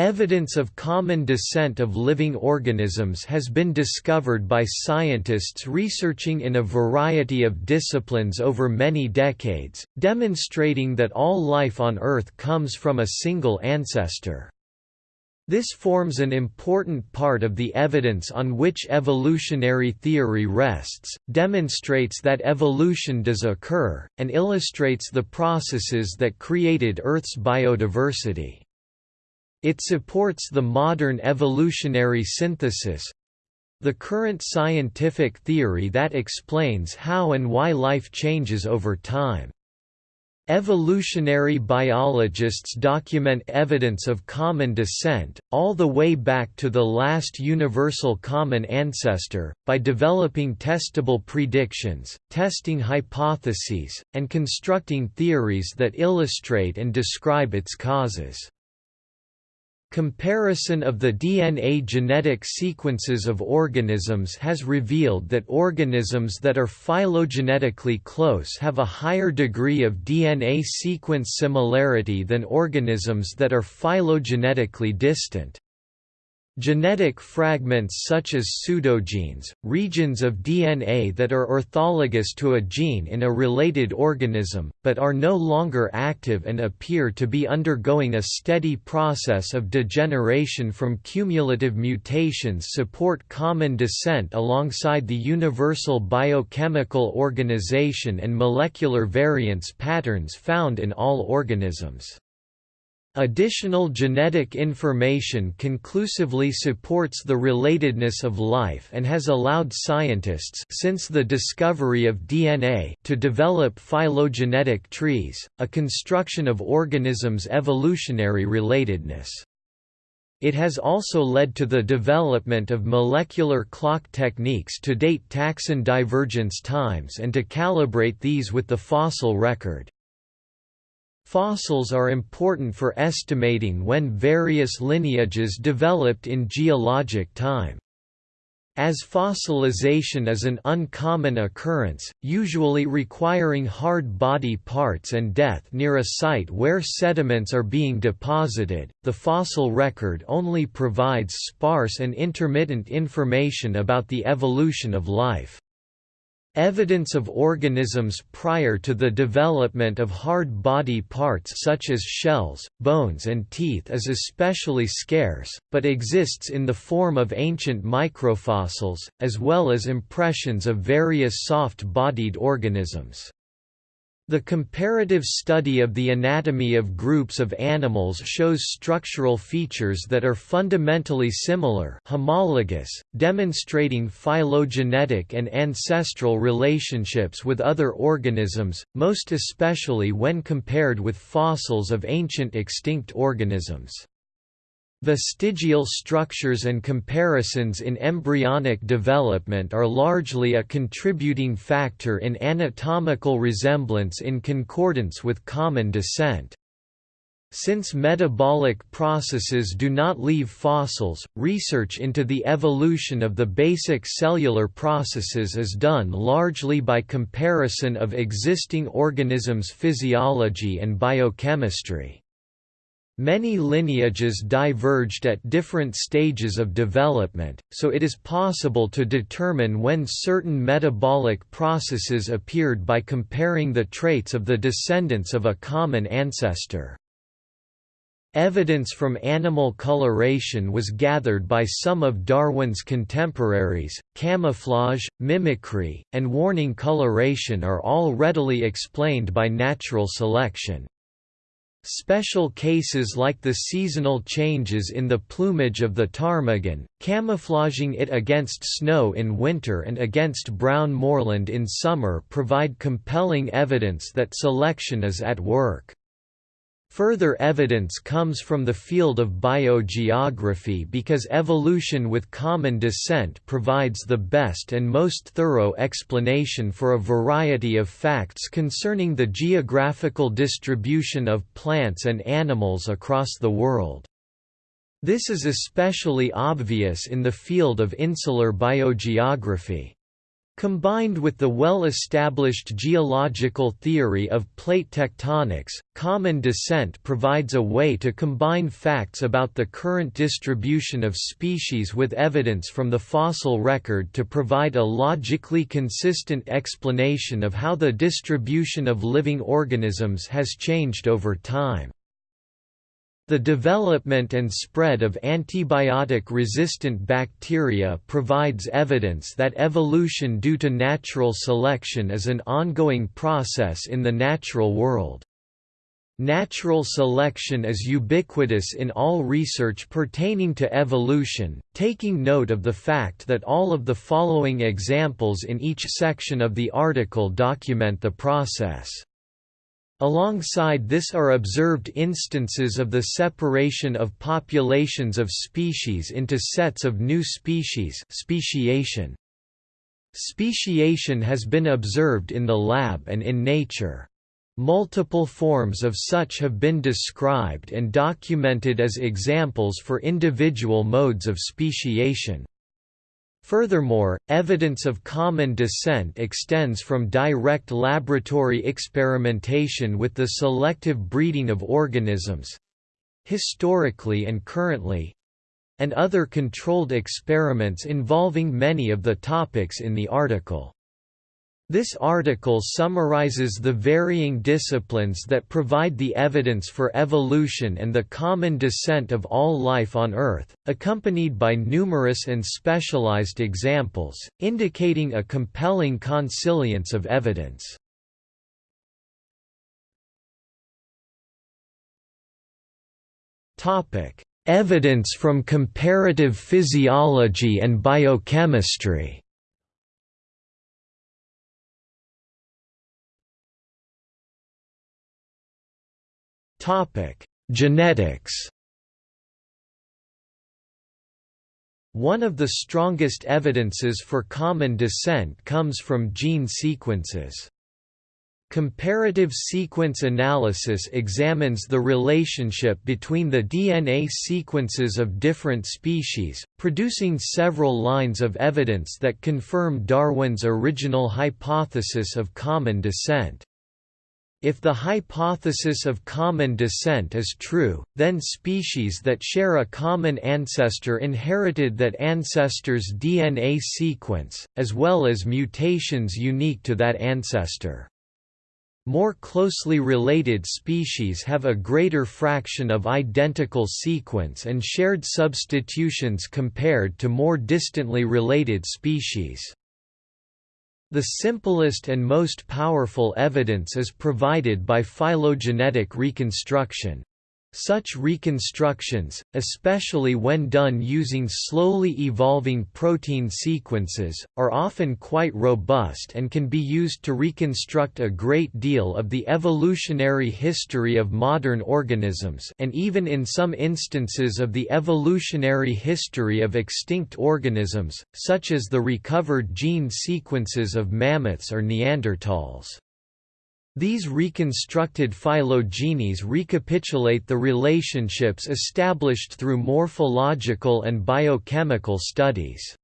Evidence of common descent of living organisms has been discovered by scientists researching in a variety of disciplines over many decades, demonstrating that all life on Earth comes from a single ancestor. This forms an important part of the evidence on which evolutionary theory rests, demonstrates that evolution does occur, and illustrates the processes that created Earth's biodiversity. It supports the modern evolutionary synthesis the current scientific theory that explains how and why life changes over time. Evolutionary biologists document evidence of common descent, all the way back to the last universal common ancestor, by developing testable predictions, testing hypotheses, and constructing theories that illustrate and describe its causes. Comparison of the DNA genetic sequences of organisms has revealed that organisms that are phylogenetically close have a higher degree of DNA sequence similarity than organisms that are phylogenetically distant. Genetic fragments such as pseudogenes, regions of DNA that are orthologous to a gene in a related organism, but are no longer active and appear to be undergoing a steady process of degeneration from cumulative mutations support common descent alongside the universal biochemical organization and molecular variance patterns found in all organisms. Additional genetic information conclusively supports the relatedness of life and has allowed scientists since the discovery of DNA to develop phylogenetic trees, a construction of organisms' evolutionary relatedness. It has also led to the development of molecular clock techniques to date taxon divergence times and to calibrate these with the fossil record. Fossils are important for estimating when various lineages developed in geologic time. As fossilization is an uncommon occurrence, usually requiring hard body parts and death near a site where sediments are being deposited, the fossil record only provides sparse and intermittent information about the evolution of life. Evidence of organisms prior to the development of hard body parts such as shells, bones and teeth is especially scarce, but exists in the form of ancient microfossils, as well as impressions of various soft-bodied organisms. The comparative study of the anatomy of groups of animals shows structural features that are fundamentally similar homologous, demonstrating phylogenetic and ancestral relationships with other organisms, most especially when compared with fossils of ancient extinct organisms. Vestigial structures and comparisons in embryonic development are largely a contributing factor in anatomical resemblance in concordance with common descent. Since metabolic processes do not leave fossils, research into the evolution of the basic cellular processes is done largely by comparison of existing organisms' physiology and biochemistry. Many lineages diverged at different stages of development, so it is possible to determine when certain metabolic processes appeared by comparing the traits of the descendants of a common ancestor. Evidence from animal coloration was gathered by some of Darwin's contemporaries. Camouflage, mimicry, and warning coloration are all readily explained by natural selection. Special cases like the seasonal changes in the plumage of the ptarmigan, camouflaging it against snow in winter and against brown moorland in summer provide compelling evidence that selection is at work. Further evidence comes from the field of biogeography because evolution with common descent provides the best and most thorough explanation for a variety of facts concerning the geographical distribution of plants and animals across the world. This is especially obvious in the field of insular biogeography. Combined with the well-established geological theory of plate tectonics, common descent provides a way to combine facts about the current distribution of species with evidence from the fossil record to provide a logically consistent explanation of how the distribution of living organisms has changed over time. The development and spread of antibiotic-resistant bacteria provides evidence that evolution due to natural selection is an ongoing process in the natural world. Natural selection is ubiquitous in all research pertaining to evolution, taking note of the fact that all of the following examples in each section of the article document the process. Alongside this are observed instances of the separation of populations of species into sets of new species speciation. Speciation has been observed in the lab and in nature. Multiple forms of such have been described and documented as examples for individual modes of speciation. Furthermore, evidence of common descent extends from direct laboratory experimentation with the selective breeding of organisms—historically and currently—and other controlled experiments involving many of the topics in the article. This article summarizes the varying disciplines that provide the evidence for evolution and the common descent of all life on Earth, accompanied by numerous and specialized examples, indicating a compelling consilience of evidence. Evidence from comparative physiology and biochemistry Topic: Genetics. One of the strongest evidences for common descent comes from gene sequences. Comparative sequence analysis examines the relationship between the DNA sequences of different species, producing several lines of evidence that confirm Darwin's original hypothesis of common descent. If the hypothesis of common descent is true, then species that share a common ancestor inherited that ancestor's DNA sequence, as well as mutations unique to that ancestor. More closely related species have a greater fraction of identical sequence and shared substitutions compared to more distantly related species. The simplest and most powerful evidence is provided by phylogenetic reconstruction. Such reconstructions, especially when done using slowly evolving protein sequences, are often quite robust and can be used to reconstruct a great deal of the evolutionary history of modern organisms and even in some instances of the evolutionary history of extinct organisms, such as the recovered gene sequences of mammoths or Neanderthals. These reconstructed phylogenies recapitulate the relationships established through morphological and biochemical studies.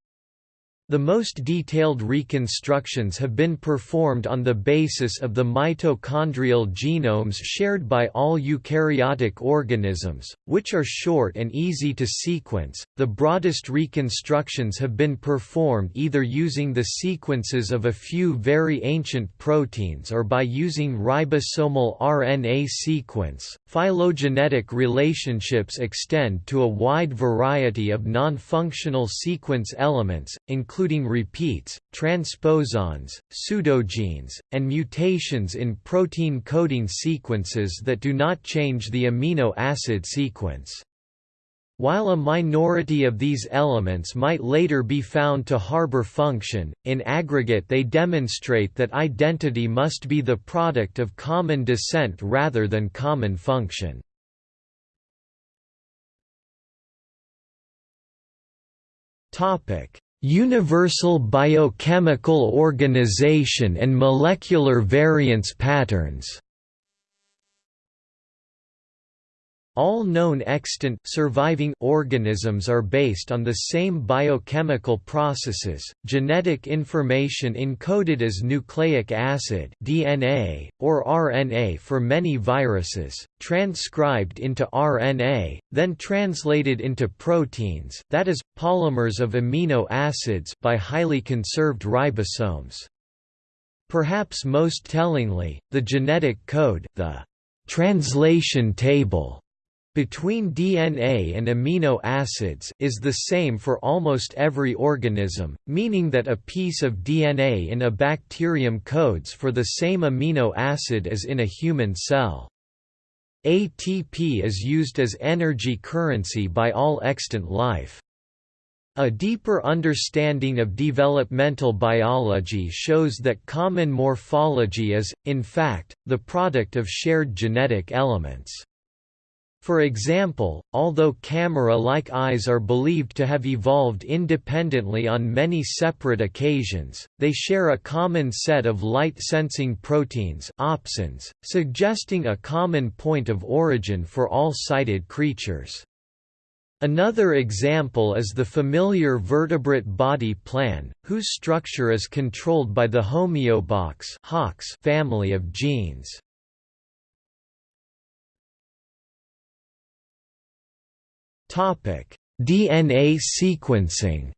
The most detailed reconstructions have been performed on the basis of the mitochondrial genomes shared by all eukaryotic organisms, which are short and easy to sequence. The broadest reconstructions have been performed either using the sequences of a few very ancient proteins or by using ribosomal RNA sequence. Phylogenetic relationships extend to a wide variety of non-functional sequence elements, including including repeats, transposons, pseudogenes, and mutations in protein coding sequences that do not change the amino acid sequence. While a minority of these elements might later be found to harbor function, in aggregate they demonstrate that identity must be the product of common descent rather than common function. Topic: Universal biochemical organization and molecular variance patterns All known extant surviving organisms are based on the same biochemical processes. Genetic information encoded as nucleic acid (DNA) or RNA for many viruses, transcribed into RNA, then translated into proteins, that is polymers of amino acids by highly conserved ribosomes. Perhaps most tellingly, the genetic code, the translation table between DNA and amino acids is the same for almost every organism, meaning that a piece of DNA in a bacterium codes for the same amino acid as in a human cell. ATP is used as energy currency by all extant life. A deeper understanding of developmental biology shows that common morphology is, in fact, the product of shared genetic elements. For example, although camera-like eyes are believed to have evolved independently on many separate occasions, they share a common set of light-sensing proteins opsins, suggesting a common point of origin for all sighted creatures. Another example is the familiar vertebrate body plan, whose structure is controlled by the homeobox family of genes. DNA sequencing.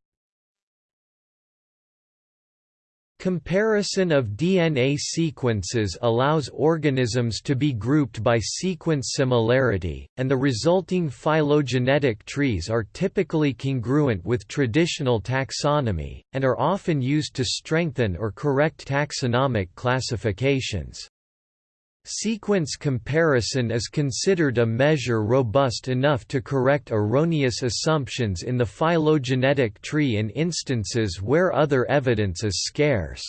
Comparison of DNA sequences allows organisms to be grouped by sequence similarity, and the resulting phylogenetic trees are typically congruent with traditional taxonomy, and are often used to strengthen or correct taxonomic classifications. Sequence comparison is considered a measure robust enough to correct erroneous assumptions in the phylogenetic tree in instances where other evidence is scarce.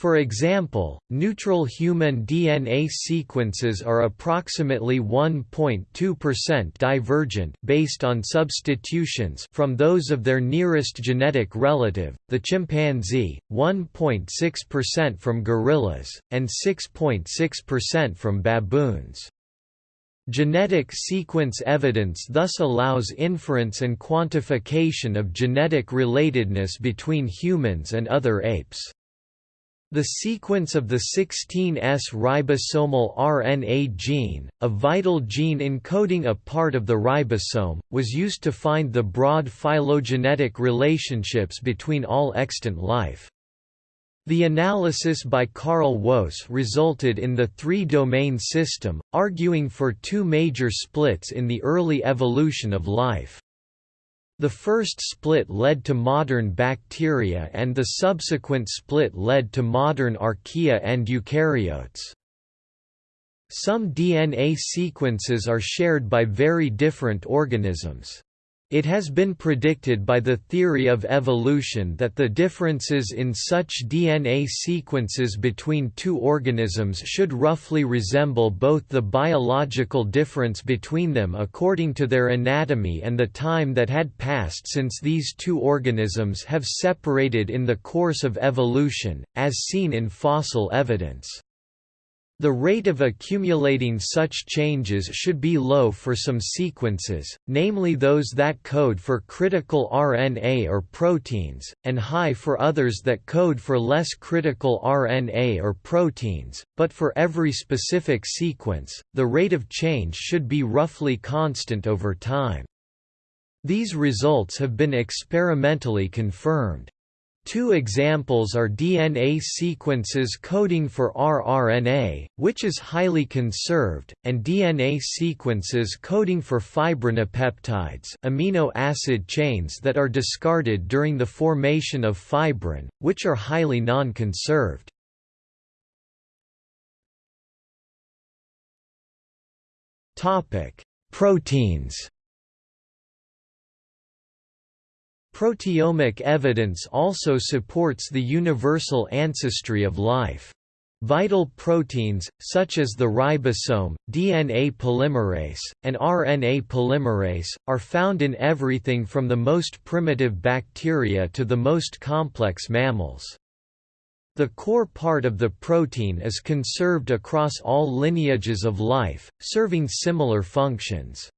For example, neutral human DNA sequences are approximately 1.2% divergent based on substitutions from those of their nearest genetic relative, the chimpanzee, 1.6% from gorillas, and 6.6% from baboons. Genetic sequence evidence thus allows inference and quantification of genetic relatedness between humans and other apes. The sequence of the 16S ribosomal RNA gene, a vital gene encoding a part of the ribosome, was used to find the broad phylogenetic relationships between all extant life. The analysis by Carl Woese resulted in the three-domain system, arguing for two major splits in the early evolution of life. The first split led to modern bacteria and the subsequent split led to modern archaea and eukaryotes. Some DNA sequences are shared by very different organisms. It has been predicted by the theory of evolution that the differences in such DNA sequences between two organisms should roughly resemble both the biological difference between them according to their anatomy and the time that had passed since these two organisms have separated in the course of evolution, as seen in fossil evidence. The rate of accumulating such changes should be low for some sequences, namely those that code for critical RNA or proteins, and high for others that code for less critical RNA or proteins, but for every specific sequence, the rate of change should be roughly constant over time. These results have been experimentally confirmed. Two examples are DNA sequences coding for rRNA, which is highly conserved, and DNA sequences coding for fibrinopeptides amino acid chains that are discarded during the formation of fibrin, which are highly non-conserved. Proteins Proteomic evidence also supports the universal ancestry of life. Vital proteins, such as the ribosome, DNA polymerase, and RNA polymerase, are found in everything from the most primitive bacteria to the most complex mammals. The core part of the protein is conserved across all lineages of life, serving similar functions.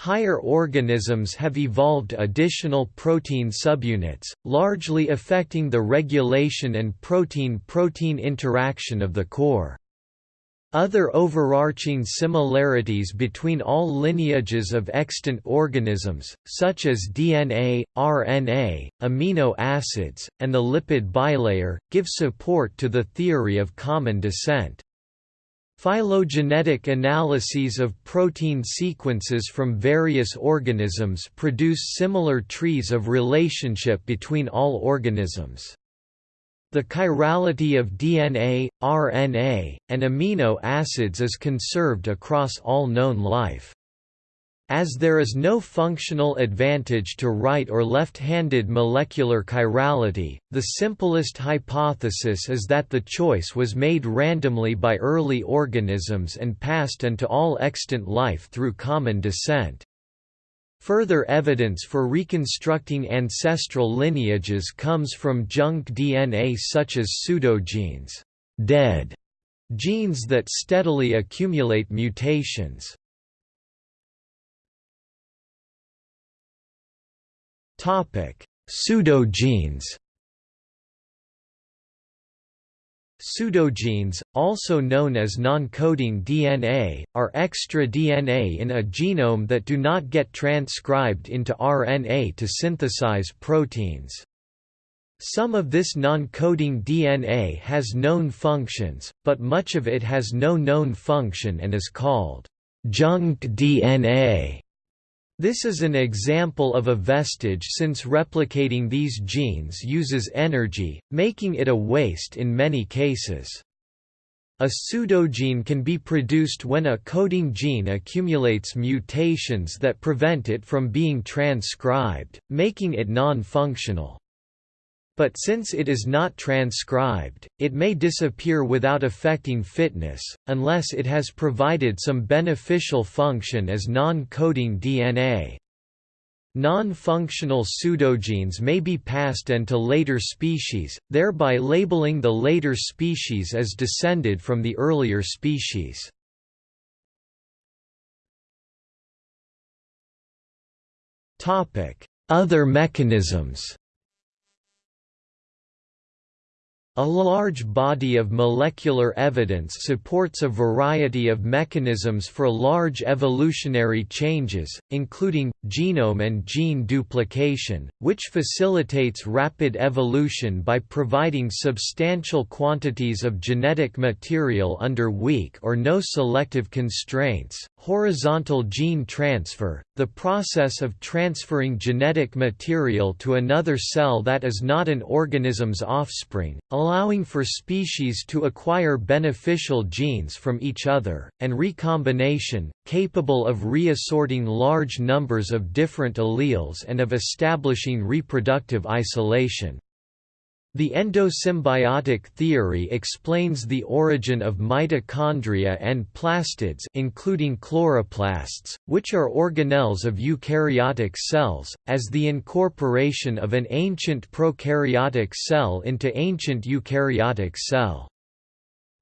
Higher organisms have evolved additional protein subunits, largely affecting the regulation and protein-protein interaction of the core. Other overarching similarities between all lineages of extant organisms, such as DNA, RNA, amino acids, and the lipid bilayer, give support to the theory of common descent. Phylogenetic analyses of protein sequences from various organisms produce similar trees of relationship between all organisms. The chirality of DNA, RNA, and amino acids is conserved across all known life. As there is no functional advantage to right or left-handed molecular chirality, the simplest hypothesis is that the choice was made randomly by early organisms and passed into all extant life through common descent. Further evidence for reconstructing ancestral lineages comes from junk DNA such as pseudogenes dead genes that steadily accumulate mutations. Pseudogenes Pseudogenes, also known as non-coding DNA, are extra DNA in a genome that do not get transcribed into RNA to synthesize proteins. Some of this non-coding DNA has known functions, but much of it has no known function and is called junk DNA. This is an example of a vestige since replicating these genes uses energy, making it a waste in many cases. A pseudogene can be produced when a coding gene accumulates mutations that prevent it from being transcribed, making it non-functional. But since it is not transcribed, it may disappear without affecting fitness, unless it has provided some beneficial function as non-coding DNA. Non-functional pseudogenes may be passed into later species, thereby labeling the later species as descended from the earlier species. Other mechanisms A large body of molecular evidence supports a variety of mechanisms for large evolutionary changes, including, genome and gene duplication, which facilitates rapid evolution by providing substantial quantities of genetic material under weak or no selective constraints, horizontal gene transfer, the process of transferring genetic material to another cell that is not an organism's offspring, allowing for species to acquire beneficial genes from each other, and recombination, capable of reassorting large numbers of different alleles and of establishing reproductive isolation. The endosymbiotic theory explains the origin of mitochondria and plastids including chloroplasts, which are organelles of eukaryotic cells, as the incorporation of an ancient prokaryotic cell into ancient eukaryotic cell.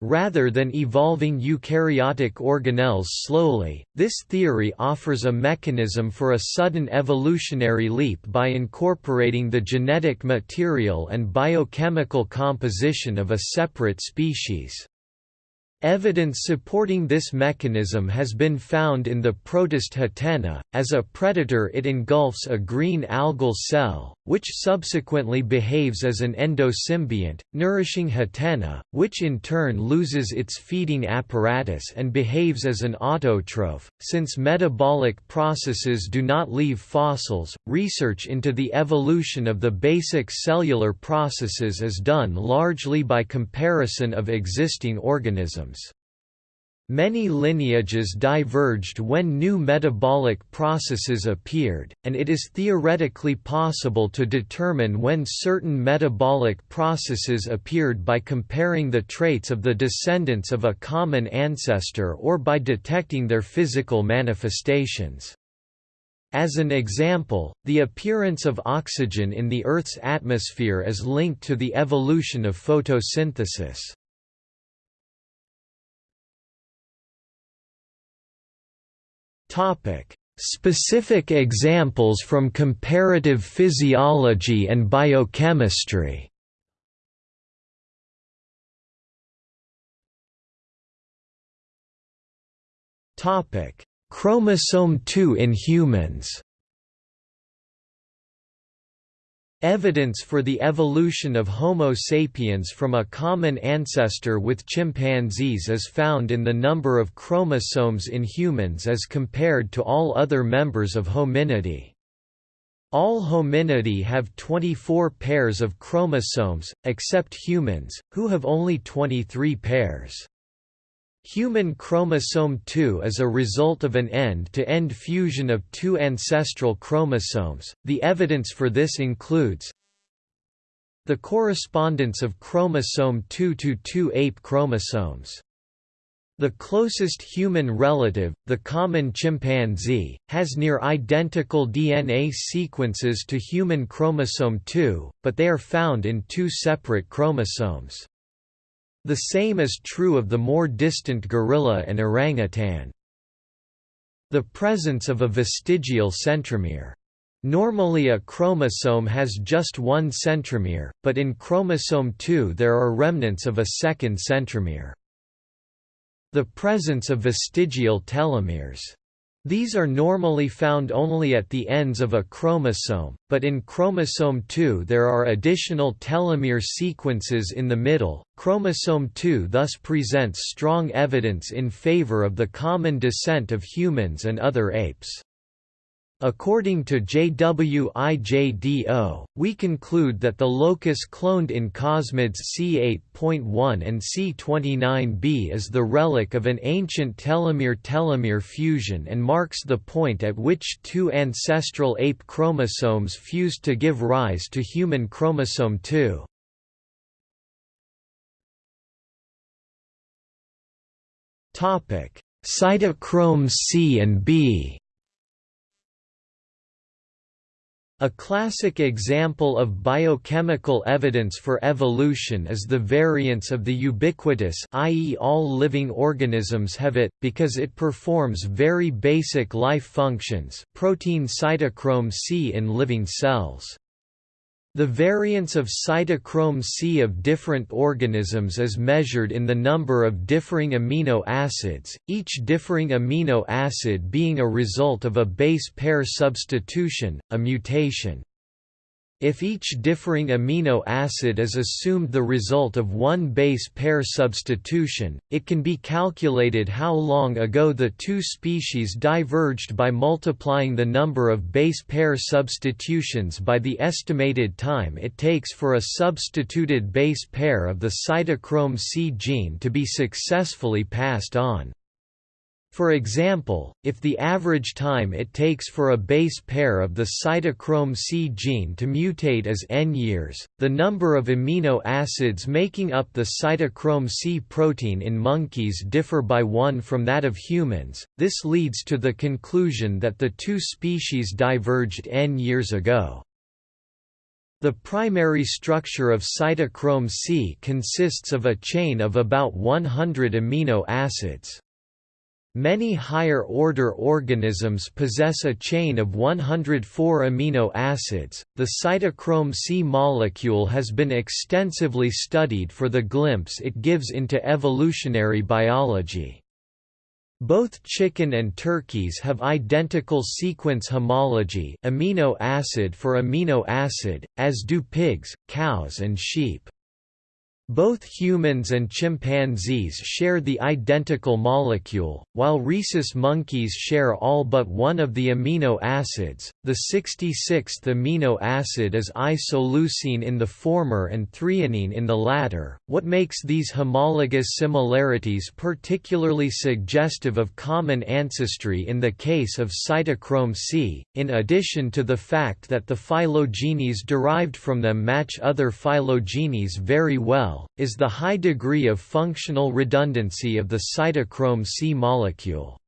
Rather than evolving eukaryotic organelles slowly, this theory offers a mechanism for a sudden evolutionary leap by incorporating the genetic material and biochemical composition of a separate species. Evidence supporting this mechanism has been found in the protist Hatena. As a predator, it engulfs a green algal cell, which subsequently behaves as an endosymbiont, nourishing Hatena, which in turn loses its feeding apparatus and behaves as an autotroph. Since metabolic processes do not leave fossils, research into the evolution of the basic cellular processes is done largely by comparison of existing organisms. Many lineages diverged when new metabolic processes appeared, and it is theoretically possible to determine when certain metabolic processes appeared by comparing the traits of the descendants of a common ancestor or by detecting their physical manifestations. As an example, the appearance of oxygen in the Earth's atmosphere is linked to the evolution of photosynthesis. Specific examples from comparative physiology and biochemistry. Topic: Chromosome 2 in humans. Evidence for the evolution of Homo sapiens from a common ancestor with chimpanzees is found in the number of chromosomes in humans as compared to all other members of hominidae. All hominidae have 24 pairs of chromosomes, except humans, who have only 23 pairs. Human chromosome 2 is a result of an end-to-end -end fusion of two ancestral chromosomes. The evidence for this includes the correspondence of chromosome 2 to two ape chromosomes. The closest human relative, the common chimpanzee, has near identical DNA sequences to human chromosome 2, but they are found in two separate chromosomes. The same is true of the more distant gorilla and orangutan. The presence of a vestigial centromere. Normally a chromosome has just one centromere, but in chromosome 2 there are remnants of a second centromere. The presence of vestigial telomeres. These are normally found only at the ends of a chromosome, but in chromosome 2 there are additional telomere sequences in the middle. Chromosome 2 thus presents strong evidence in favor of the common descent of humans and other apes. According to J. W. IJdo, we conclude that the locus cloned in Cosmids C8.1 and C29b is the relic of an ancient telomere-telomere fusion and marks the point at which two ancestral ape chromosomes fused to give rise to human chromosome 2. Cytochromes C and B A classic example of biochemical evidence for evolution is the variance of the ubiquitous i.e. all living organisms have it, because it performs very basic life functions protein cytochrome C in living cells. The variance of cytochrome C of different organisms is measured in the number of differing amino acids, each differing amino acid being a result of a base pair substitution, a mutation. If each differing amino acid is assumed the result of one base pair substitution, it can be calculated how long ago the two species diverged by multiplying the number of base pair substitutions by the estimated time it takes for a substituted base pair of the cytochrome C gene to be successfully passed on. For example, if the average time it takes for a base pair of the cytochrome C gene to mutate is n years, the number of amino acids making up the cytochrome C protein in monkeys differ by one from that of humans. This leads to the conclusion that the two species diverged n years ago. The primary structure of cytochrome C consists of a chain of about 100 amino acids. Many higher-order organisms possess a chain of 104 amino acids. The cytochrome C molecule has been extensively studied for the glimpse it gives into evolutionary biology. Both chicken and turkeys have identical sequence homology amino acid for amino acid, as do pigs, cows and sheep. Both humans and chimpanzees share the identical molecule, while rhesus monkeys share all but one of the amino acids. The 66th amino acid is isoleucine in the former and threonine in the latter, what makes these homologous similarities particularly suggestive of common ancestry in the case of cytochrome C, in addition to the fact that the phylogenies derived from them match other phylogenies very well is the high degree of functional redundancy of the cytochrome C molecule.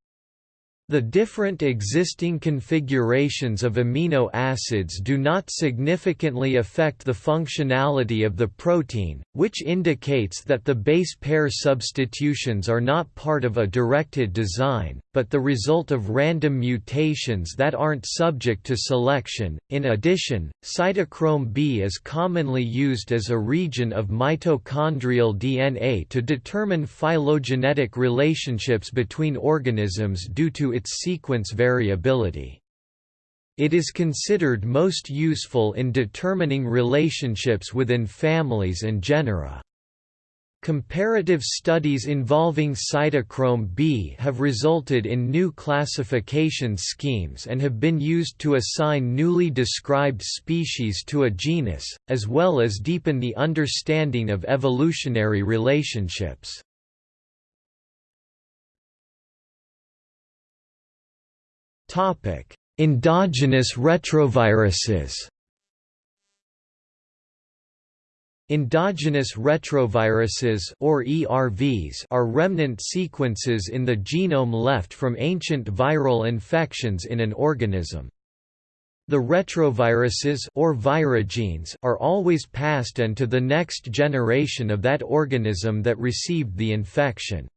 The different existing configurations of amino acids do not significantly affect the functionality of the protein, which indicates that the base pair substitutions are not part of a directed design, but the result of random mutations that aren't subject to selection. In addition, cytochrome B is commonly used as a region of mitochondrial DNA to determine phylogenetic relationships between organisms due to its sequence variability. It is considered most useful in determining relationships within families and genera. Comparative studies involving cytochrome B have resulted in new classification schemes and have been used to assign newly described species to a genus, as well as deepen the understanding of evolutionary relationships. Endogenous retroviruses Endogenous retroviruses or ERVs are remnant sequences in the genome left from ancient viral infections in an organism. The retroviruses or virogenes are always passed on to the next generation of that organism that received the infection.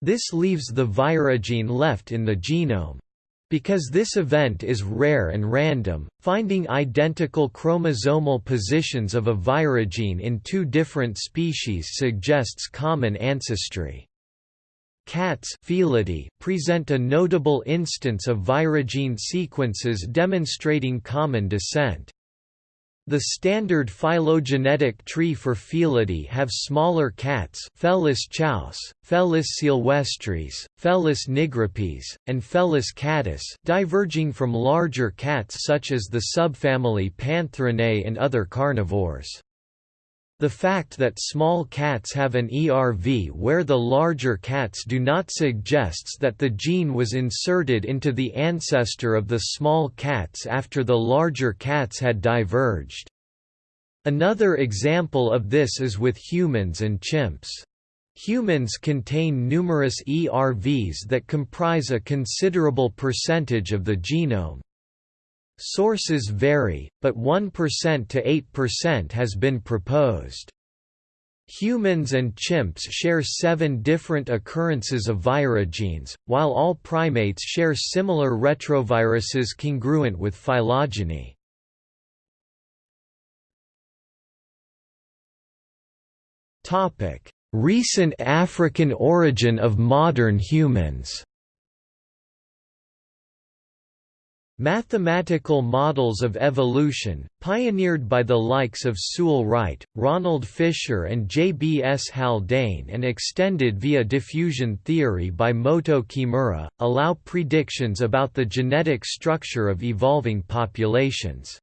This leaves the virogene left in the genome. Because this event is rare and random, finding identical chromosomal positions of a virogene in two different species suggests common ancestry. Cats present a notable instance of virogene sequences demonstrating common descent. The standard phylogenetic tree for Felidae have smaller cats Felis chaus, Felis silvestris, Felis nigripes, and Felis catus diverging from larger cats such as the subfamily Pantherinae and other carnivores. The fact that small cats have an ERV where the larger cats do not suggests that the gene was inserted into the ancestor of the small cats after the larger cats had diverged. Another example of this is with humans and chimps. Humans contain numerous ERVs that comprise a considerable percentage of the genome. Sources vary, but 1% to 8% has been proposed. Humans and chimps share seven different occurrences of virogenes, while all primates share similar retroviruses congruent with phylogeny. Recent African origin of modern humans Mathematical models of evolution, pioneered by the likes of Sewell Wright, Ronald Fisher and J. B. S. Haldane and extended via diffusion theory by Motoo Kimura, allow predictions about the genetic structure of evolving populations.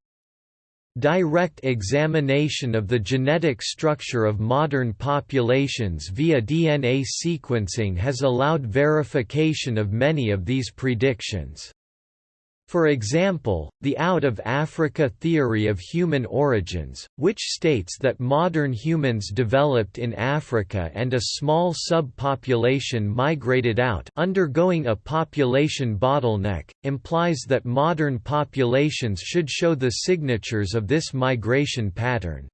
Direct examination of the genetic structure of modern populations via DNA sequencing has allowed verification of many of these predictions. For example, the Out of Africa theory of human origins, which states that modern humans developed in Africa and a small subpopulation migrated out undergoing a population bottleneck, implies that modern populations should show the signatures of this migration pattern.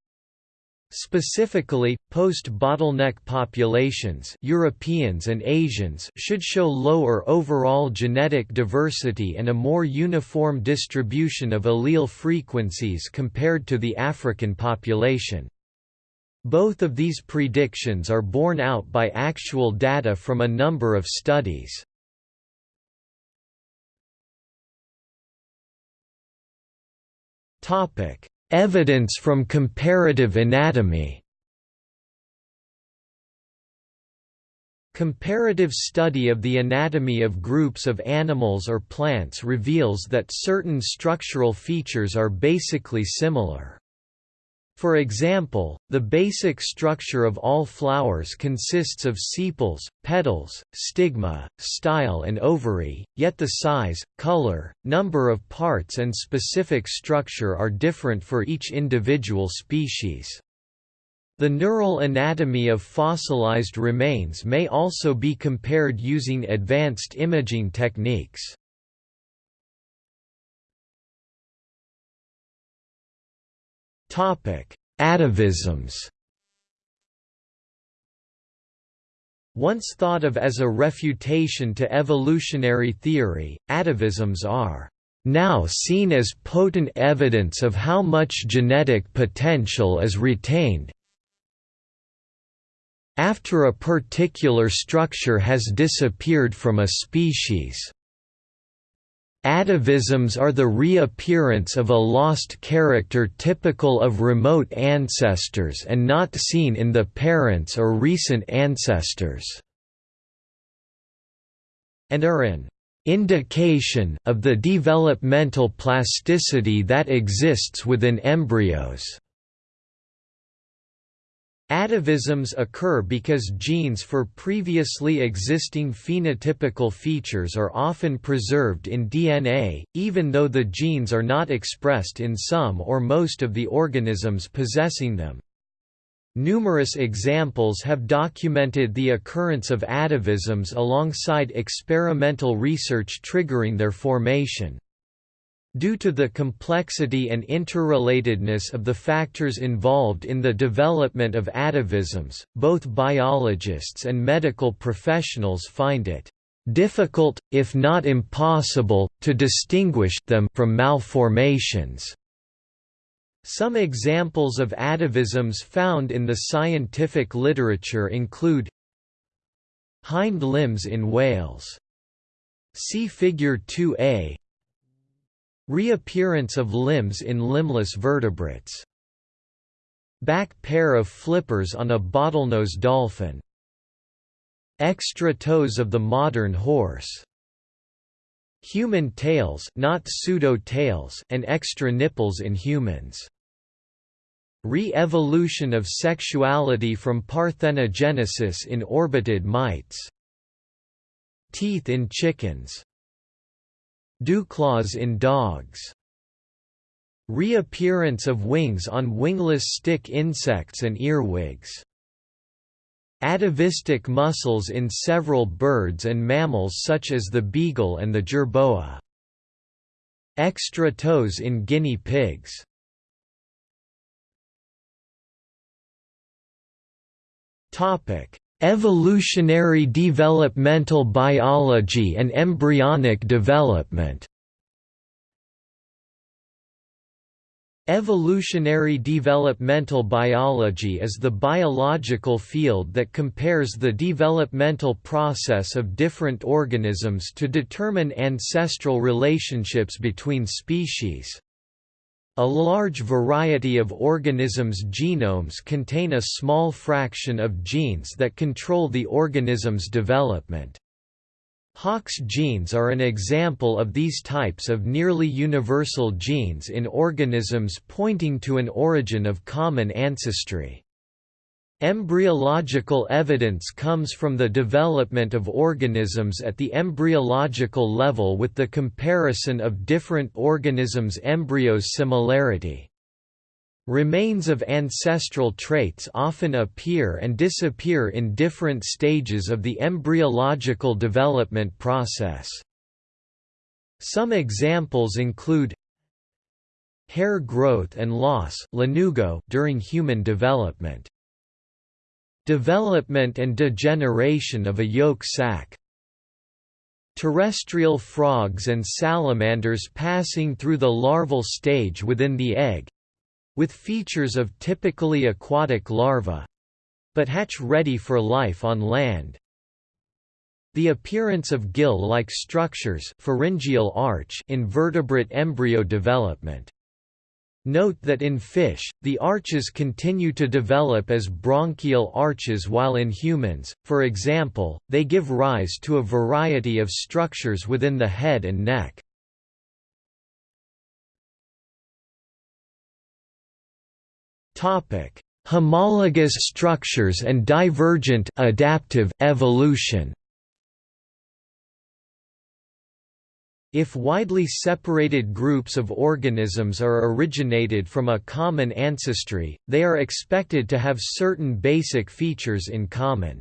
Specifically, post-bottleneck populations Europeans and Asians should show lower overall genetic diversity and a more uniform distribution of allele frequencies compared to the African population. Both of these predictions are borne out by actual data from a number of studies. Topic: Evidence from comparative anatomy Comparative study of the anatomy of groups of animals or plants reveals that certain structural features are basically similar. For example, the basic structure of all flowers consists of sepals, petals, stigma, style and ovary, yet the size, color, number of parts and specific structure are different for each individual species. The neural anatomy of fossilized remains may also be compared using advanced imaging techniques. Atavisms Once thought of as a refutation to evolutionary theory, atavisms are now seen as potent evidence of how much genetic potential is retained after a particular structure has disappeared from a species. Atavisms are the reappearance of a lost character typical of remote ancestors and not seen in the parents or recent ancestors, and are an indication of the developmental plasticity that exists within embryos. Atavisms occur because genes for previously existing phenotypical features are often preserved in DNA, even though the genes are not expressed in some or most of the organisms possessing them. Numerous examples have documented the occurrence of atavisms alongside experimental research triggering their formation. Due to the complexity and interrelatedness of the factors involved in the development of atavisms, both biologists and medical professionals find it difficult, if not impossible, to distinguish them from malformations. Some examples of atavisms found in the scientific literature include hind limbs in whales. See Figure 2a Reappearance of limbs in limbless vertebrates. Back pair of flippers on a bottlenose dolphin. Extra toes of the modern horse. Human tails not pseudo-tails and extra nipples in humans. Re-evolution of sexuality from parthenogenesis in oribatid mites. Teeth in chickens Dewclaws in dogs. Reappearance of wings on wingless stick insects and earwigs. Atavistic muscles in several birds and mammals such as the beagle and the jerboa. Extra toes in guinea pigs. Topic: Evolutionary developmental biology and embryonic development Evolutionary developmental biology is the biological field that compares the developmental process of different organisms to determine ancestral relationships between species. A large variety of organisms' genomes contain a small fraction of genes that control the organism's development. Hox genes are an example of these types of nearly universal genes in organisms pointing to an origin of common ancestry. Embryological evidence comes from the development of organisms at the embryological level with the comparison of different organisms' embryos' similarity. Remains of ancestral traits often appear and disappear in different stages of the embryological development process. Some examples include hair growth and loss during human development. Development and degeneration of a yolk sac Terrestrial frogs and salamanders passing through the larval stage within the egg—with features of typically aquatic larvae—but hatch ready for life on land. The appearance of gill-like structures pharyngeal arch in vertebrate embryo development Note that in fish, the arches continue to develop as branchial arches while in humans, for example, they give rise to a variety of structures within the head and neck. Homologous structures and divergent adaptive evolution If widely separated groups of organisms are originated from a common ancestry, they are expected to have certain basic features in common.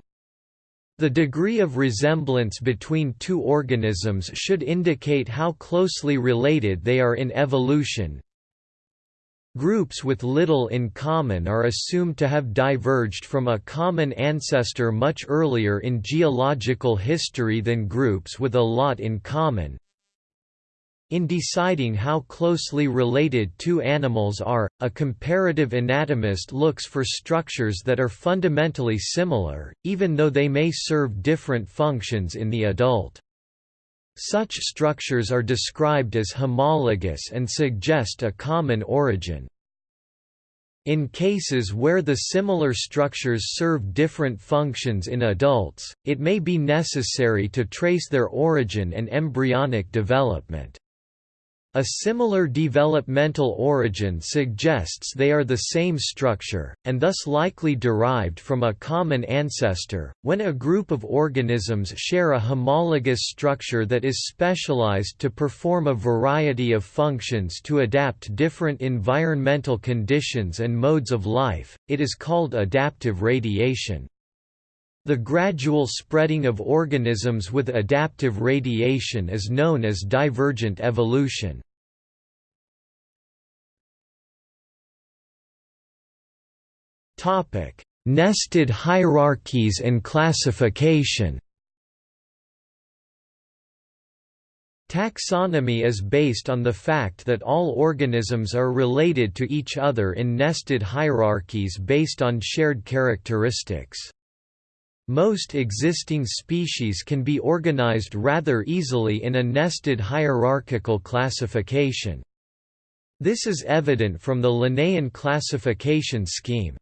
The degree of resemblance between two organisms should indicate how closely related they are in evolution. Groups with little in common are assumed to have diverged from a common ancestor much earlier in geological history than groups with a lot in common. In deciding how closely related two animals are, a comparative anatomist looks for structures that are fundamentally similar, even though they may serve different functions in the adult. Such structures are described as homologous and suggest a common origin. In cases where the similar structures serve different functions in adults, it may be necessary to trace their origin and embryonic development. A similar developmental origin suggests they are the same structure, and thus likely derived from a common ancestor. When a group of organisms share a homologous structure that is specialized to perform a variety of functions to adapt different environmental conditions and modes of life, it is called adaptive radiation. The gradual spreading of organisms with adaptive radiation is known as divergent evolution. Nested hierarchies and classification Taxonomy is based on the fact that all organisms are related to each other in nested hierarchies based on shared characteristics. Most existing species can be organized rather easily in a nested hierarchical classification. This is evident from the Linnaean classification scheme.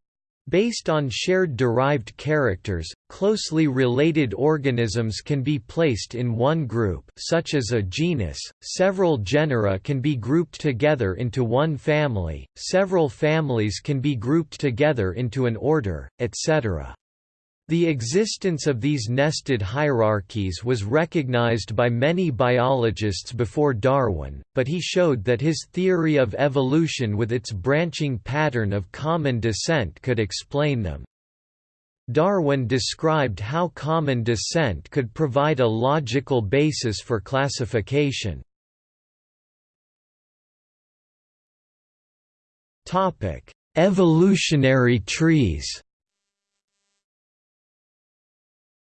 Based on shared derived characters, closely related organisms can be placed in one group such as a genus, several genera can be grouped together into one family, several families can be grouped together into an order, etc. The existence of these nested hierarchies was recognized by many biologists before Darwin, but he showed that his theory of evolution with its branching pattern of common descent could explain them. Darwin described how common descent could provide a logical basis for classification. Evolutionary trees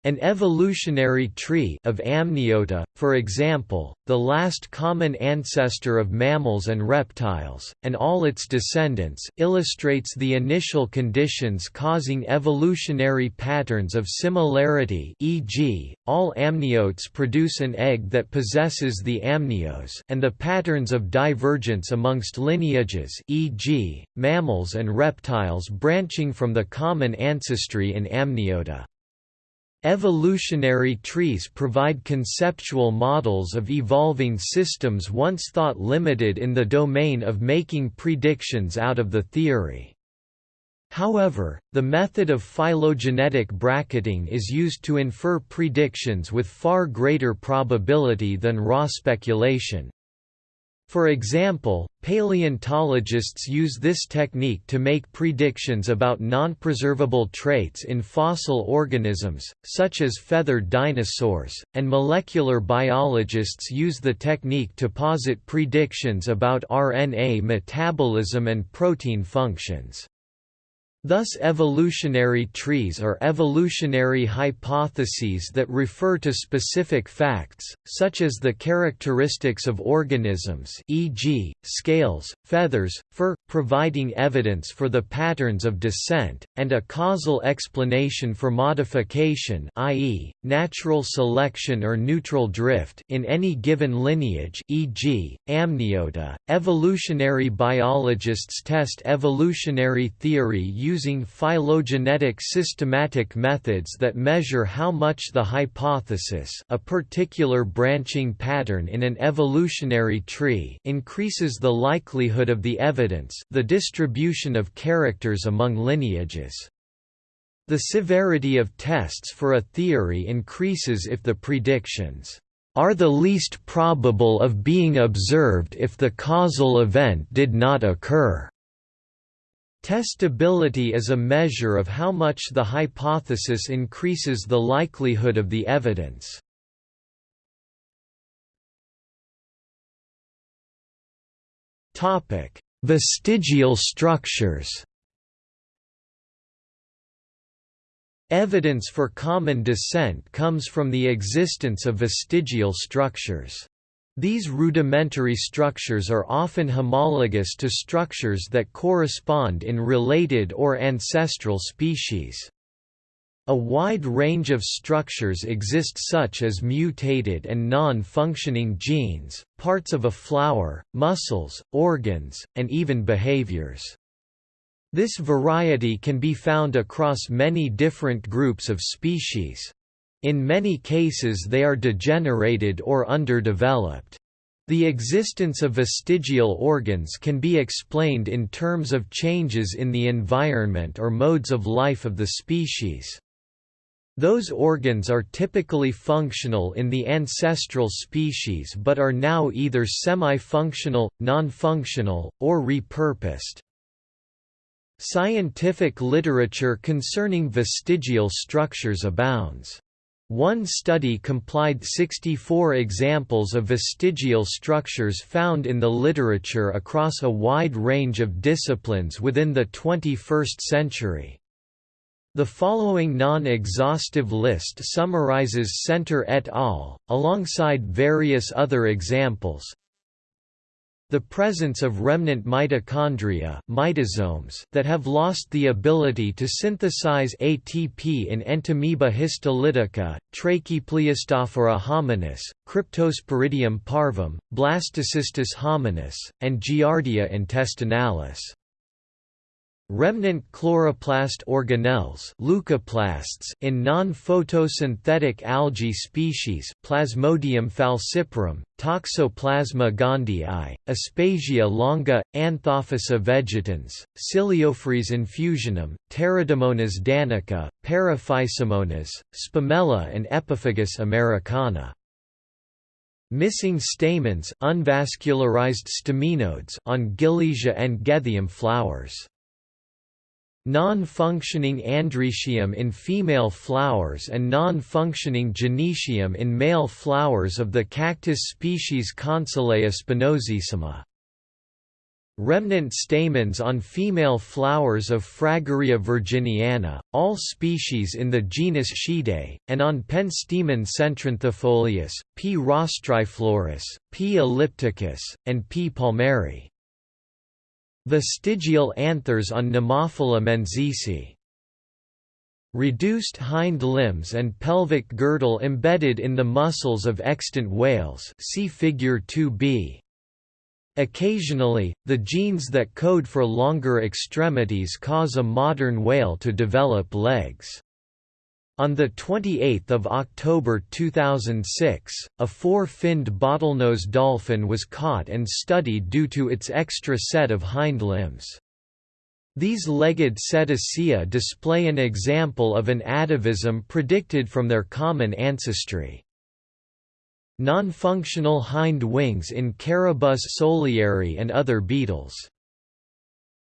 An evolutionary tree of Amniota, for example, the last common ancestor of mammals and reptiles, and all its descendants, illustrates the initial conditions causing evolutionary patterns of similarity e.g., all amniotes produce an egg that possesses the amnios and the patterns of divergence amongst lineages e.g., mammals and reptiles branching from the common ancestry in Amniota. Evolutionary trees provide conceptual models of evolving systems once thought limited in the domain of making predictions out of the theory. However, the method of phylogenetic bracketing is used to infer predictions with far greater probability than raw speculation. For example, paleontologists use this technique to make predictions about non-preservable traits in fossil organisms, such as feathered dinosaurs, and molecular biologists use the technique to posit predictions about RNA metabolism and protein functions. Thus evolutionary trees are evolutionary hypotheses that refer to specific facts, such as the characteristics of organisms e.g., scales, feathers, fur, providing evidence for the patterns of descent, and a causal explanation for modification i.e., natural selection or neutral drift in any given lineage e.g., amniota. Evolutionary biologists test evolutionary theory using phylogenetic systematic methods that measure how much the hypothesis a particular branching pattern in an evolutionary tree increases the likelihood of the evidence the distribution of characters among lineages. The severity of tests for a theory increases if the predictions are the least probable of being observed if the causal event did not occur. Testability is a measure of how much the hypothesis increases the likelihood of the evidence. Topic: Vestigial structures Evidence for common descent comes from the existence of vestigial structures. These rudimentary structures are often homologous to structures that correspond in related or ancestral species. A wide range of structures exist such as mutated and non-functioning genes, parts of a flower, muscles, organs, and even behaviors. This variety can be found across many different groups of species. In many cases they are degenerated or underdeveloped. The existence of vestigial organs can be explained in terms of changes in the environment or modes of life of the species. Those organs are typically functional in the ancestral species but are now either semi-functional, non-functional, or repurposed. Scientific literature concerning vestigial structures abounds. One study complied 64 examples of vestigial structures found in the literature across a wide range of disciplines within the 21st century. The following non-exhaustive list summarizes Senter et al., alongside various other examples, the presence of remnant mitochondria mitosomes that have lost the ability to synthesize ATP in Entamoeba histolytica, Trachipleistophora hominis, Cryptosporidium parvum, Blastocystis hominis, and Giardia intestinalis. Remnant chloroplast organelles leucoplasts in non-photosynthetic algae species Plasmodium falciparum, Toxoplasma gondii, Aspasia longa, Anthophysa vegetans, Ciliophrys infusionum, Pteridomonas danica, Paraphysomonas, Spumella and Epiphagus americana. Missing stamens unvascularized staminodes on Gilliesia and Gethyum flowers. Non-functioning androecium in female flowers and non-functioning gynoecium in male flowers of the cactus species Consolea spinosissima. Remnant stamens on female flowers of Fragaria virginiana, all species in the genus Schiedea, and on pentstemon centranthifolius, P. rostriflorus, P. ellipticus, and P. palmeri. Vestigial anthers on Nemophila menziesii. Reduced hind limbs and pelvic girdle embedded in the muscles of extant whales see figure 2b. Occasionally, the genes that code for longer extremities cause a modern whale to develop legs. On 28 October 2006, a four-finned bottlenose dolphin was caught and studied due to its extra set of hind limbs. These legged cetacea display an example of an atavism predicted from their common ancestry. Non-functional hind wings in Carabus solieri and other beetles.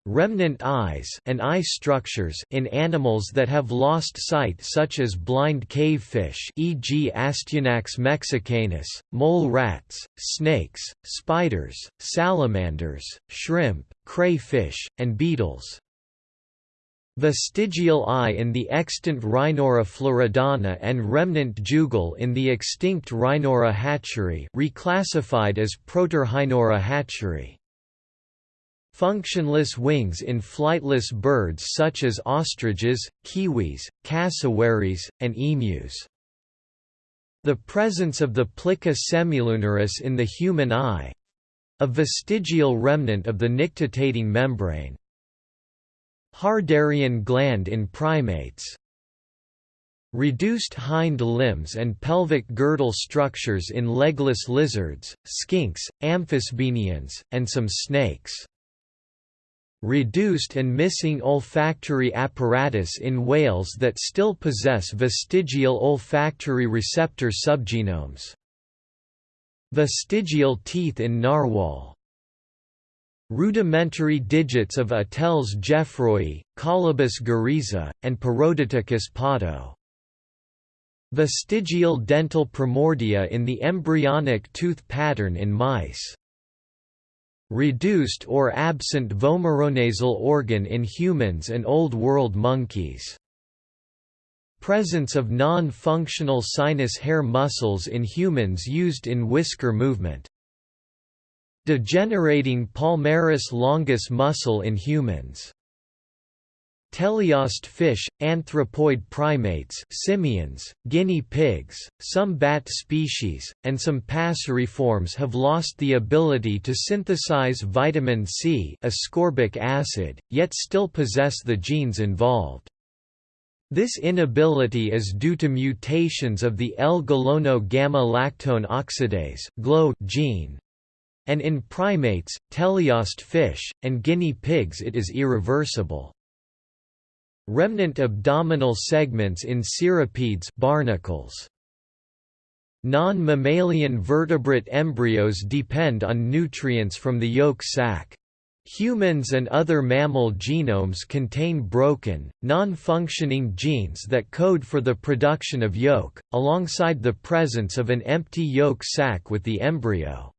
Remnant eyes and eye structures in animals that have lost sight such as blind cavefish e.g. Astyanax mexicanus, mole rats, snakes, spiders, salamanders, shrimp, crayfish, and beetles. Vestigial eye in the extant Rhineura floridana and remnant jugal in the extinct Rhineura hatchery reclassified as Protorhineura hatchery. Functionless wings in flightless birds such as ostriches, kiwis, cassowaries, and emus. The presence of the plica semilunaris in the human eye—a vestigial remnant of the nictitating membrane. Harderian gland in primates Reduced hind limbs and pelvic girdle structures in legless lizards, skinks, amphisbaenians, and some snakes reduced and missing olfactory apparatus in whales that still possess vestigial olfactory receptor subgenomes. Vestigial teeth in narwhal Rudimentary digits of Ateles geoffroyi, Colobus guereza, and Perodicticus potto. Vestigial dental primordia in the embryonic tooth pattern in mice. Reduced or absent vomeronasal organ in humans and Old World monkeys. Presence of non-functional sinus hair muscles in humans used in whisker movement. Degenerating palmaris longus muscle in humans. Teleost fish, anthropoid primates simians, guinea pigs, some bat species, and some passeriforms have lost the ability to synthesize vitamin C ascorbic acid, yet still possess the genes involved. This inability is due to mutations of the L-gulono gamma-lactone oxidase gene, and in primates, teleost fish, and guinea pigs it is irreversible. Remnant abdominal segments in cirripedes barnacles. Non-mammalian vertebrate embryos depend on nutrients from the yolk sac. Humans and other mammal genomes contain broken, non-functioning genes that code for the production of yolk, alongside the presence of an empty yolk sac with the embryo.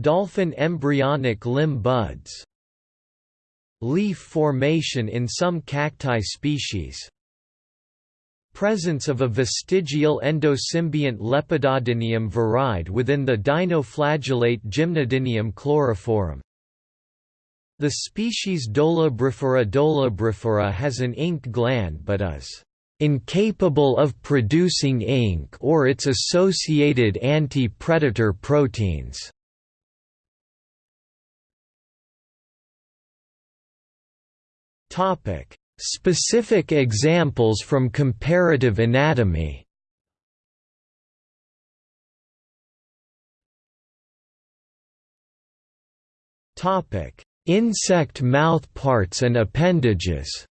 Dolphin embryonic limb buds. Leaf formation in some cacti species. Presence of a vestigial endosymbiont Lepidodinium viride within the dinoflagellate Gymnodinium chlorophorum. The species Dolabrifera dolabrifera has an ink gland but is incapable of producing ink or its associated anti-predator proteins. Topic: Specific examples from comparative anatomy. Topic: Insect mouthparts and appendages.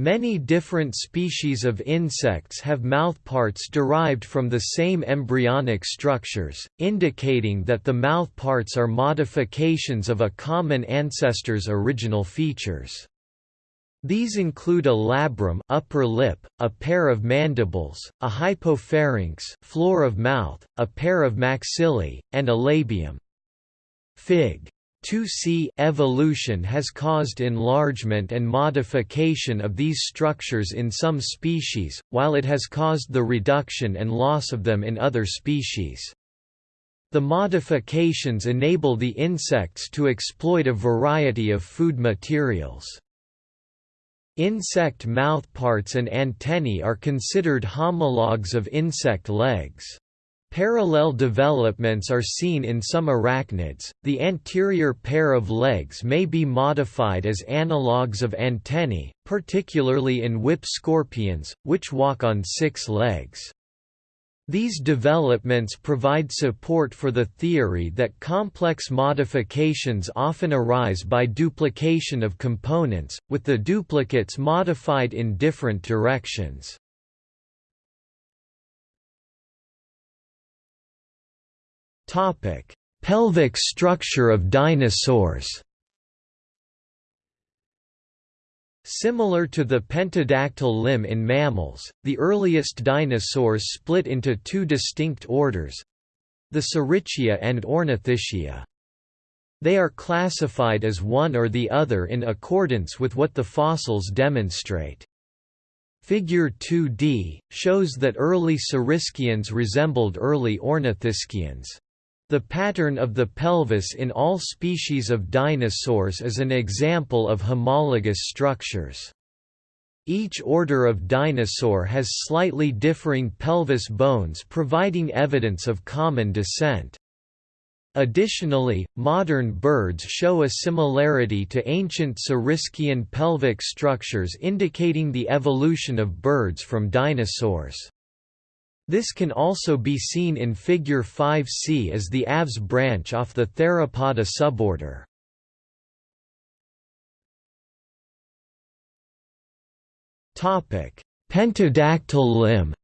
Many different species of insects have mouthparts derived from the same embryonic structures, indicating that the mouthparts are modifications of a common ancestor's original features. These include a labrum upper lip, a pair of mandibles, a hypopharynx floor of mouth, a pair of maxillae, and a labium. Fig. 2c evolution has caused enlargement and modification of these structures in some species, while it has caused the reduction and loss of them in other species. The modifications enable the insects to exploit a variety of food materials. Insect mouthparts and antennae are considered homologs of insect legs. Parallel developments are seen in some arachnids. The anterior pair of legs may be modified as analogues of antennae, particularly in whip scorpions, which walk on six legs. These developments provide support for the theory that complex modifications often arise by duplication of components, with the duplicates modified in different directions. Topic: Pelvic structure of dinosaurs. Similar to the pentadactyl limb in mammals, the earliest dinosaurs split into two distinct orders—the Saurischia and Ornithischia. They are classified as one or the other in accordance with what the fossils demonstrate. Figure 2d, shows that early Saurischians resembled early Ornithischians. The pattern of the pelvis in all species of dinosaurs is an example of homologous structures. Each order of dinosaur has slightly differing pelvis bones providing evidence of common descent. Additionally, modern birds show a similarity to ancient Saurischian pelvic structures indicating the evolution of birds from dinosaurs. This can also be seen in Figure 5c as the Aves branch off the Theropoda suborder. Pentadactyl limb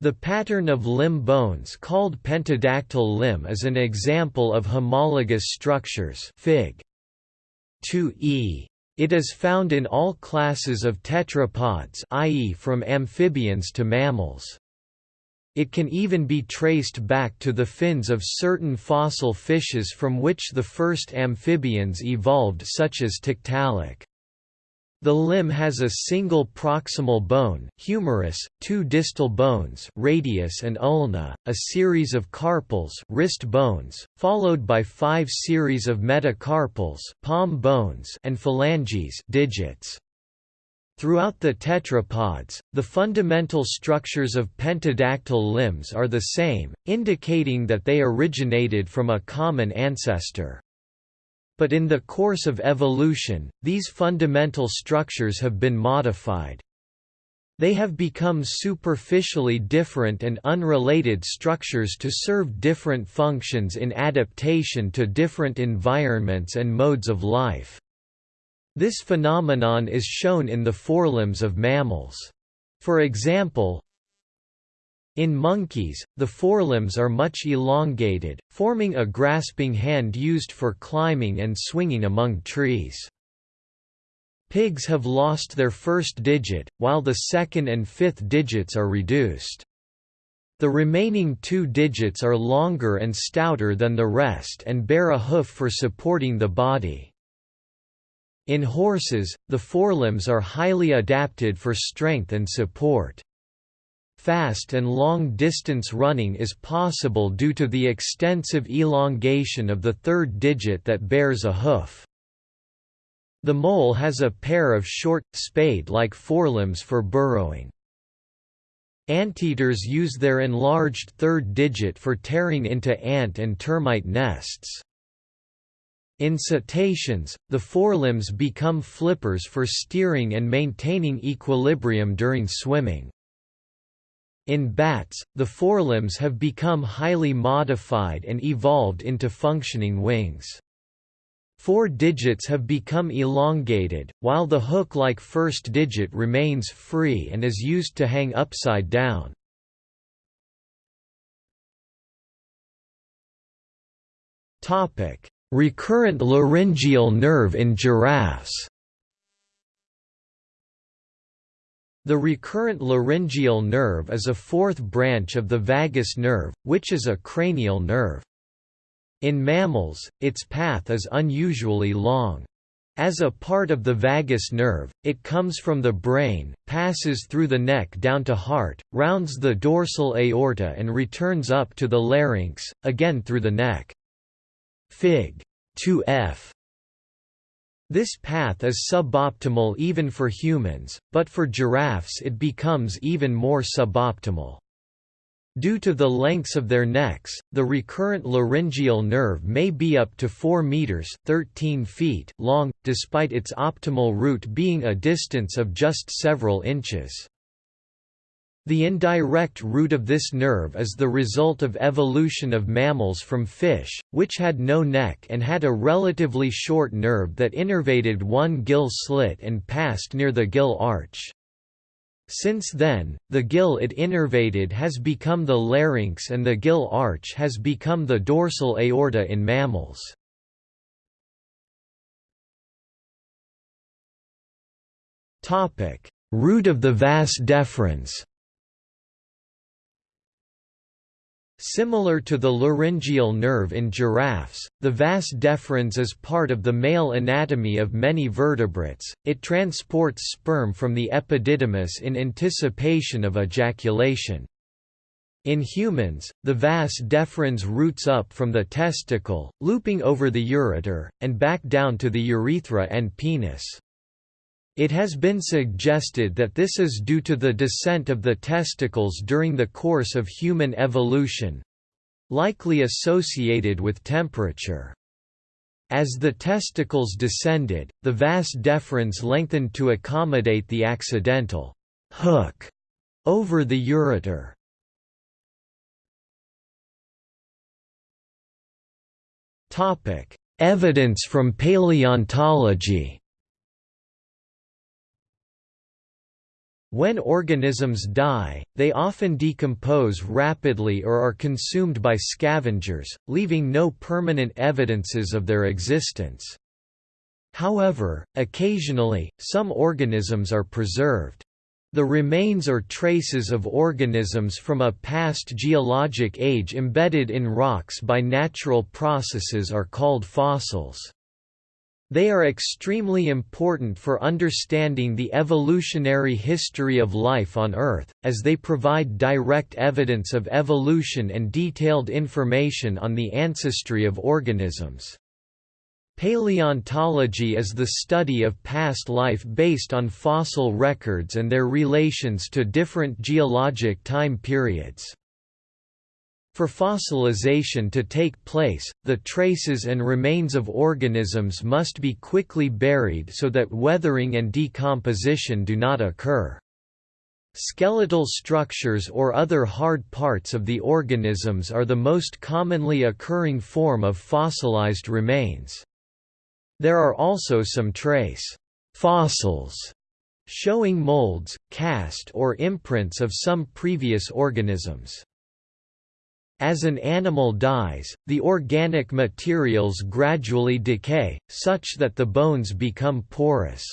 The pattern of limb bones called pentadactyl limb is an example of homologous structures Fig. 2e. It is found in all classes of tetrapods i.e. from amphibians to mammals. It can even be traced back to the fins of certain fossil fishes from which the first amphibians evolved such as Tiktaalik. The limb has a single proximal bone humerus, two distal bones radius and ulna, a series of carpals wrist bones, followed by five series of metacarpals palm bones and phalanges digits. Throughout the tetrapods, the fundamental structures of pentadactyl limbs are the same, indicating that they originated from a common ancestor. But in the course of evolution, these fundamental structures have been modified. They have become superficially different and unrelated structures to serve different functions in adaptation to different environments and modes of life. This phenomenon is shown in the forelimbs of mammals. For example, in monkeys, the forelimbs are much elongated, forming a grasping hand used for climbing and swinging among trees. Pigs have lost their first digit, while the second and fifth digits are reduced. The remaining two digits are longer and stouter than the rest and bear a hoof for supporting the body. In horses, the forelimbs are highly adapted for strength and support. Fast and long-distance running is possible due to the extensive elongation of the third digit that bears a hoof. The mole has a pair of short, spade-like forelimbs for burrowing. Anteaters use their enlarged third digit for tearing into ant and termite nests. In cetaceans, the forelimbs become flippers for steering and maintaining equilibrium during swimming. In bats, the forelimbs have become highly modified and evolved into functioning wings. Four digits have become elongated, while the hook-like first digit remains free and is used to hang upside down. Recurrent laryngeal nerve in giraffes The recurrent laryngeal nerve is a fourth branch of the vagus nerve, which is a cranial nerve. In mammals, its path is unusually long. As a part of the vagus nerve, it comes from the brain, passes through the neck down to heart, rounds the dorsal aorta and returns up to the larynx, again through the neck. Fig. 2f this path is suboptimal even for humans, but for giraffes it becomes even more suboptimal. Due to the lengths of their necks, the recurrent laryngeal nerve may be up to 4 meters (13 feet) long, despite its optimal route being a distance of just several inches. The indirect route of this nerve is the result of evolution of mammals from fish, which had no neck and had a relatively short nerve that innervated one gill slit and passed near the gill arch. Since then, the gill it innervated has become the larynx and the gill arch has become the dorsal aorta in mammals. Route of the vas deferens Similar to the laryngeal nerve in giraffes, the vas deferens is part of the male anatomy of many vertebrates, it transports sperm from the epididymis in anticipation of ejaculation. In humans, the vas deferens routes up from the testicle, looping over the ureter, and back down to the urethra and penis. It has been suggested that this is due to the descent of the testicles during the course of human evolution—likely associated with temperature. As the testicles descended, the vas deferens lengthened to accommodate the accidental hook over the ureter. Evidence from paleontology When organisms die, they often decompose rapidly or are consumed by scavengers, leaving no permanent evidences of their existence. However, occasionally, some organisms are preserved. The remains or traces of organisms from a past geologic age embedded in rocks by natural processes are called fossils. They are extremely important for understanding the evolutionary history of life on Earth, as they provide direct evidence of evolution and detailed information on the ancestry of organisms. Paleontology is the study of past life based on fossil records and their relations to different geologic time periods. For fossilization to take place, the traces and remains of organisms must be quickly buried so that weathering and decomposition do not occur. Skeletal structures or other hard parts of the organisms are the most commonly occurring form of fossilized remains. There are also some trace fossils showing molds, cast or imprints of some previous organisms. As an animal dies, the organic materials gradually decay, such that the bones become porous.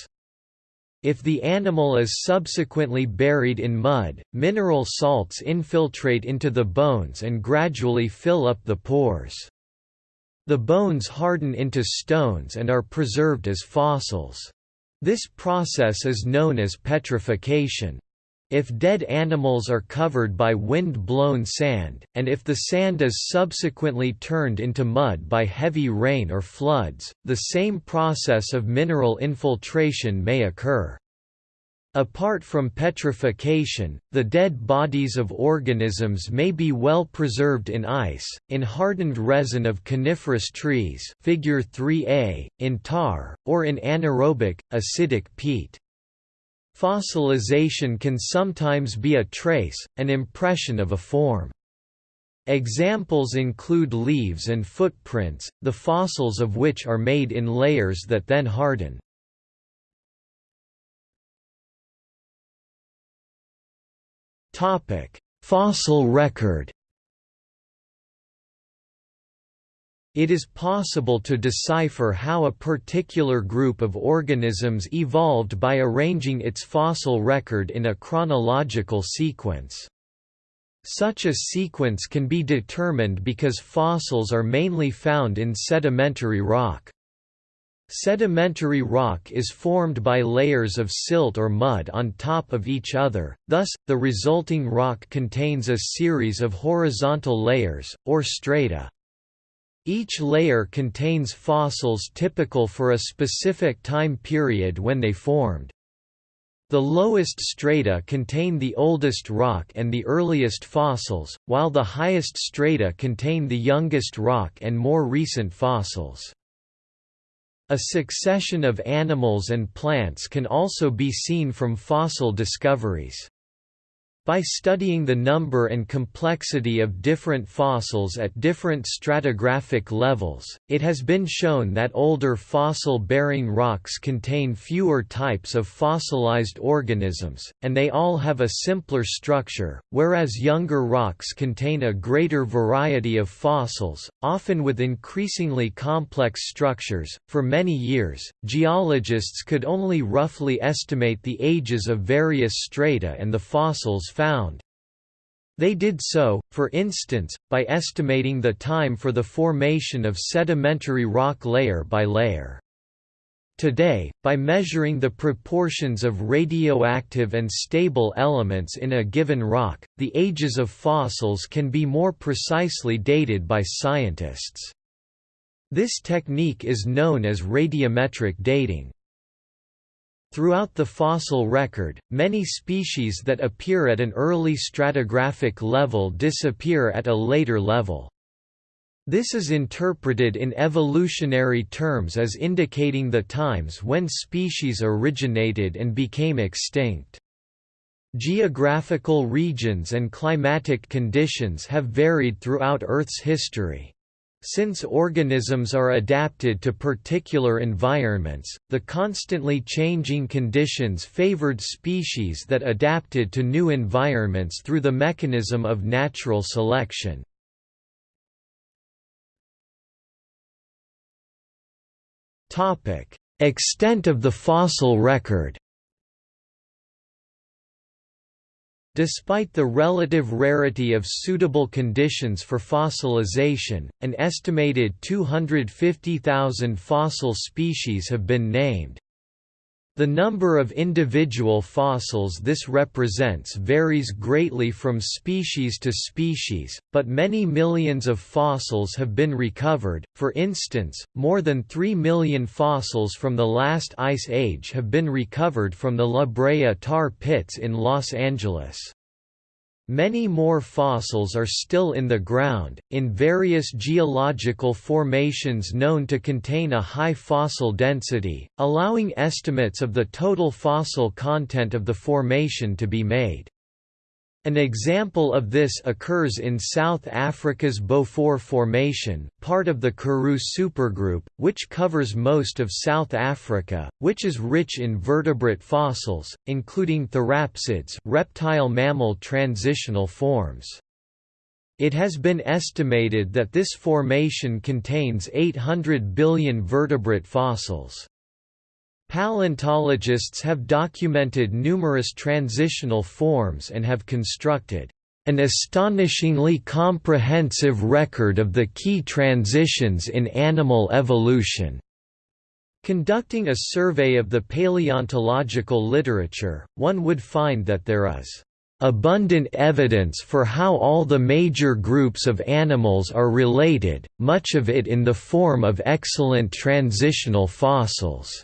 If the animal is subsequently buried in mud, mineral salts infiltrate into the bones and gradually fill up the pores. The bones harden into stones and are preserved as fossils. This process is known as petrification. If dead animals are covered by wind-blown sand, and if the sand is subsequently turned into mud by heavy rain or floods, the same process of mineral infiltration may occur. Apart from petrification, the dead bodies of organisms may be well preserved in ice, in hardened resin of coniferous trees figure 3a, in tar, or in anaerobic, acidic peat. Fossilization can sometimes be a trace, an impression of a form. Examples include leaves and footprints, the fossils of which are made in layers that then harden. Fossil record It is possible to decipher how a particular group of organisms evolved by arranging its fossil record in a chronological sequence. Such a sequence can be determined because fossils are mainly found in sedimentary rock. Sedimentary rock is formed by layers of silt or mud on top of each other, thus, the resulting rock contains a series of horizontal layers, or strata. Each layer contains fossils typical for a specific time period when they formed. The lowest strata contain the oldest rock and the earliest fossils, while the highest strata contain the youngest rock and more recent fossils. A succession of animals and plants can also be seen from fossil discoveries. By studying the number and complexity of different fossils at different stratigraphic levels, it has been shown that older fossil-bearing rocks contain fewer types of fossilized organisms, and they all have a simpler structure, whereas younger rocks contain a greater variety of fossils, often with increasingly complex structures. For many years, geologists could only roughly estimate the ages of various strata and the fossils found. They did so, for instance, by estimating the time for the formation of sedimentary rock layer by layer. Today, by measuring the proportions of radioactive and stable elements in a given rock, the ages of fossils can be more precisely dated by scientists. This technique is known as radiometric dating. Throughout the fossil record, many species that appear at an early stratigraphic level disappear at a later level. This is interpreted in evolutionary terms as indicating the times when species originated and became extinct. Geographical regions and climatic conditions have varied throughout Earth's history. Since organisms are adapted to particular environments, the constantly changing conditions favored species that adapted to new environments through the mechanism of natural selection. Extent of the fossil record Despite the relative rarity of suitable conditions for fossilization, an estimated 250,000 fossil species have been named. The number of individual fossils this represents varies greatly from species to species, but many millions of fossils have been recovered. For instance, more than 3 million fossils from the last ice age have been recovered from the La Brea tar pits in Los Angeles. Many more fossils are still in the ground, in various geological formations known to contain a high fossil density, allowing estimates of the total fossil content of the formation to be made. An example of this occurs in South Africa's Beaufort Formation, part of the Karoo supergroup, which covers most of South Africa, which is rich in vertebrate fossils, including therapsids reptile mammal transitional forms. It has been estimated that this formation contains 800 billion vertebrate fossils. Paleontologists have documented numerous transitional forms and have constructed an astonishingly comprehensive record of the key transitions in animal evolution. Conducting a survey of the paleontological literature, one would find that there is abundant evidence for how all the major groups of animals are related, much of it in the form of excellent transitional fossils.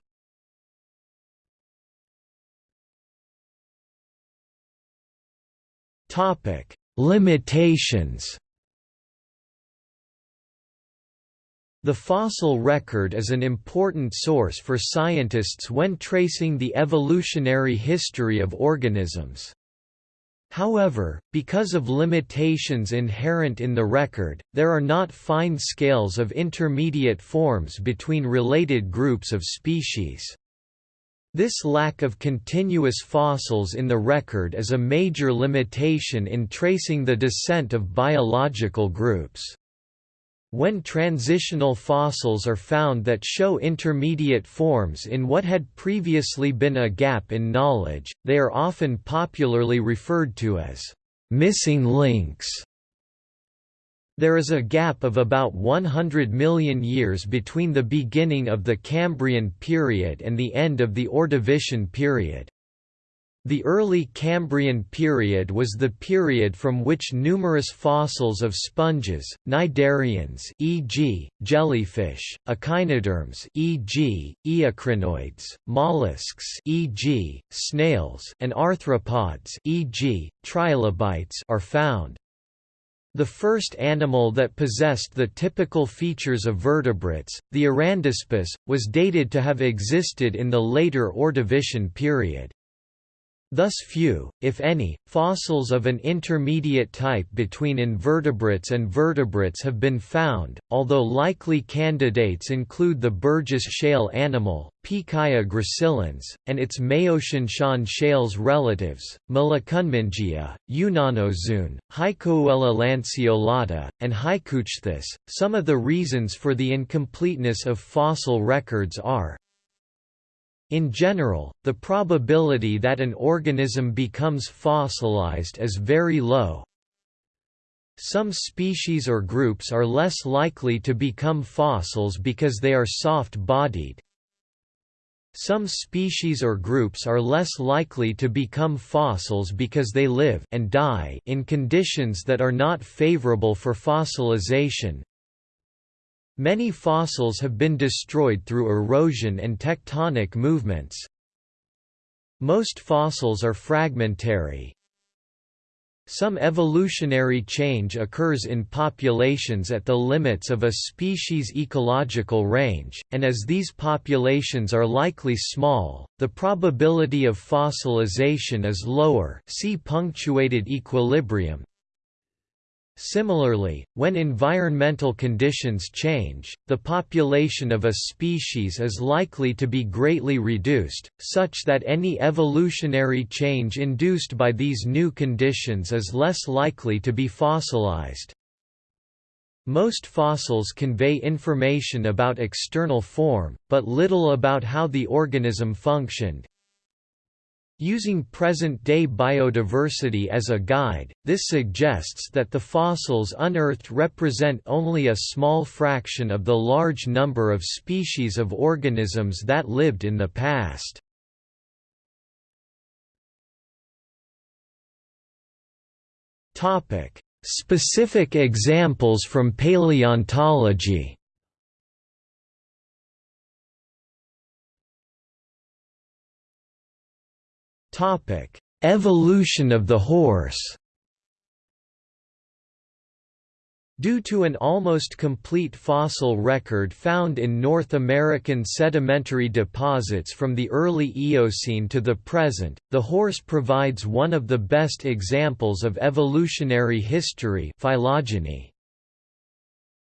Topic: Limitations. The fossil record is an important source for scientists when tracing the evolutionary history of organisms. However, because of limitations inherent in the record, there are not fine scales of intermediate forms between related groups of species. This lack of continuous fossils in the record is a major limitation in tracing the descent of biological groups. When transitional fossils are found that show intermediate forms in what had previously been a gap in knowledge, they are often popularly referred to as missing links. There is a gap of about 100 million years between the beginning of the Cambrian period and the end of the Ordovician period. The early Cambrian period was the period from which numerous fossils of sponges, cnidarians e.g., jellyfish, echinoderms e.g., eocrinoids, mollusks e.g., snails and arthropods e.g., trilobites are found. The first animal that possessed the typical features of vertebrates, the Arandaspis, was dated to have existed in the later Ordovician period. Thus few, if any, fossils of an intermediate type between invertebrates and vertebrates have been found, although likely candidates include the Burgess shale animal, Pikaia gracilens, and its Maotian shales relatives, Myllokunmingia, Yunnanozoon, Haikouella lanceolata, and Haikouichthys. Some of the reasons for the incompleteness of fossil records are in general, the probability that an organism becomes fossilized is very low. Some species or groups are less likely to become fossils because they are soft-bodied. Some species or groups are less likely to become fossils because they live and die in conditions that are not favorable for fossilization, Many fossils have been destroyed through erosion and tectonic movements. Most fossils are fragmentary. Some evolutionary change occurs in populations at the limits of a species' ecological range, and as these populations are likely small, the probability of fossilization is lower see punctuated equilibrium, Similarly, when environmental conditions change, the population of a species is likely to be greatly reduced, such that any evolutionary change induced by these new conditions is less likely to be fossilized. Most fossils convey information about external form, but little about how the organism functioned, Using present-day biodiversity as a guide, this suggests that the fossils unearthed represent only a small fraction of the large number of species of organisms that lived in the past. Specific examples from paleontology Evolution of the horse. Due to an almost complete fossil record found in North American sedimentary deposits from the early Eocene to the present, the horse provides one of the best examples of evolutionary history phylogeny.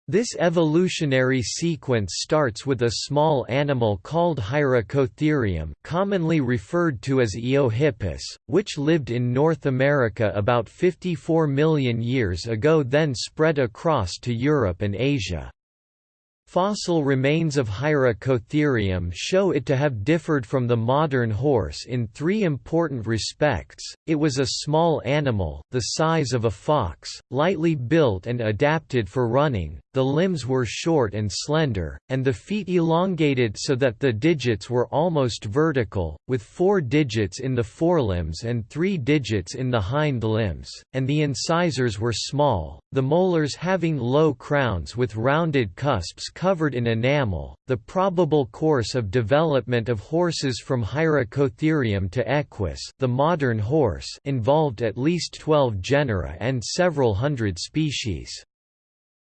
This evolutionary sequence starts with a small animal called Hyracotherium commonly referred to as Eohippus, which lived in North America about 54 million years ago then spread across to Europe and Asia. Fossil remains of Hyracotherium show it to have differed from the modern horse in three important respects, it was a small animal the size of a fox, lightly built and adapted for running, the limbs were short and slender, and the feet elongated so that the digits were almost vertical, with four digits in the forelimbs and three digits in the hind limbs, and the incisors were small, the molars having low crowns with rounded cusps covered in enamel. The probable course of development of horses from Hyracotherium to Equus, the modern horse, involved at least 12 genera and several hundred species.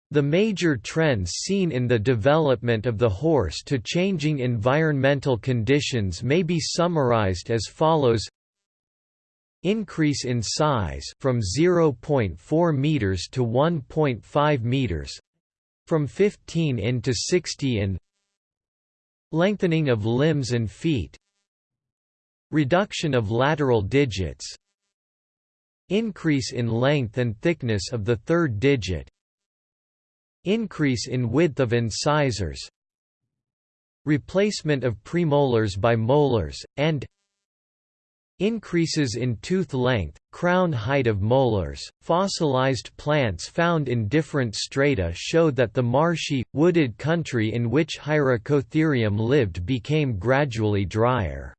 The major trends seen in the development of the horse to changing environmental conditions may be summarized as follows Increase in size from 0.4 meters to 1.5 meters from 15 in to 60 in Lengthening of limbs and feet Reduction of lateral digits Increase in length and thickness of the third digit Increase in width of incisors Replacement of premolars by molars, and Increases in tooth length, crown height of molars. Fossilized plants found in different strata show that the marshy, wooded country in which Hyracotherium lived became gradually drier.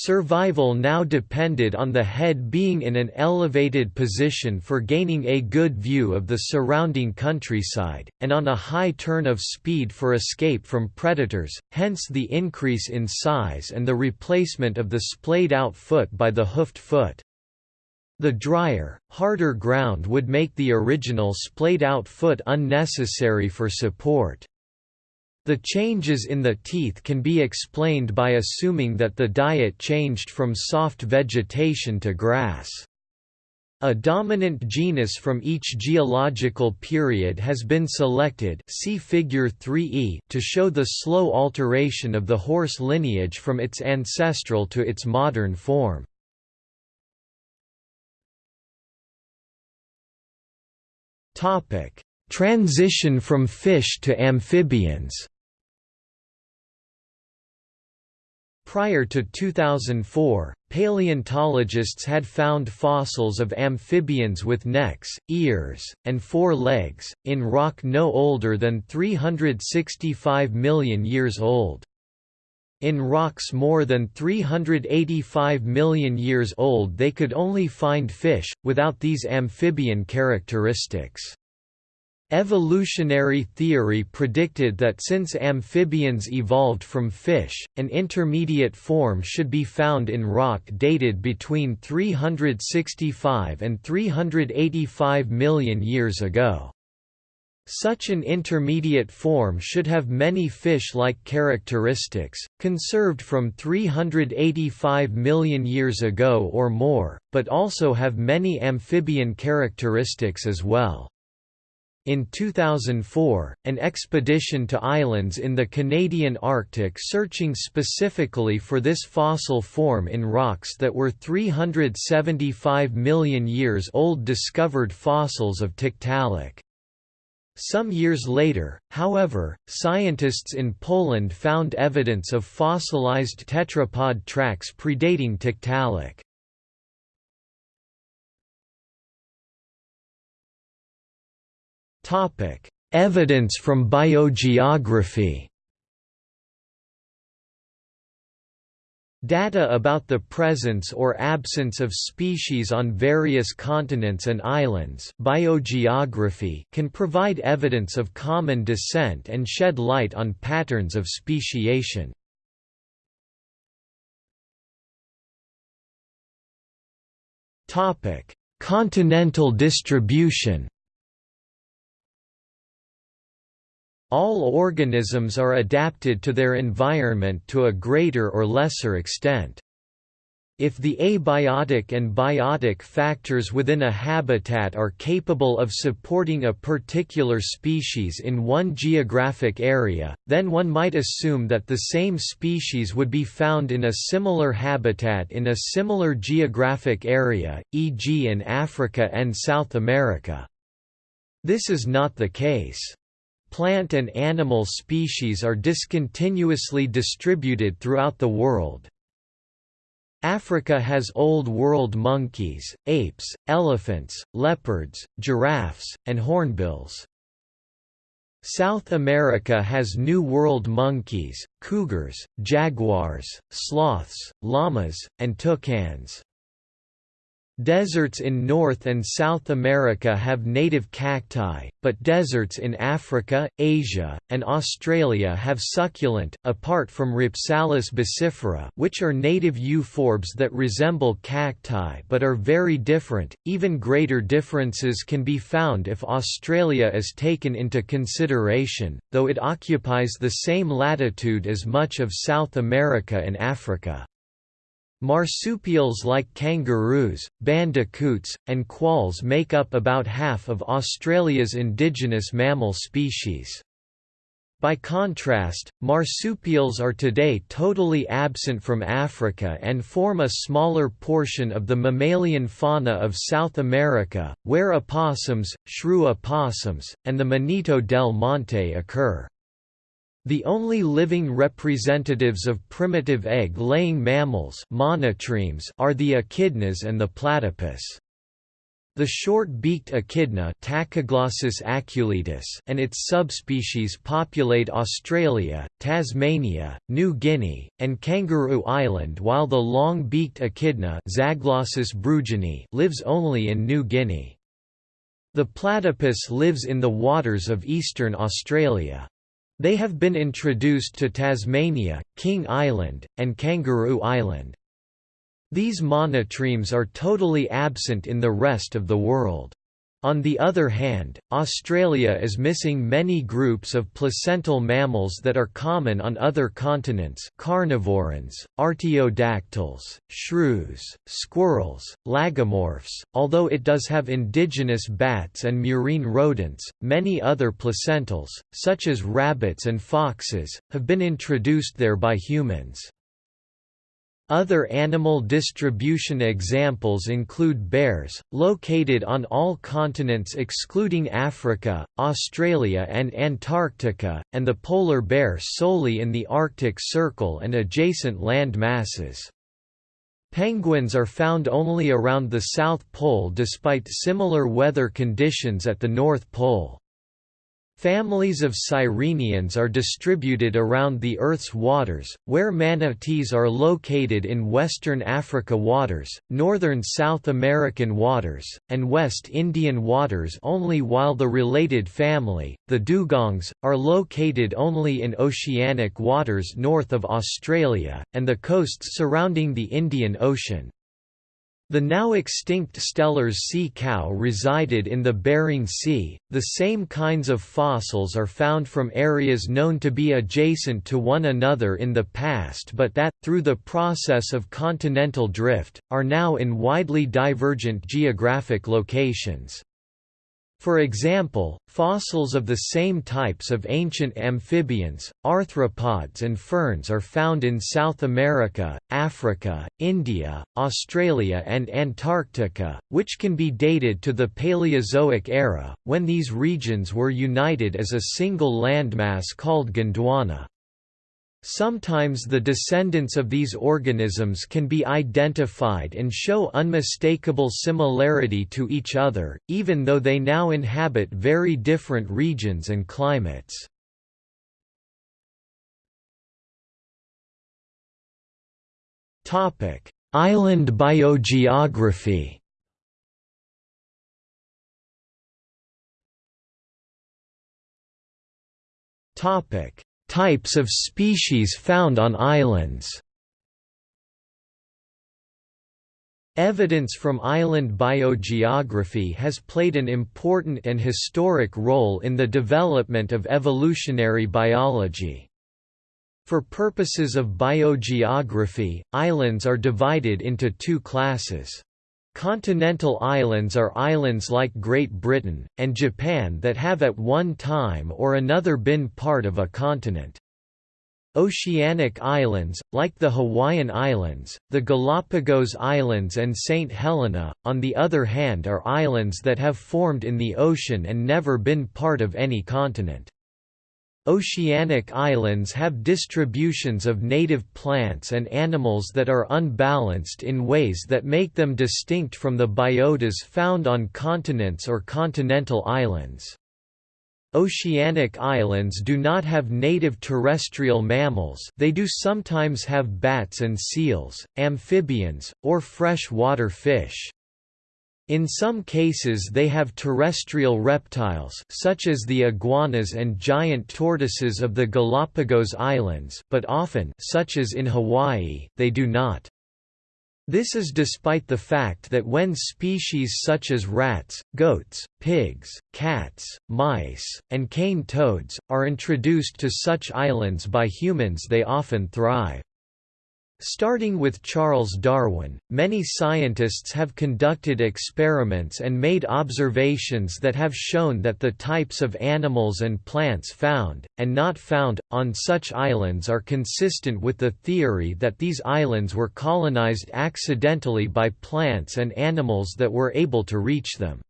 Survival now depended on the head being in an elevated position for gaining a good view of the surrounding countryside, and on a high turn of speed for escape from predators, hence the increase in size and the replacement of the splayed-out foot by the hoofed foot. The drier, harder ground would make the original splayed-out foot unnecessary for support. The changes in the teeth can be explained by assuming that the diet changed from soft vegetation to grass. A dominant genus from each geological period has been selected see figure 3e to show the slow alteration of the horse lineage from its ancestral to its modern form. Transition from fish to amphibians Prior to 2004, paleontologists had found fossils of amphibians with necks, ears, and four legs, in rock no older than 365 million years old. In rocks more than 385 million years old they could only find fish, without these amphibian characteristics. Evolutionary theory predicted that since amphibians evolved from fish, an intermediate form should be found in rock dated between 365 and 385 million years ago. Such an intermediate form should have many fish-like characteristics, conserved from 385 million years ago or more, but also have many amphibian characteristics as well. In 2004, an expedition to islands in the Canadian Arctic searching specifically for this fossil form in rocks that were 375 million years old discovered fossils of Tiktaalik. Some years later, however, scientists in Poland found evidence of fossilized tetrapod tracks predating Tiktaalik. Evidence from biogeography. Data about the presence or absence of species on various continents and islands. Biogeography can provide evidence of common descent and shed light on patterns of speciation. Continental distribution All organisms are adapted to their environment to a greater or lesser extent. If the abiotic and biotic factors within a habitat are capable of supporting a particular species in one geographic area, then one might assume that the same species would be found in a similar habitat in a similar geographic area, e.g. in Africa and South America. This is not the case. Plant and animal species are discontinuously distributed throughout the world. Africa has Old World monkeys, apes, elephants, leopards, giraffes, and hornbills. South America has New World monkeys, cougars, jaguars, sloths, llamas, and toucans. Deserts in North and South America have native cacti, but deserts in Africa, Asia, and Australia have succulent, apart from Rhipsalis baccifera which are native euphorbs that resemble cacti but are very different. Even greater differences can be found if Australia is taken into consideration, though it occupies the same latitude as much of South America and Africa. Marsupials like kangaroos, bandicoots, and quolls make up about half of Australia's indigenous mammal species. By contrast, marsupials are today totally absent from Africa and form a smaller portion of the mammalian fauna of South America, where opossums, shrew opossums, and the Monito del Monte occur. The only living representatives of primitive egg-laying mammals are the echidnas and the platypus. The short-beaked echidna aculeatus and its subspecies populate Australia, Tasmania, New Guinea, and Kangaroo Island while the long-beaked echidna lives only in New Guinea. The platypus lives in the waters of eastern Australia. They have been introduced to Tasmania, King Island, and Kangaroo Island. These monotremes are totally absent in the rest of the world. On the other hand, Australia is missing many groups of placental mammals that are common on other continents carnivorans, artiodactyls, shrews, squirrels, lagomorphs, although it does have indigenous bats and murine rodents, many other placentals, such as rabbits and foxes, have been introduced there by humans. Other animal distribution examples include bears, located on all continents excluding Africa, Australia and Antarctica, and the polar bear solely in the Arctic Circle and adjacent land masses. Penguins are found only around the South Pole despite similar weather conditions at the North Pole. Families of sirenians are distributed around the Earth's waters, where manatees are located in Western Africa waters, northern South American waters, and West Indian waters only while the related family, the dugongs, are located only in oceanic waters north of Australia, and the coasts surrounding the Indian Ocean. The now extinct Steller's sea cow resided in the Bering Sea. The same kinds of fossils are found from areas known to be adjacent to one another in the past but that, through the process of continental drift, are now in widely divergent geographic locations. For example, fossils of the same types of ancient amphibians, arthropods and ferns are found in South America, Africa, India, Australia and Antarctica, which can be dated to the Paleozoic era, when these regions were united as a single landmass called Gondwana. Sometimes the descendants of these organisms can be identified and show unmistakable similarity to each other, even though they now inhabit very different regions and climates. Island biogeography Topic Types of species found on islands Evidence from island biogeography has played an important and historic role in the development of evolutionary biology. For purposes of biogeography, islands are divided into two classes. Continental islands are islands like Great Britain, and Japan that have at one time or another been part of a continent. Oceanic islands, like the Hawaiian Islands, the Galapagos Islands and St. Helena, on the other hand are islands that have formed in the ocean and never been part of any continent. Oceanic islands have distributions of native plants and animals that are unbalanced in ways that make them distinct from the biotas found on continents or continental islands. Oceanic islands do not have native terrestrial mammals they do sometimes have bats and seals, amphibians, or fresh-water fish. In some cases they have terrestrial reptiles such as the iguanas and giant tortoises of the Galapagos Islands but often such as in Hawaii, they do not. This is despite the fact that when species such as rats, goats, pigs, cats, mice, and cane toads, are introduced to such islands by humans they often thrive. Starting with Charles Darwin, many scientists have conducted experiments and made observations that have shown that the types of animals and plants found, and not found, on such islands are consistent with the theory that these islands were colonized accidentally by plants and animals that were able to reach them.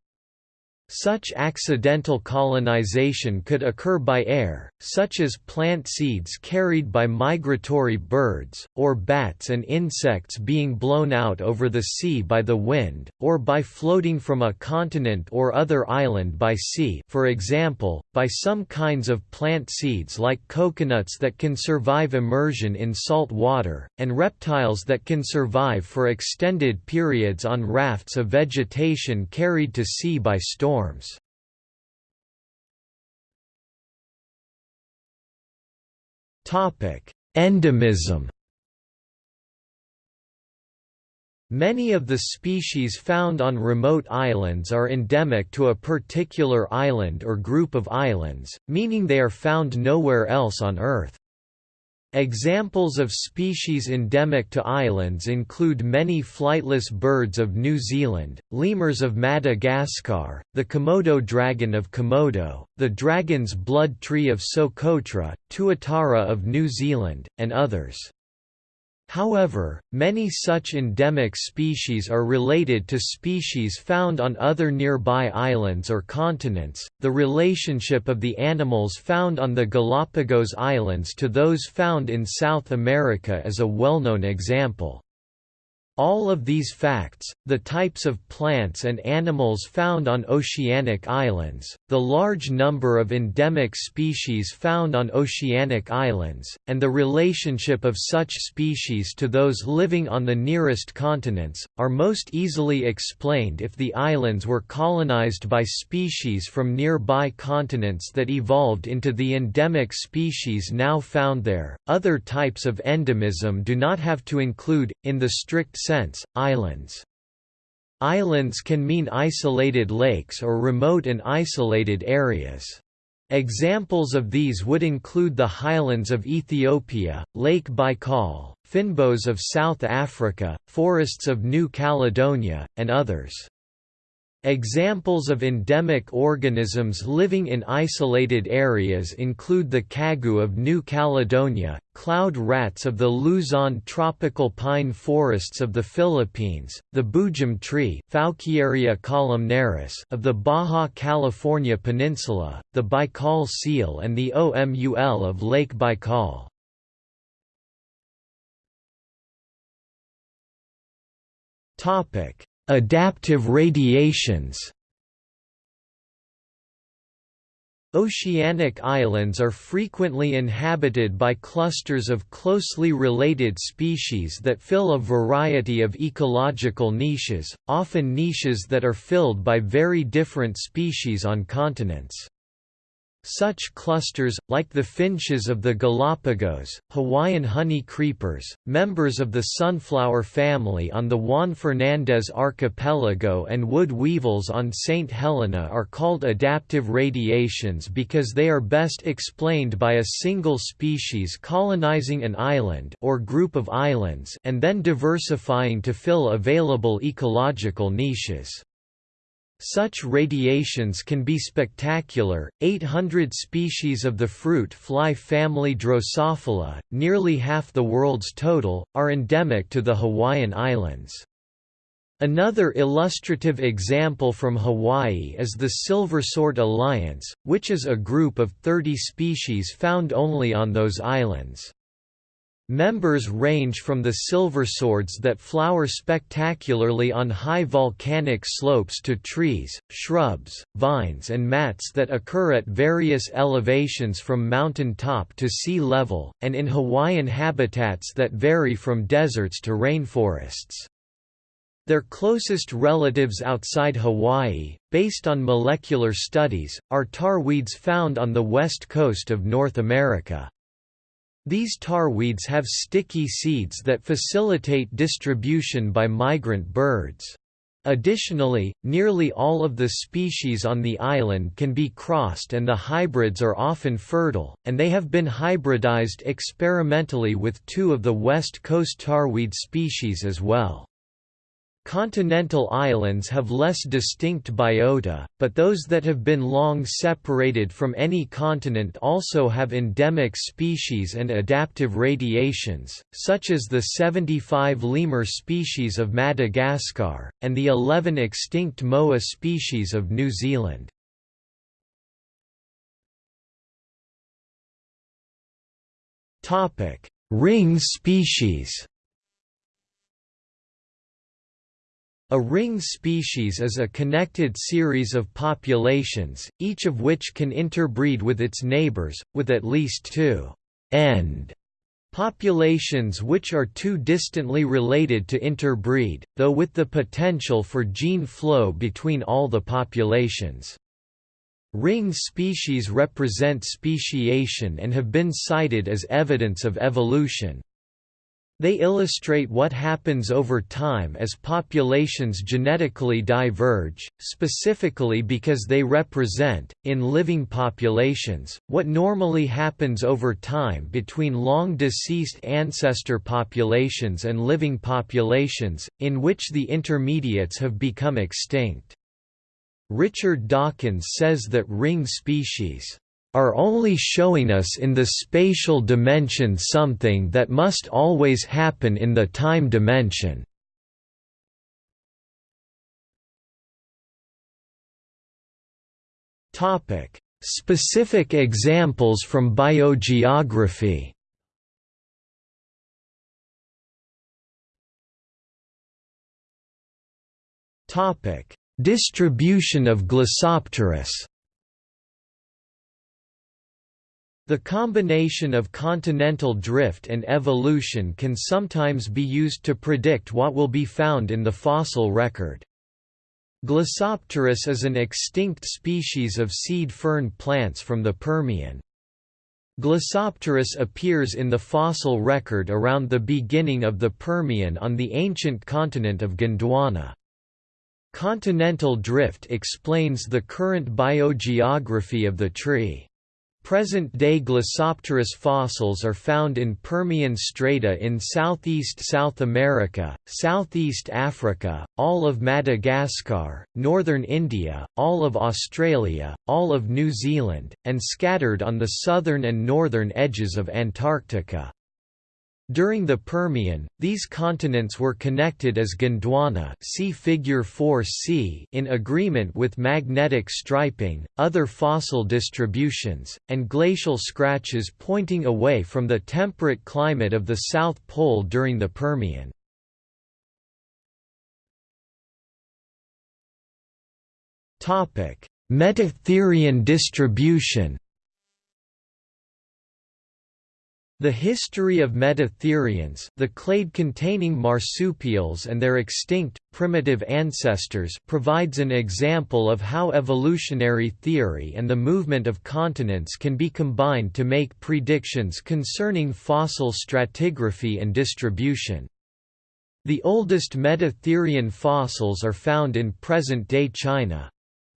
Such accidental colonization could occur by air, such as plant seeds carried by migratory birds, or bats and insects being blown out over the sea by the wind, or by floating from a continent or other island by sea for example, by some kinds of plant seeds like coconuts that can survive immersion in salt water, and reptiles that can survive for extended periods on rafts of vegetation carried to sea by storm forms. Endemism Many of the species found on remote islands are endemic to a particular island or group of islands, meaning they are found nowhere else on Earth. Examples of species endemic to islands include many flightless birds of New Zealand, lemurs of Madagascar, the Komodo dragon of Komodo, the dragon's blood tree of Socotra, tuatara of New Zealand, and others. However, many such endemic species are related to species found on other nearby islands or continents. The relationship of the animals found on the Galapagos Islands to those found in South America is a well-known example. All of these facts, the types of plants and animals found on oceanic islands, the large number of endemic species found on oceanic islands, and the relationship of such species to those living on the nearest continents, are most easily explained if the islands were colonized by species from nearby continents that evolved into the endemic species now found there. Other types of endemism do not have to include, in the strict sense, islands. Islands can mean isolated lakes or remote and isolated areas. Examples of these would include the highlands of Ethiopia, Lake Baikal, fynbos of South Africa, forests of New Caledonia, and others. Examples of endemic organisms living in isolated areas include the kagu of New Caledonia, cloud rats of the Luzon tropical pine forests of the Philippines, the boojum tree columnaris of the Baja California Peninsula, the Baikal seal and the OMUL of Lake Baikal. Topic: Adaptive radiations Oceanic islands are frequently inhabited by clusters of closely related species that fill a variety of ecological niches, often niches that are filled by very different species on continents. Such clusters, like the finches of the Galapagos, Hawaiian honey creepers, members of the sunflower family on the Juan Fernandez Archipelago and wood weevils on St. Helena are called adaptive radiations because they are best explained by a single species colonizing an island or group of islands and then diversifying to fill available ecological niches. Such radiations can be spectacular. 800 species of the fruit fly family Drosophila, nearly half the world's total, are endemic to the Hawaiian Islands. Another illustrative example from Hawaii is the Silversword Alliance, which is a group of 30 species found only on those islands. Members range from the silverswords that flower spectacularly on high volcanic slopes to trees, shrubs, vines and mats that occur at various elevations from mountain top to sea level, and in Hawaiian habitats that vary from deserts to rainforests. Their closest relatives outside Hawaii, based on molecular studies, are tarweeds found on the west coast of North America. These tarweeds have sticky seeds that facilitate distribution by migrant birds. Additionally, nearly all of the species on the island can be crossed and the hybrids are often fertile, and they have been hybridized experimentally with two of the west coast tarweed species as well. Continental islands have less distinct biota, but those that have been long separated from any continent also have endemic species and adaptive radiations, such as the 75 lemur species of Madagascar, and the 11 extinct moa species of New Zealand. Ring species A ring species is a connected series of populations, each of which can interbreed with its neighbors, with at least two end populations which are too distantly related to interbreed, though with the potential for gene flow between all the populations. Ring species represent speciation and have been cited as evidence of evolution. They illustrate what happens over time as populations genetically diverge, specifically because they represent, in living populations, what normally happens over time between long-deceased ancestor populations and living populations, in which the intermediates have become extinct. Richard Dawkins says that ring species are only showing us in the spatial dimension something that must always happen in the time dimension. Specific examples from biogeography. Distribution of Glossopteris The combination of continental drift and evolution can sometimes be used to predict what will be found in the fossil record. Glossopteris is an extinct species of seed fern plants from the Permian. Glossopteris appears in the fossil record around the beginning of the Permian on the ancient continent of Gondwana. Continental drift explains the current biogeography of the tree. Present-day Glossopteris fossils are found in Permian strata in southeast South America, southeast Africa, all of Madagascar, northern India, all of Australia, all of New Zealand, and scattered on the southern and northern edges of Antarctica. During the Permian, these continents were connected as Gondwana see figure 4c in agreement with magnetic striping, other fossil distributions, and glacial scratches pointing away from the temperate climate of the South Pole during the Permian. Metatherian distribution The history of metatherians the clade-containing marsupials and their extinct, primitive ancestors provides an example of how evolutionary theory and the movement of continents can be combined to make predictions concerning fossil stratigraphy and distribution. The oldest metatherian fossils are found in present-day China.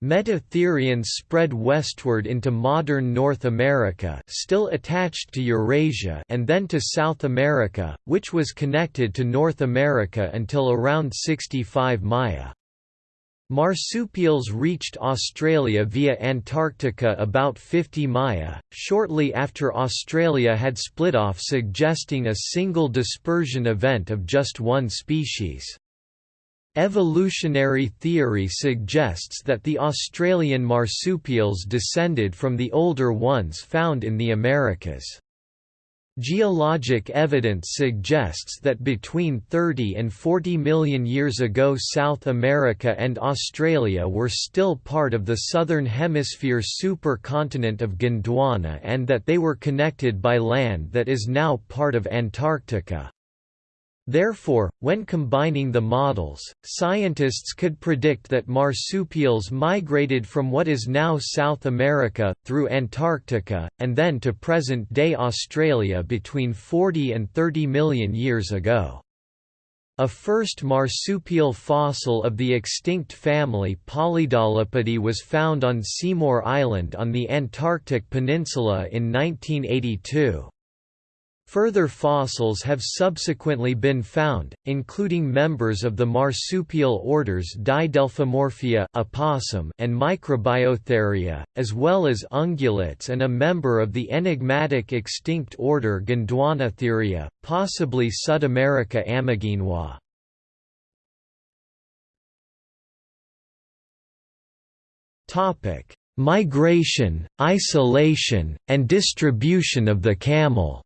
Metatherians spread westward into modern North America still attached to Eurasia and then to South America, which was connected to North America until around 65 Maya. Marsupials reached Australia via Antarctica about 50 Maya, shortly after Australia had split off suggesting a single dispersion event of just one species. Evolutionary theory suggests that the Australian marsupials descended from the older ones found in the Americas. Geologic evidence suggests that between 30 and 40 million years ago South America and Australia were still part of the Southern Hemisphere supercontinent of Gondwana and that they were connected by land that is now part of Antarctica. Therefore, when combining the models, scientists could predict that marsupials migrated from what is now South America, through Antarctica, and then to present-day Australia between 40 and 30 million years ago. A first marsupial fossil of the extinct family Polydolopidae was found on Seymour Island on the Antarctic Peninsula in 1982. Further fossils have subsequently been found, including members of the marsupial orders Didelphimorphia opossum and Microbiotheria, as well as ungulates and a member of the enigmatic extinct order Gondwanatheria, possibly Sudamerica ameghinoi. Migration, isolation, and distribution of the camel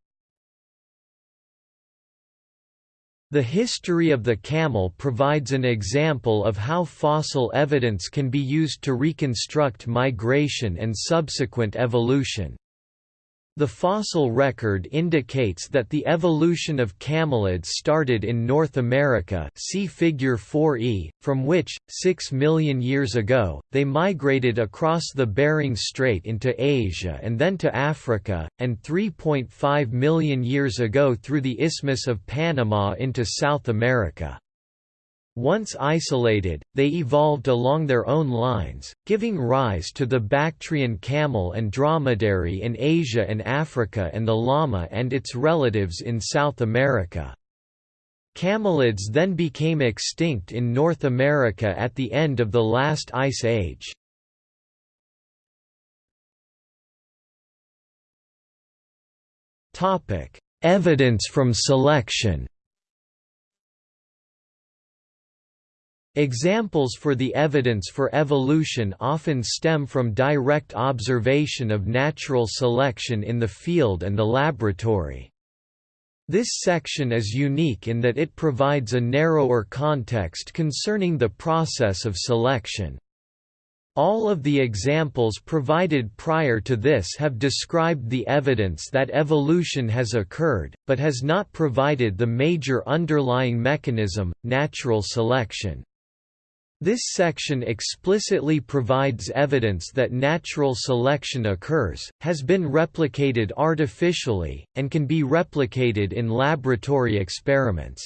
The history of the camel provides an example of how fossil evidence can be used to reconstruct migration and subsequent evolution. The fossil record indicates that the evolution of camelids started in North America see figure 4e, from which, 6 million years ago, they migrated across the Bering Strait into Asia and then to Africa, and 3.5 million years ago through the Isthmus of Panama into South America. Once isolated, they evolved along their own lines, giving rise to the Bactrian camel and dromedary in Asia and Africa and the llama and its relatives in South America. Camelids then became extinct in North America at the end of the last ice age. Evidence from selection Examples for the evidence for evolution often stem from direct observation of natural selection in the field and the laboratory. This section is unique in that it provides a narrower context concerning the process of selection. All of the examples provided prior to this have described the evidence that evolution has occurred, but has not provided the major underlying mechanism, natural selection. This section explicitly provides evidence that natural selection occurs, has been replicated artificially, and can be replicated in laboratory experiments.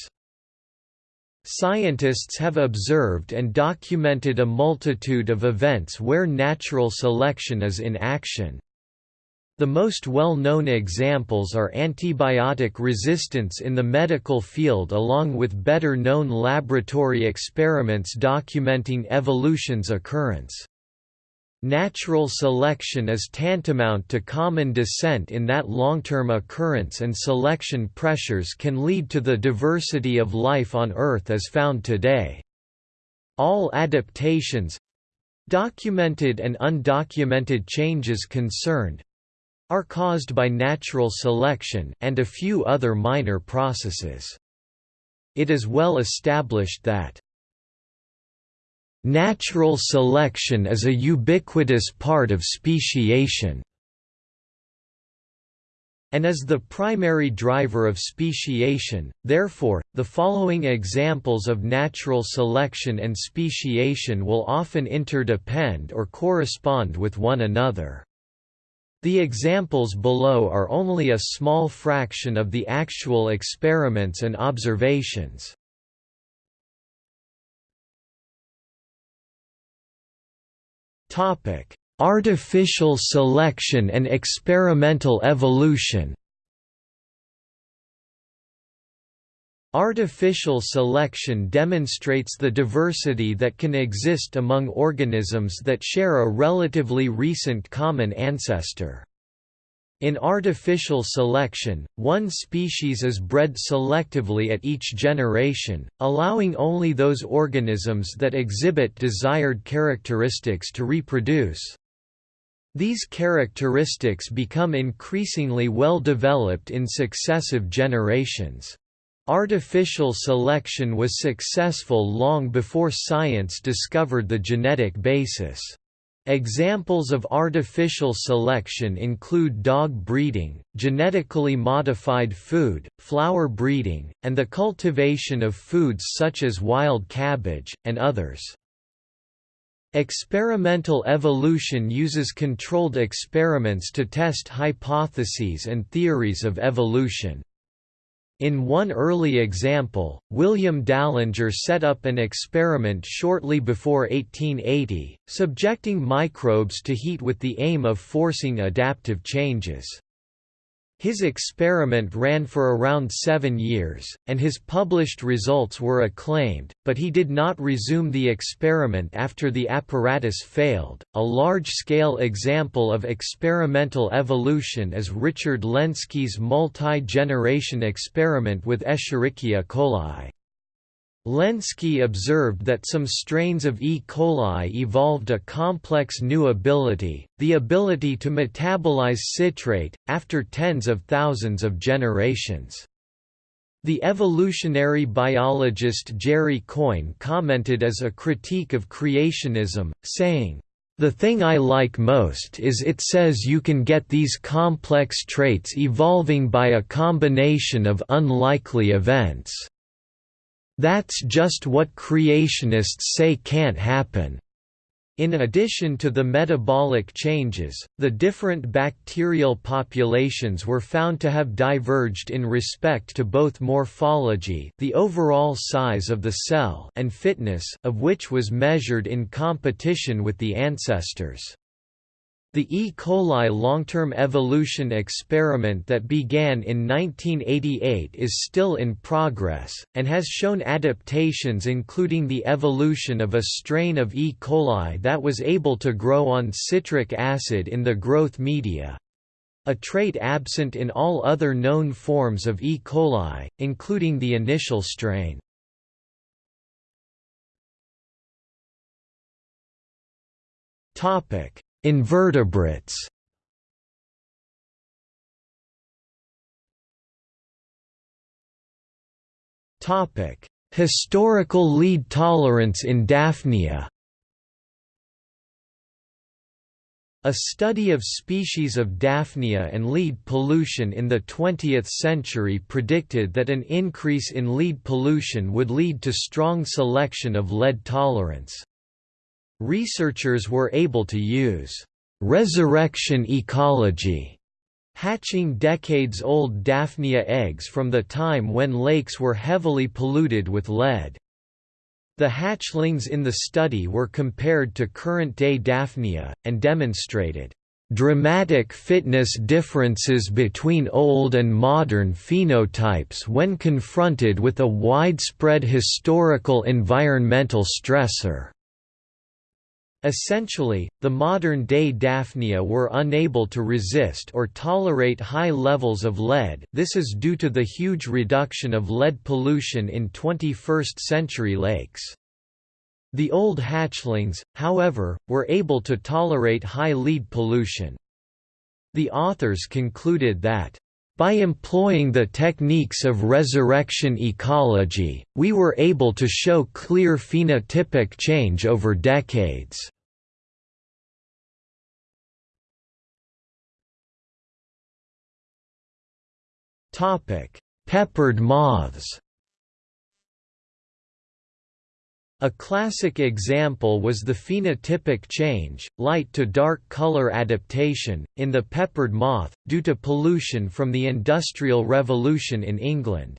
Scientists have observed and documented a multitude of events where natural selection is in action. The most well-known examples are antibiotic resistance in the medical field along with better-known laboratory experiments documenting evolution's occurrence. Natural selection is tantamount to common descent in that long-term occurrence and selection pressures can lead to the diversity of life on Earth as found today. All adaptations—documented and undocumented changes concerned—are caused by natural selection and a few other minor processes. It is well established that Natural selection is a ubiquitous part of speciation and is the primary driver of speciation, therefore, the following examples of natural selection and speciation will often interdepend or correspond with one another. The examples below are only a small fraction of the actual experiments and observations. Topic: Artificial selection and experimental evolution. Artificial selection demonstrates the diversity that can exist among organisms that share a relatively recent common ancestor. In artificial selection, one species is bred selectively at each generation, allowing only those organisms that exhibit desired characteristics to reproduce. These characteristics become increasingly well developed in successive generations. Artificial selection was successful long before science discovered the genetic basis. Examples of artificial selection include dog breeding, genetically modified food, flower breeding, and the cultivation of foods such as wild cabbage, and others. Experimental evolution uses controlled experiments to test hypotheses and theories of evolution. In one early example, William Dallinger set up an experiment shortly before 1880, subjecting microbes to heat with the aim of forcing adaptive changes. His experiment ran for around seven years, and his published results were acclaimed, but he did not resume the experiment after the apparatus failed. A large scale example of experimental evolution is Richard Lenski's multi generation experiment with Escherichia coli. Lenski observed that some strains of E. coli evolved a complex new ability, the ability to metabolize citrate, after tens of thousands of generations. The evolutionary biologist Jerry Coyne commented as a critique of creationism, saying, the thing I like most is it says you can get these complex traits evolving by a combination of unlikely events. That's just what creationists say can't happen. In addition to the metabolic changes, the different bacterial populations were found to have diverged in respect to both morphology the overall size of the cell and fitness of which was measured in competition with the ancestors. The E. coli long-term evolution experiment that began in 1988 is still in progress, and has shown adaptations including the evolution of a strain of E. coli that was able to grow on citric acid in the growth media—a trait absent in all other known forms of E. coli, including the initial strain. Topic Invertebrates Topic: Historical lead tolerance in Daphnia. A study of species of Daphnia and lead pollution in the 20th century predicted that an increase in lead pollution would lead to strong selection of lead tolerance. Researchers were able to use resurrection ecology, hatching decades-old Daphnia eggs from the time when lakes were heavily polluted with lead. The hatchlings in the study were compared to current-day Daphnia, and demonstrated dramatic fitness differences between old and modern phenotypes when confronted with a widespread historical environmental stressor. Essentially, the modern-day Daphnia were unable to resist or tolerate high levels of lead this is due to the huge reduction of lead pollution in 21st-century lakes. The old hatchlings, however, were able to tolerate high lead pollution. The authors concluded that by employing the techniques of resurrection ecology, we were able to show clear phenotypic change over decades. Peppered moths A classic example was the phenotypic change, light to dark color adaptation, in the peppered moth, due to pollution from the Industrial Revolution in England.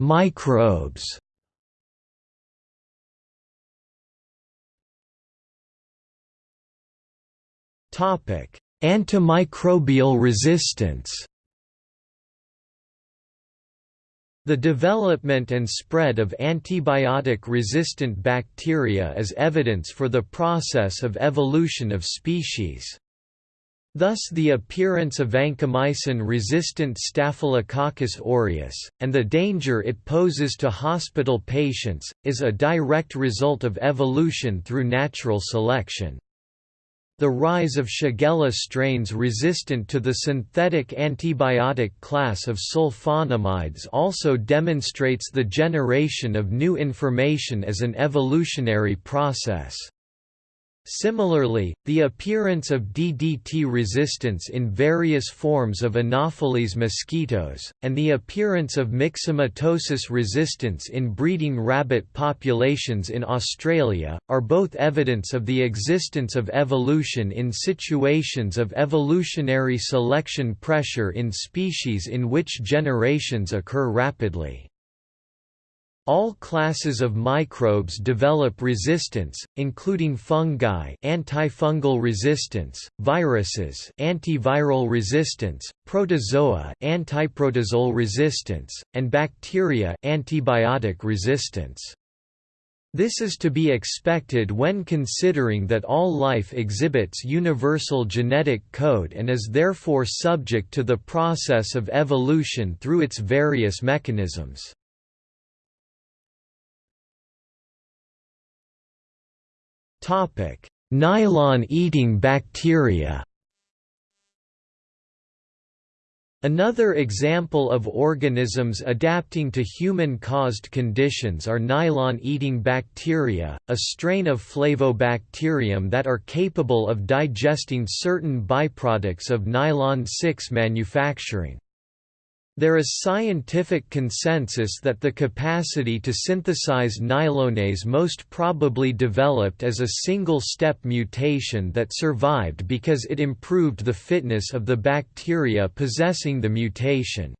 Microbes Antimicrobial resistance The development and spread of antibiotic-resistant bacteria is evidence for the process of evolution of species. Thus the appearance of vancomycin-resistant Staphylococcus aureus, and the danger it poses to hospital patients, is a direct result of evolution through natural selection. The rise of Shigella strains resistant to the synthetic antibiotic class of sulfonamides also demonstrates the generation of new information as an evolutionary process. Similarly, the appearance of DDT resistance in various forms of Anopheles mosquitoes, and the appearance of myxomatosis resistance in breeding rabbit populations in Australia, are both evidence of the existence of evolution in situations of evolutionary selection pressure in species in which generations occur rapidly. All classes of microbes develop resistance, including fungi antifungal resistance, viruses antiviral resistance, protozoa antiprotozoal resistance, and bacteria antibiotic resistance. This is to be expected when considering that all life exhibits universal genetic code and is therefore subject to the process of evolution through its various mechanisms. Nylon-eating bacteria. Another example of organisms adapting to human-caused conditions are nylon-eating bacteria, a strain of Flavobacterium that are capable of digesting certain byproducts of nylon-6 manufacturing. There is scientific consensus that the capacity to synthesize nylonase most probably developed as a single-step mutation that survived because it improved the fitness of the bacteria possessing the mutation.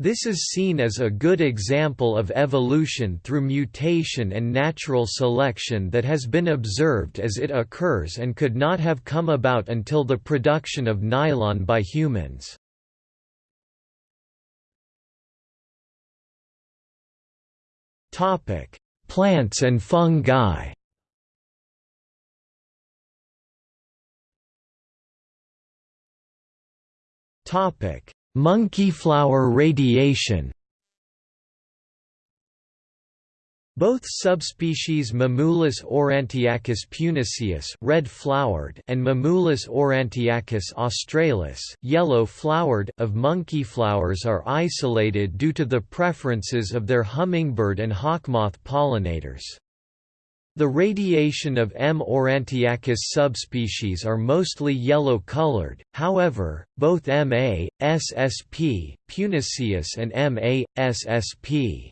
This is seen as a good example of evolution through mutation and natural selection that has been observed as it occurs and could not have come about until the production of nylon by humans. Topic: Plants and fungi. Topic: Monkeyflower radiation. Both subspecies Mimulus aurantiacus puniceus red-flowered and Mimulus aurantiacus australis yellow-flowered of monkeyflowers are isolated due to the preferences of their hummingbird and hawkmoth pollinators. The radiation of M. aurantiacus subspecies are mostly yellow-colored, however, both Ma, ssp, puniceus and Ma, ssp.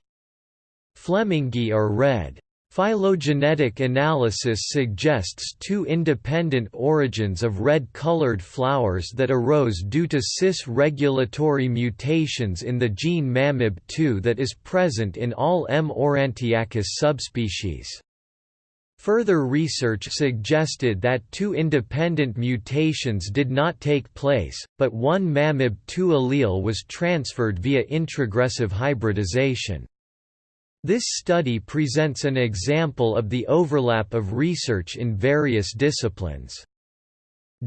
Flemingi are red. Phylogenetic analysis suggests two independent origins of red-colored flowers that arose due to cis-regulatory mutations in the gene MaMyb2 that is present in all M. aurantiacus subspecies. Further research suggested that two independent mutations did not take place, but one MaMyb2 allele was transferred via introgressive hybridization. This study presents an example of the overlap of research in various disciplines.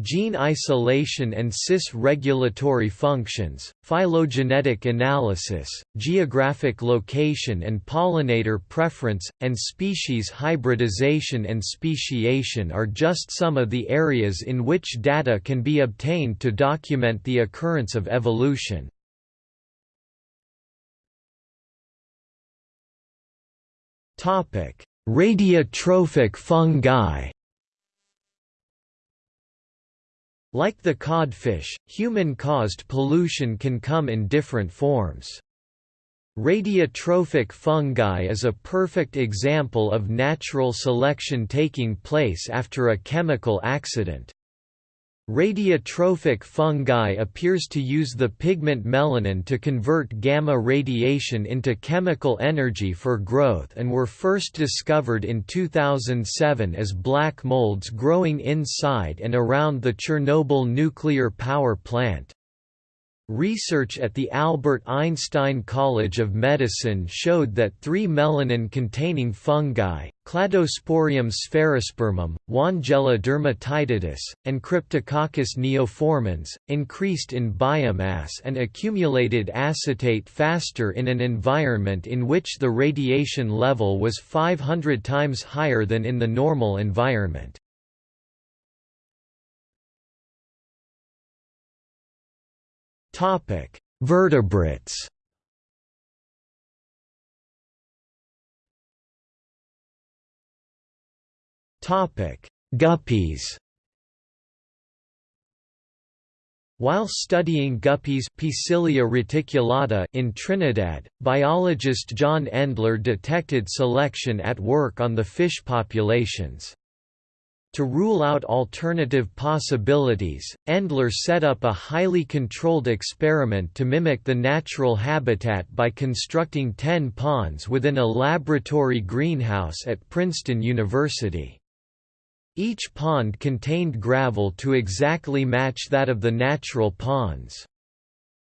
Gene isolation and cis-regulatory functions, phylogenetic analysis, geographic location and pollinator preference, and species hybridization and speciation are just some of the areas in which data can be obtained to document the occurrence of evolution. Topic: Radiotrophic fungi. Like the codfish, human-caused pollution can come in different forms. Radiotrophic fungi is a perfect example of natural selection taking place after a chemical accident. Radiotrophic fungi appears to use the pigment melanin to convert gamma radiation into chemical energy for growth and were first discovered in 2007 as black molds growing inside and around the Chernobyl nuclear power plant. Research at the Albert Einstein College of Medicine showed that three melanin-containing fungi, Cladosporium sphaerispermum, Wangiella dermatitidis, and Cryptococcus neoformans, increased in biomass and accumulated acetate faster in an environment in which the radiation level was 500 times higher than in the normal environment. Topic: Vertebrates. Topic: Guppies. While studying guppies reticulata in Trinidad, biologist John Endler detected selection at work on the fish populations. To rule out alternative possibilities, Endler set up a highly controlled experiment to mimic the natural habitat by constructing ten ponds within a laboratory greenhouse at Princeton University. Each pond contained gravel to exactly match that of the natural ponds.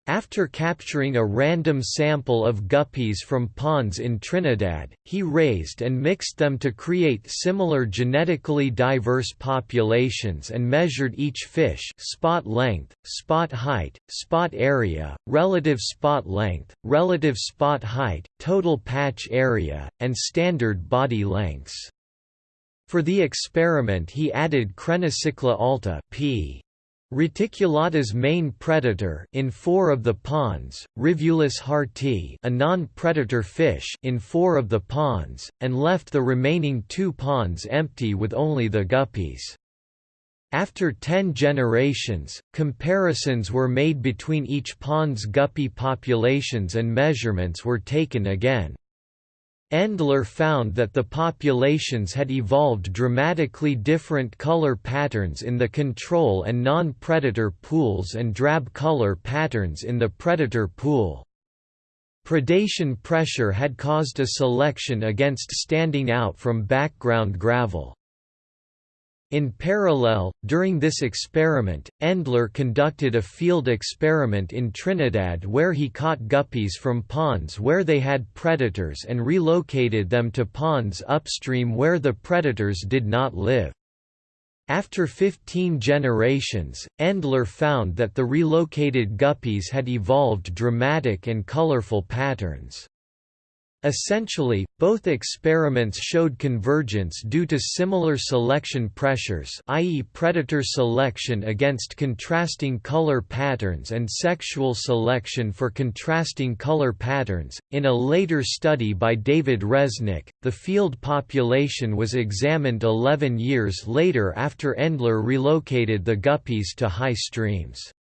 After capturing a random sample of guppies from ponds in Trinidad, he raised and mixed them to create similar genetically diverse populations and measured each fish spot length, spot height, spot area, relative spot length, relative spot height, total patch area, and standard body lengths. For the experiment he added Crenicichla alta p. Reticulata's main predator in four of the ponds, Rivulus hartii a non-predator fish in four of the ponds, and left the remaining two ponds empty with only the guppies. After ten generations, comparisons were made between each pond's guppy populations and measurements were taken again. Endler found that the populations had evolved dramatically different color patterns in the control and non-predator pools and drab color patterns in the predator pool. Predation pressure had caused a selection against standing out from background gravel. In parallel, during this experiment, Endler conducted a field experiment in Trinidad where he caught guppies from ponds where they had predators and relocated them to ponds upstream where the predators did not live. After 15 generations, Endler found that the relocated guppies had evolved dramatic and colorful patterns. Essentially, both experiments showed convergence due to similar selection pressures i.e. predator selection against contrasting color patterns and sexual selection for contrasting color patterns. In a later study by David Reznick, the field population was examined 11 years later after Endler relocated the guppies to high streams.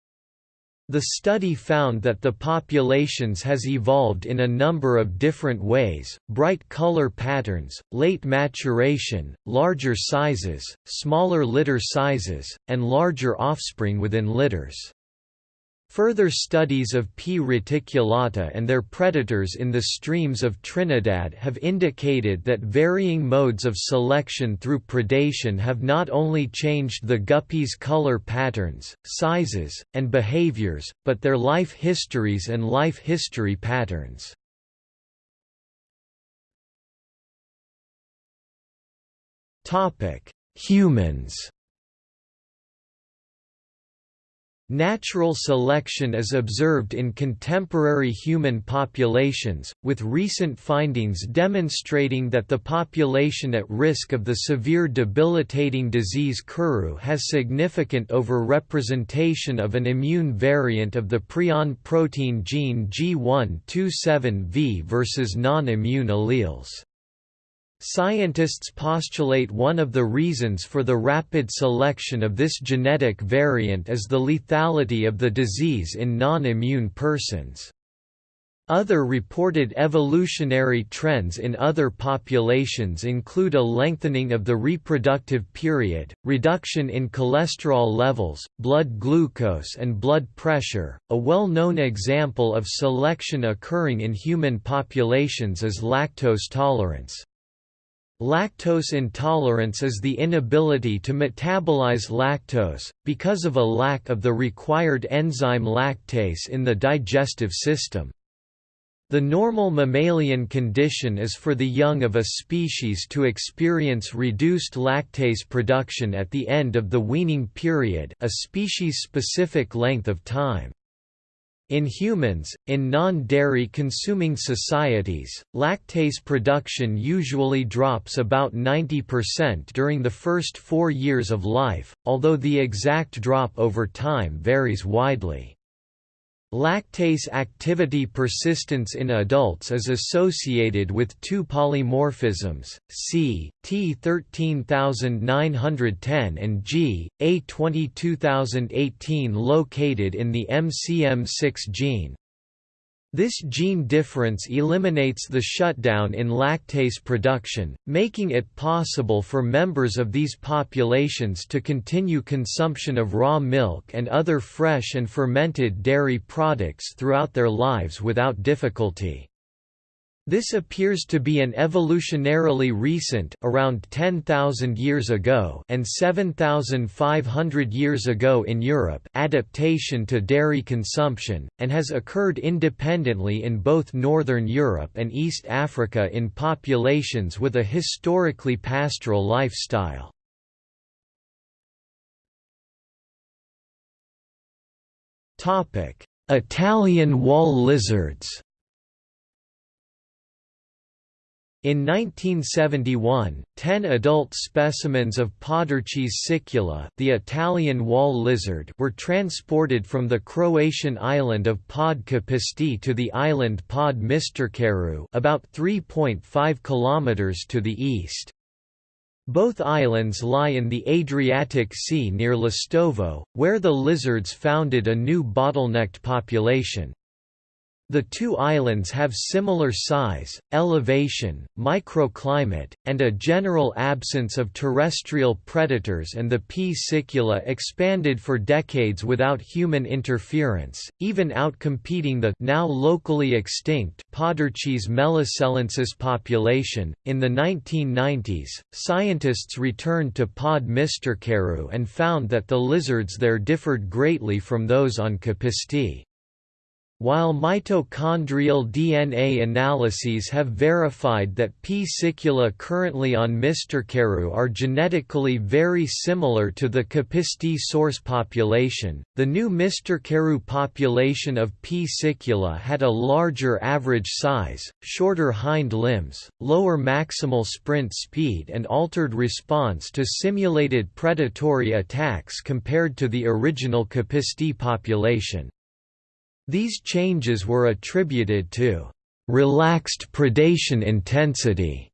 The study found that the populations has evolved in a number of different ways, bright color patterns, late maturation, larger sizes, smaller litter sizes, and larger offspring within litters. Further studies of P. reticulata and their predators in the streams of Trinidad have indicated that varying modes of selection through predation have not only changed the guppies' color patterns, sizes, and behaviors, but their life histories and life history patterns. Humans Natural selection is observed in contemporary human populations, with recent findings demonstrating that the population at risk of the severe debilitating disease Kuru has significant overrepresentation of an immune variant of the prion protein gene G127V versus non-immune alleles. Scientists postulate one of the reasons for the rapid selection of this genetic variant is the lethality of the disease in non-immune persons. Other reported evolutionary trends in other populations include a lengthening of the reproductive period, reduction in cholesterol levels, blood glucose and blood pressure. A well-known example of selection occurring in human populations is lactose tolerance. Lactose intolerance is the inability to metabolize lactose, because of a lack of the required enzyme lactase in the digestive system. The normal mammalian condition is for the young of a species to experience reduced lactase production at the end of the weaning period a species-specific length of time. In humans, in non-dairy consuming societies, lactase production usually drops about 90% during the first four years of life, although the exact drop over time varies widely. Lactase activity persistence in adults is associated with two polymorphisms, C, T13910 and G, A22018 located in the MCM6 gene. This gene difference eliminates the shutdown in lactase production, making it possible for members of these populations to continue consumption of raw milk and other fresh and fermented dairy products throughout their lives without difficulty. This appears to be an evolutionarily recent around 10,000 years ago and 7,500 years ago in Europe adaptation to dairy consumption, and has occurred independently in both Northern Europe and East Africa in populations with a historically pastoral lifestyle. Italian wall lizards In 1971, ten adult specimens of Podarcis sicula the Italian wall lizard were transported from the Croatian island of Pod Kopište to the island Pod Mistercaru about 3.5 km to the east. Both islands lie in the Adriatic Sea near Lastovo, where the lizards founded a new bottlenecked population. The two islands have similar size, elevation, microclimate, and a general absence of terrestrial predators and the P. sicula expanded for decades without human interference, even outcompeting the now locally extinct Podarcis melisellensis population. In the 1990s, scientists returned to Pod Mistercaru and found that the lizards there differed greatly from those on Kopište. While mitochondrial DNA analyses have verified that P. sicula currently on Mistercaru are genetically very similar to the Kopište source population, the new Mistercaru population of P. sicula had a larger average size, shorter hind limbs, lower maximal sprint speed and altered response to simulated predatory attacks compared to the original Kopište population. These changes were attributed to relaxed predation intensity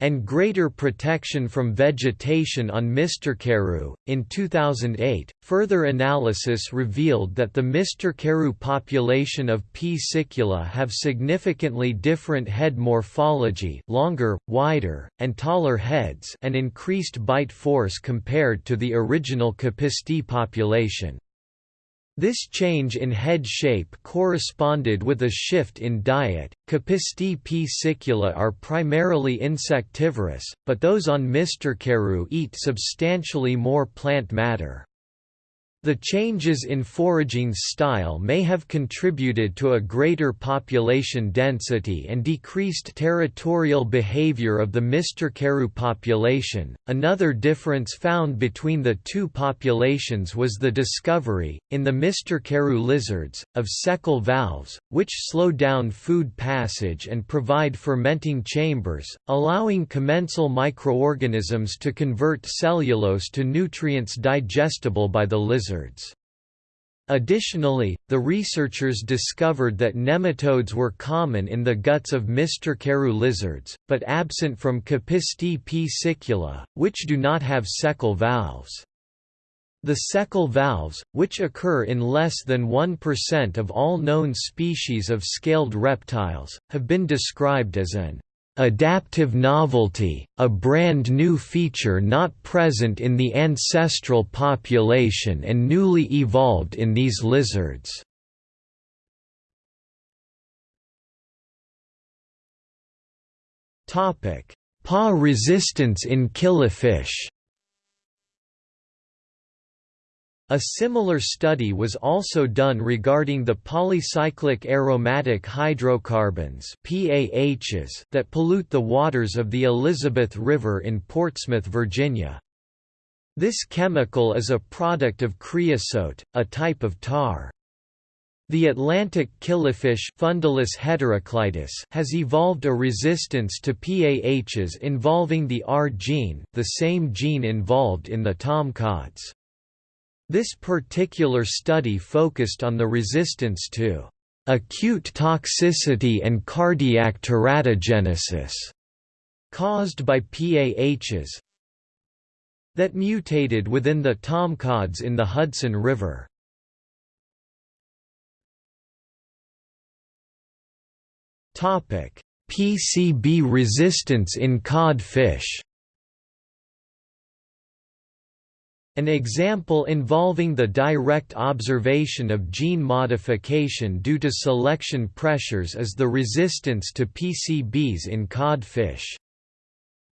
and greater protection from vegetation on Misterkaroo. In 2008, further analysis revealed that the Mr. Population of P. sicula have significantly different head morphology, longer, wider, and taller heads, and increased bite force compared to the original Kopište population. This change in head shape corresponded with a shift in diet. Kopište P. sicula are primarily insectivorous, but those on Misterkaroo eat substantially more plant matter. The changes in foraging style may have contributed to a greater population density and decreased territorial behavior of the Misterkaroo population. Another difference found between the two populations was the discovery, in the Misterkaroo lizards, of cecal valves, which slow down food passage and provide fermenting chambers, allowing commensal microorganisms to convert cellulose to nutrients digestible by the lizard lizards. Additionally, the researchers discovered that nematodes were common in the guts of Mr. Misterkaroo lizards, but absent from Kopište P. sicula, which do not have cecal valves. The cecal valves, which occur in less than 1% of all known species of scaled reptiles, have been described as an Adaptive novelty, a brand new feature not present in the ancestral population and newly evolved in these lizards. PA resistance in killifish A similar study was also done regarding the polycyclic aromatic hydrocarbons PAHs that pollute the waters of the Elizabeth River in Portsmouth, Virginia. This chemical is a product of creosote, a type of tar. The Atlantic killifish Fundulus heteroclitus has evolved a resistance to PAHs involving the R gene the same gene involved in the tomcods. This particular study focused on the resistance to acute toxicity and cardiac teratogenesis caused by PAHs that mutated within the tomcods in the Hudson River. PCB resistance in codfish An example involving the direct observation of gene modification due to selection pressures is the resistance to PCBs in codfish.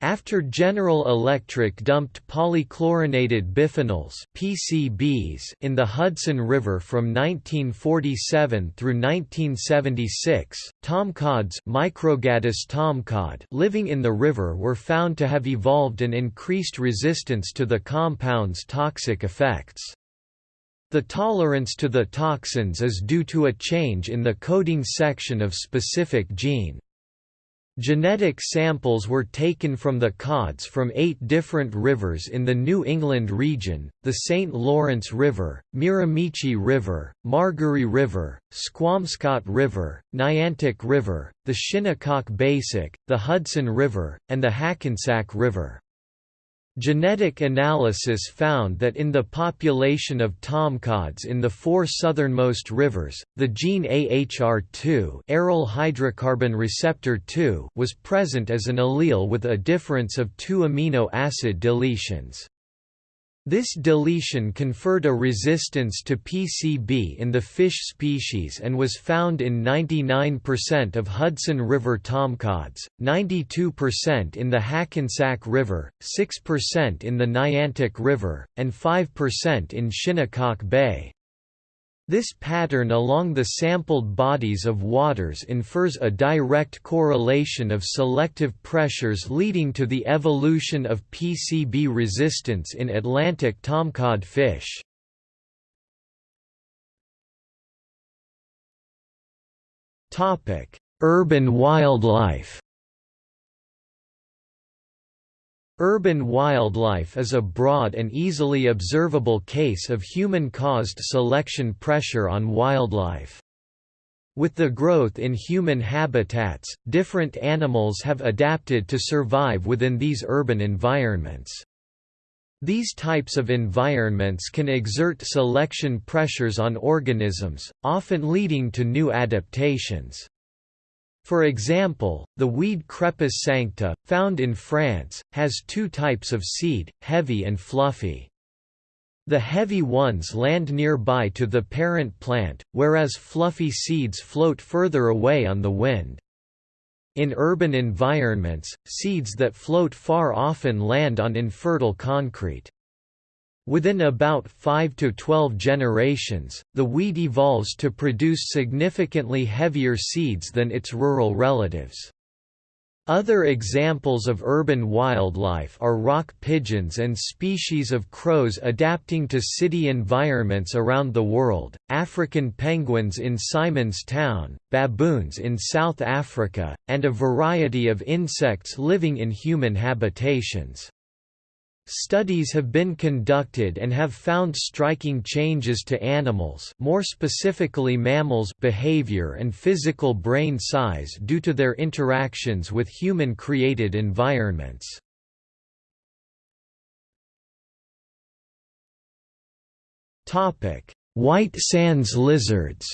After General Electric dumped polychlorinated biphenyls (PCBs) in the Hudson River from 1947 through 1976, tomcods Microgadus tomcod living in the river were found to have evolved an increased resistance to the compound's toxic effects. The tolerance to the toxins is due to a change in the coding section of specific gene. Genetic samples were taken from the cods from eight different rivers in the New England region, the St. Lawrence River, Miramichi River, Margaree River, Squamscott River, Niantic River, the Shinnecock Basic, the Hudson River, and the Hackensack River. Genetic analysis found that in the population of tomcods in the four southernmost rivers, the gene AHR2 aryl hydrocarbon receptor 2 was present as an allele with a difference of two amino acid deletions. This deletion conferred a resistance to PCB in the fish species and was found in 99% of Hudson River tomcods, 92% in the Hackensack River, 6% in the Niantic River, and 5% in Shinnecock Bay. This pattern along the sampled bodies of waters infers a direct correlation of selective pressures leading to the evolution of PCB resistance in Atlantic tomcod fish. Urban wildlife Urban wildlife is a broad and easily observable case of human-caused selection pressure on wildlife. With the growth in human habitats, different animals have adapted to survive within these urban environments. These types of environments can exert selection pressures on organisms, often leading to new adaptations. For example, the weed Crepis sancta, found in France, has two types of seed, heavy and fluffy. The heavy ones land nearby to the parent plant, whereas fluffy seeds float further away on the wind. In urban environments, seeds that float far often land on infertile concrete. Within about 5 to 12 generations, the weed evolves to produce significantly heavier seeds than its rural relatives. Other examples of urban wildlife are rock pigeons and species of crows adapting to city environments around the world, African penguins in Simon's Town, baboons in South Africa, and a variety of insects living in human habitations. Studies have been conducted and have found striking changes to animals more specifically mammals behavior and physical brain size due to their interactions with human-created environments. White sands lizards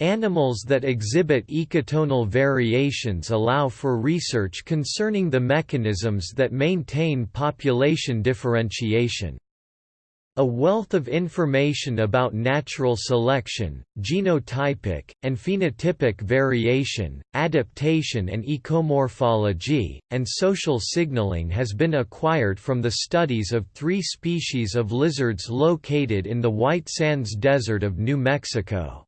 Animals that exhibit ecotonal variations allow for research concerning the mechanisms that maintain population differentiation. A wealth of information about natural selection, genotypic, and phenotypic variation, adaptation and ecomorphology, and social signaling has been acquired from the studies of three species of lizards located in the White Sands Desert of New Mexico.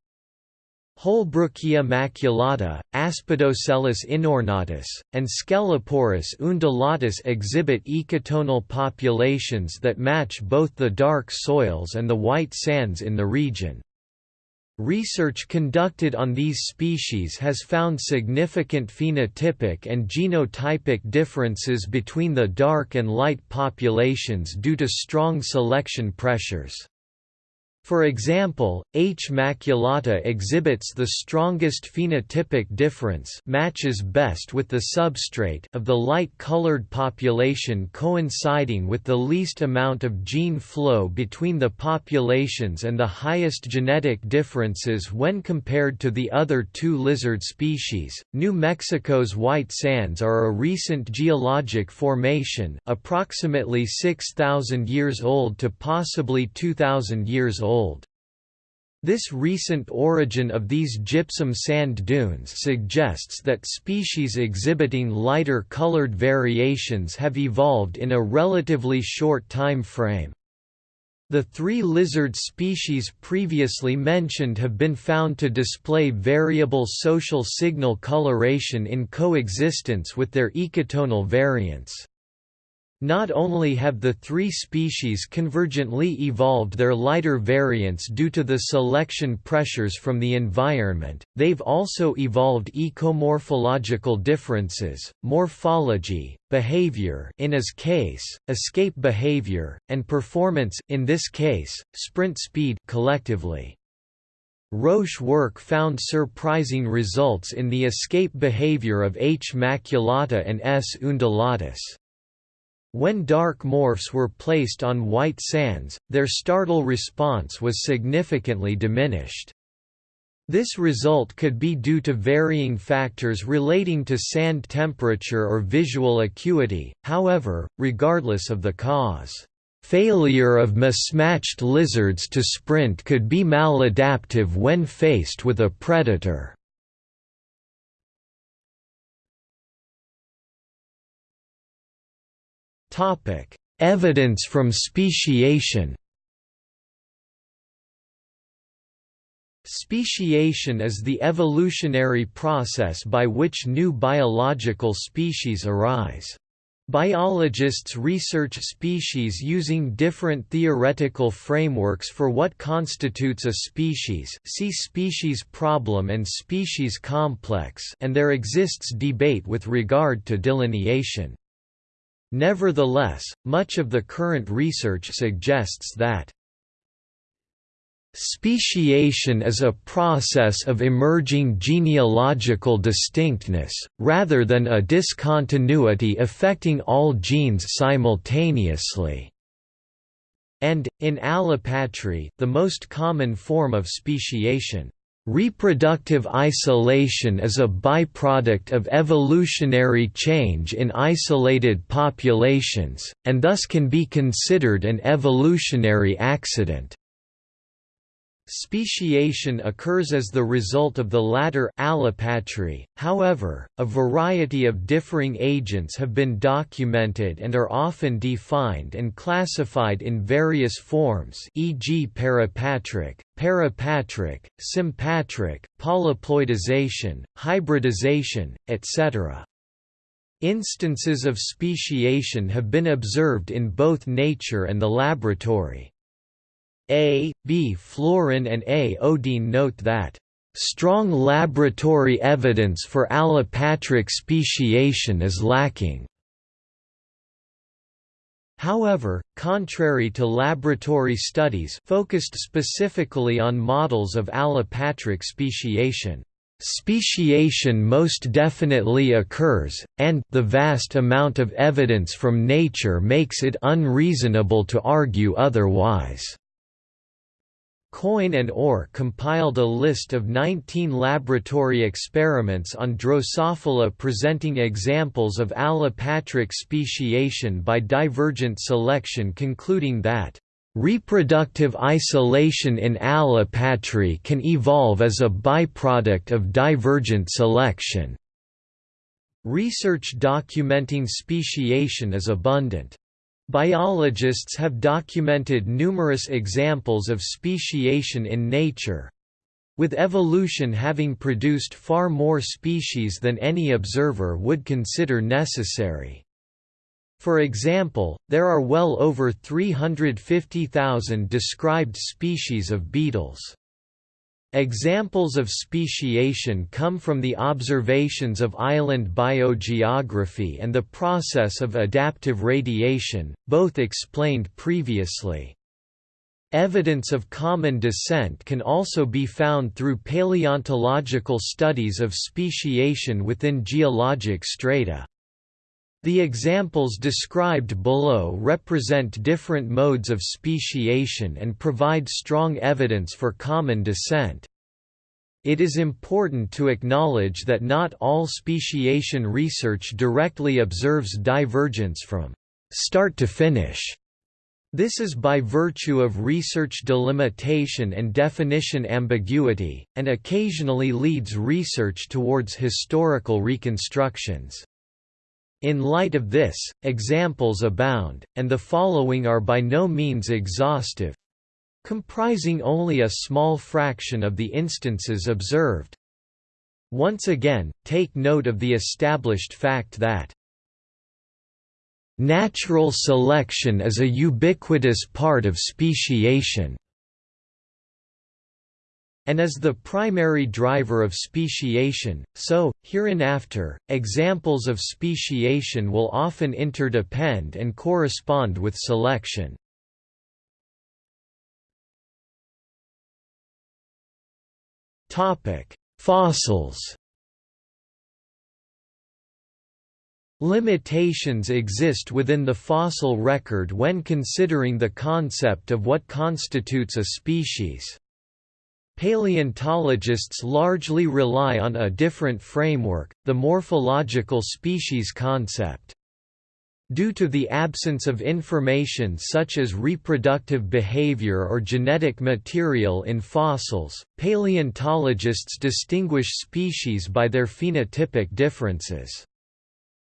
Holbrookia maculata, Aspidoscelis inornatus, and Sceloporus undulatus exhibit ecotonal populations that match both the dark soils and the white sands in the region. Research conducted on these species has found significant phenotypic and genotypic differences between the dark and light populations due to strong selection pressures. For example, H. maculata exhibits the strongest phenotypic difference matches best with the substrate of the light-colored population coinciding with the least amount of gene flow between the populations and the highest genetic differences when compared to the other two lizard species. New Mexico's white sands are a recent geologic formation, approximately 6,000 years old to possibly 2,000 years old old. This recent origin of these gypsum sand dunes suggests that species exhibiting lighter colored variations have evolved in a relatively short time frame. The three lizard species previously mentioned have been found to display variable social signal coloration in coexistence with their ecotonal variants. Not only have the three species convergently evolved their lighter variants due to the selection pressures from the environment, they've also evolved ecomorphological differences, morphology, behavior in his case, escape behavior, and performance in this case, sprint speed collectively. Roche work found surprising results in the escape behavior of H. maculata and S. undulatus. When dark morphs were placed on white sands, their startle response was significantly diminished. This result could be due to varying factors relating to sand temperature or visual acuity, however, regardless of the cause. Failure of mismatched lizards to sprint could be maladaptive when faced with a predator. Topic: Evidence from speciation. Speciation is the evolutionary process by which new biological species arise. Biologists research species using different theoretical frameworks for what constitutes a species see species problem and species complex and there exists debate with regard to delineation. Nevertheless, much of the current research suggests that Speciation is a process of emerging genealogical distinctness, rather than a discontinuity affecting all genes simultaneously. And, in allopatry the most common form of speciation. Reproductive isolation is a byproduct of evolutionary change in isolated populations, and thus can be considered an evolutionary accident. Speciation occurs as the result of the latter allopatry, however, a variety of differing agents have been documented and are often defined and classified in various forms e.g. parapatric, parapatric, sympatric, polyploidization, hybridization, etc. Instances of speciation have been observed in both nature and the laboratory. A. B. Florin and A. Ödeen note that Strong laboratory evidence for allopatric speciation is lacking. However, contrary to laboratory studies focused specifically on models of allopatric speciation, speciation most definitely occurs, and the vast amount of evidence from nature makes it unreasonable to argue otherwise. Coyne and Orr compiled a list of 19 laboratory experiments on Drosophila presenting examples of allopatric speciation by divergent selection concluding that Reproductive isolation in allopatry can evolve as a byproduct of divergent selection. Research documenting speciation is abundant. Biologists have documented numerous examples of speciation in nature, with evolution having produced far more species than any observer would consider necessary. For example, there are well over 350,000 described species of beetles. Examples of speciation come from the observations of island biogeography and the process of adaptive radiation, both explained previously. Evidence of common descent can also be found through paleontological studies of speciation within geologic strata. The examples described below represent different modes of speciation and provide strong evidence for common descent. It is important to acknowledge that not all speciation research directly observes divergence from start to finish. This is by virtue of research delimitation and definition ambiguity, and occasionally leads research towards historical reconstructions. In light of this, examples abound, and the following are by no means exhaustive comprising only a small fraction of the instances observed. Once again, take note of the established fact that Natural selection is a ubiquitous part of speciation and as the primary driver of speciation, so, hereinafter, examples of speciation will often interdepend and correspond with selection. Fossils Limitations exist within the fossil record when considering the concept of what constitutes a species. Paleontologists largely rely on a different framework, the morphological species concept. Due to the absence of information such as reproductive behavior or genetic material in fossils, paleontologists distinguish species by their phenotypic differences.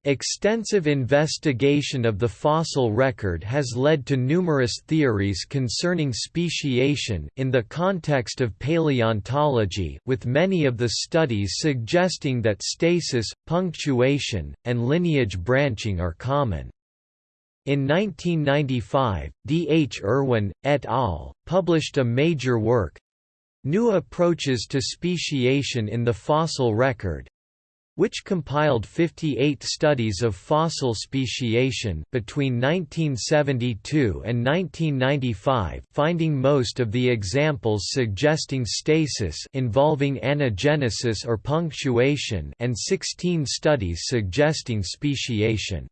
Extensive investigation of the fossil record has led to numerous theories concerning speciation in the context of paleontology with many of the studies suggesting that stasis, punctuation, and lineage branching are common. In 1995, D. H. Erwin, et al., published a major work, New Approaches to Speciation in the Fossil Record, which compiled 58 studies of fossil speciation between 1972 and 1995, finding most of the examples suggesting stasis involving anagenesis or punctuation and 16 studies suggesting speciation.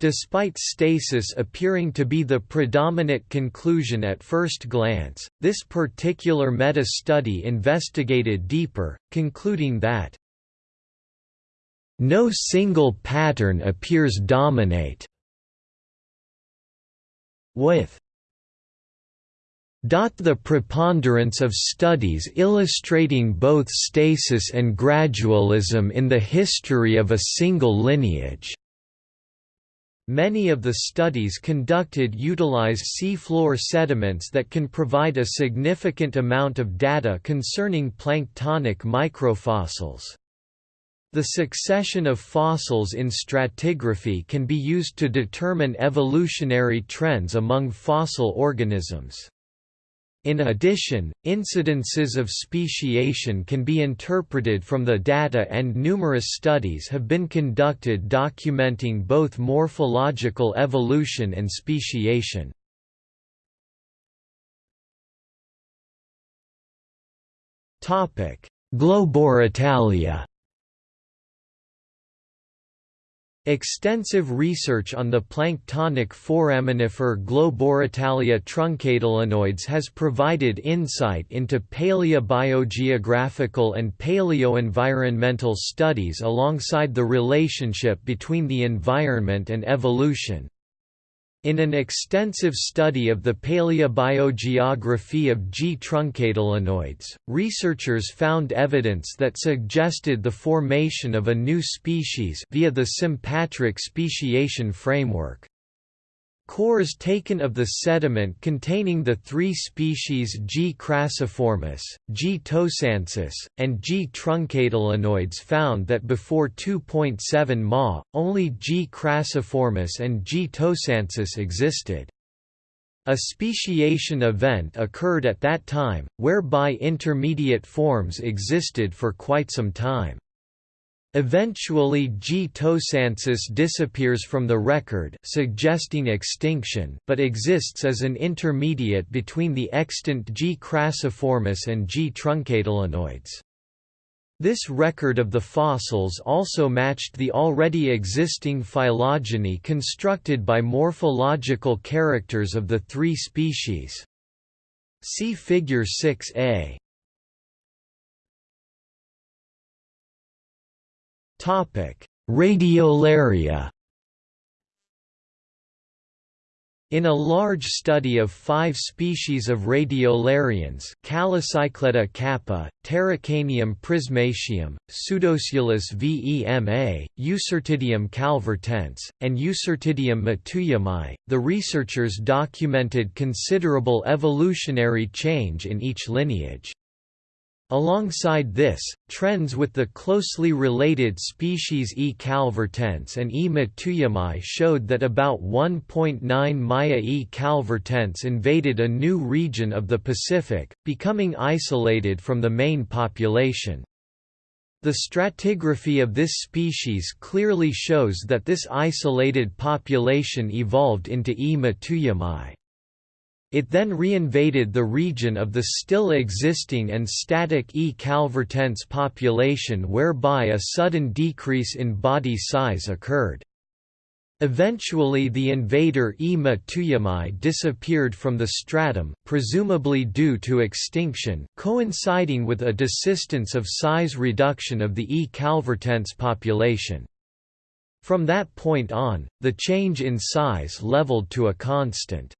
Despite stasis appearing to be the predominant conclusion at first glance, this particular meta-study investigated deeper, concluding that no single pattern appears dominate with the preponderance of studies illustrating both stasis and gradualism in the history of a single lineage. Many of the studies conducted utilize seafloor sediments that can provide a significant amount of data concerning planktonic microfossils. The succession of fossils in stratigraphy can be used to determine evolutionary trends among fossil organisms. In addition, incidences of speciation can be interpreted from the data and numerous studies have been conducted documenting both morphological evolution and speciation. Globorotalia Extensive research on the planktonic foraminifer Globorotalia truncatulinoides has provided insight into paleobiogeographical and paleoenvironmental studies alongside the relationship between the environment and evolution. In an extensive study of the paleobiogeography of G. truncatulinoides, researchers found evidence that suggested the formation of a new species via the sympatric speciation framework. Cores taken of the sediment containing the three species G. crassiformis, G. tosaensis, and G. truncatulinoides found that before 2.7 Ma, only G. crassiformis and G. tosaensis existed. A speciation event occurred at that time, whereby intermediate forms existed for quite some time. Eventually G. tosaensis disappears from the record suggesting extinction but exists as an intermediate between the extant G. crassiformis and G. truncatulinoides. This record of the fossils also matched the already existing phylogeny constructed by morphological characters of the three species. See Figure 6a. Radiolaria In a large study of five species of radiolarians Calocycletta kappa, Pterocanium prismaceum, Pseudosciolus vema, Eucyrtidium calvertense, and Eucyrtidium matuyamai, the researchers documented considerable evolutionary change in each lineage. Alongside this, trends with the closely related species E. calvertense and E. matuyamai showed that about 1.9 Maya E. calvertense invaded a new region of the Pacific, becoming isolated from the main population. The stratigraphy of this species clearly shows that this isolated population evolved into E. matuyamai. It then reinvaded the region of the still existing and static E. calvertense population whereby a sudden decrease in body size occurred. Eventually the invader E. matuyamai disappeared from the stratum presumably due to extinction coinciding with a desistance of size reduction of the E. calvertense population. From that point on, the change in size leveled to a constant.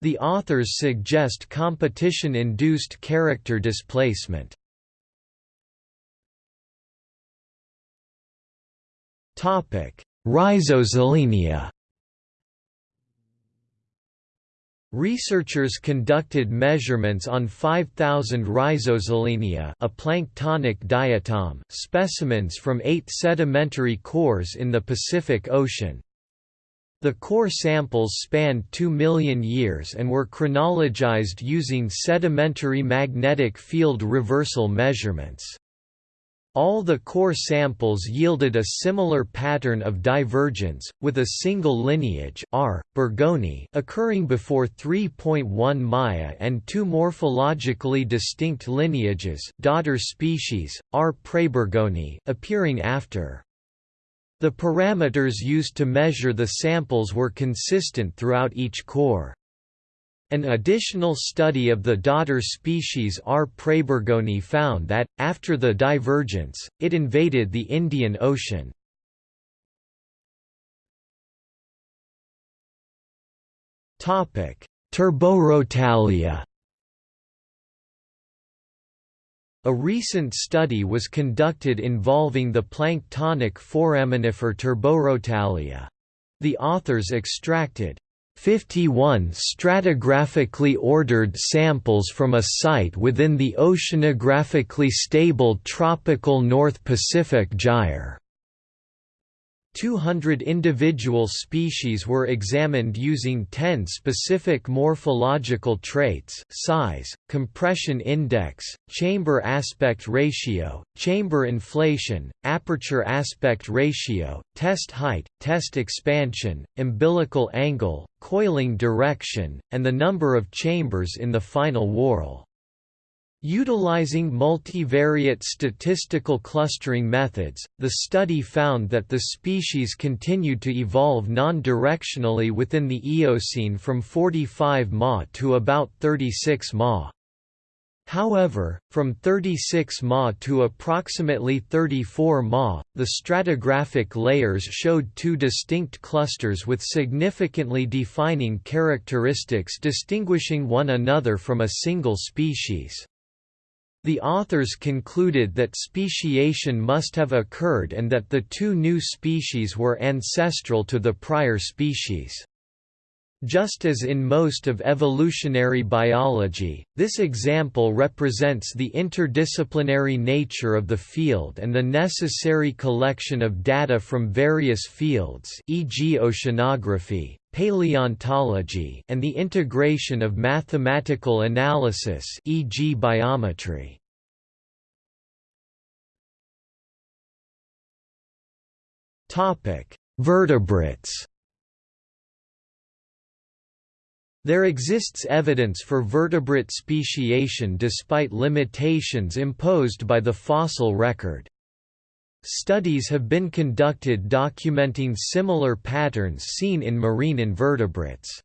The authors suggest competition-induced character displacement. Rhizosolenia Researchers conducted measurements on 5,000 Rhizosolenia a planktonic diatom specimens from eight sedimentary cores in the Pacific Ocean. The core samples spanned 2 million years and were chronologized using sedimentary magnetic field reversal measurements. All the core samples yielded a similar pattern of divergence, with a single lineage R. bergonii occurring before 3.1 Maya and two morphologically distinct lineages daughter species, R. praebergonii appearing after. The parameters used to measure the samples were consistent throughout each core. An additional study of the daughter species R. praebergonii found that, after the divergence, it invaded the Indian Ocean. Turborotalia A recent study was conducted involving the planktonic foraminifer Turborotalia. The authors extracted 51 stratigraphically ordered samples from a site within the oceanographically stable tropical North Pacific Gyre. 200 individual species were examined using 10 specific morphological traits size, compression index, chamber aspect ratio, chamber inflation, aperture aspect ratio, test height, test expansion, umbilical angle, coiling direction, and the number of chambers in the final whorl. Utilizing multivariate statistical clustering methods, the study found that the species continued to evolve non-directionally within the Eocene from 45 Ma to about 36 Ma. However, from 36 Ma to approximately 34 Ma, the stratigraphic layers showed two distinct clusters with significantly defining characteristics distinguishing one another from a single species. The authors concluded that speciation must have occurred and that the two new species were ancestral to the prior species. Just as in most of evolutionary biology, this example represents the interdisciplinary nature of the field and the necessary collection of data from various fields e.g. oceanography, paleontology and the integration of mathematical analysis e.g. biometry. Vertebrates There exists evidence for vertebrate speciation despite limitations imposed by the fossil record. Studies have been conducted documenting similar patterns seen in marine invertebrates.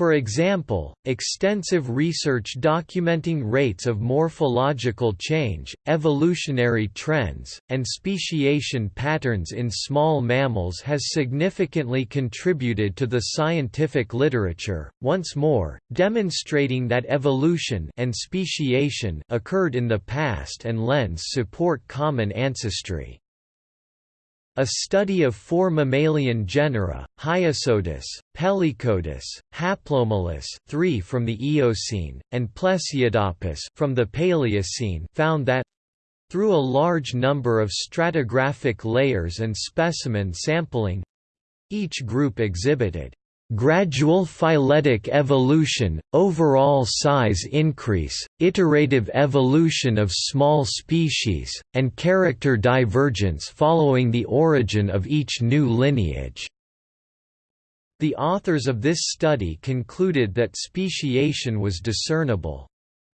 For example, extensive research documenting rates of morphological change, evolutionary trends, and speciation patterns in small mammals has significantly contributed to the scientific literature, once more, demonstrating that evolution and speciation occurred in the past and lends support common ancestry. A study of four mammalian genera, Hyopsodus, Pelycodus, Haplomylus 3 from the Eocene, and Plesiadapis from the Paleocene found that through a large number of stratigraphic layers and specimen sampling each group exhibited gradual phyletic evolution, overall size increase, iterative evolution of small species, and character divergence following the origin of each new lineage. The authors of this study concluded that speciation was discernible.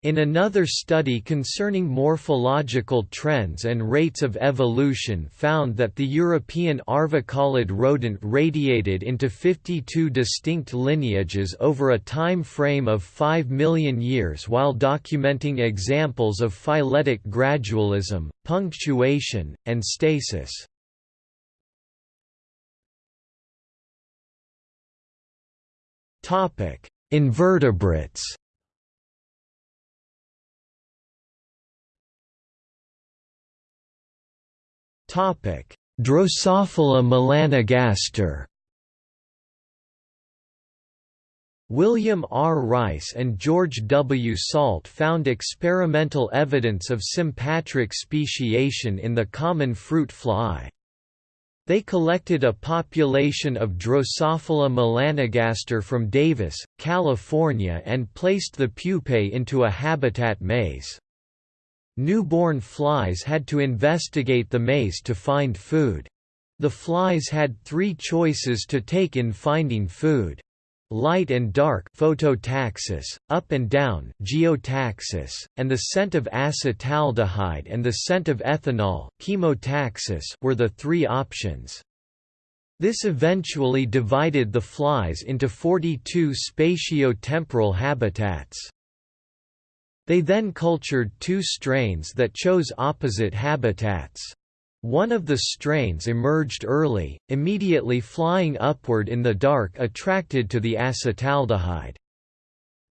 In another study concerning morphological trends and rates of evolution found that the European arvicolid rodent radiated into 52 distinct lineages over a time frame of 5 million years while documenting examples of phyletic gradualism, punctuation, and stasis. Invertebrates Drosophila melanogaster William R. Rice and George W. Salt found experimental evidence of sympatric speciation in the common fruit fly. They collected a population of Drosophila melanogaster from Davis, California and placed the pupae into a habitat maze. Newborn flies had to investigate the maze to find food. The flies had three choices to take in finding food. Light and dark phototaxis, up and down geotaxis, and the scent of acetaldehyde and the scent of ethanol chemotaxis were the three options. This eventually divided the flies into 42 spatio-temporal habitats. They then cultured two strains that chose opposite habitats. One of the strains emerged early, immediately flying upward in the dark attracted to the acetaldehyde.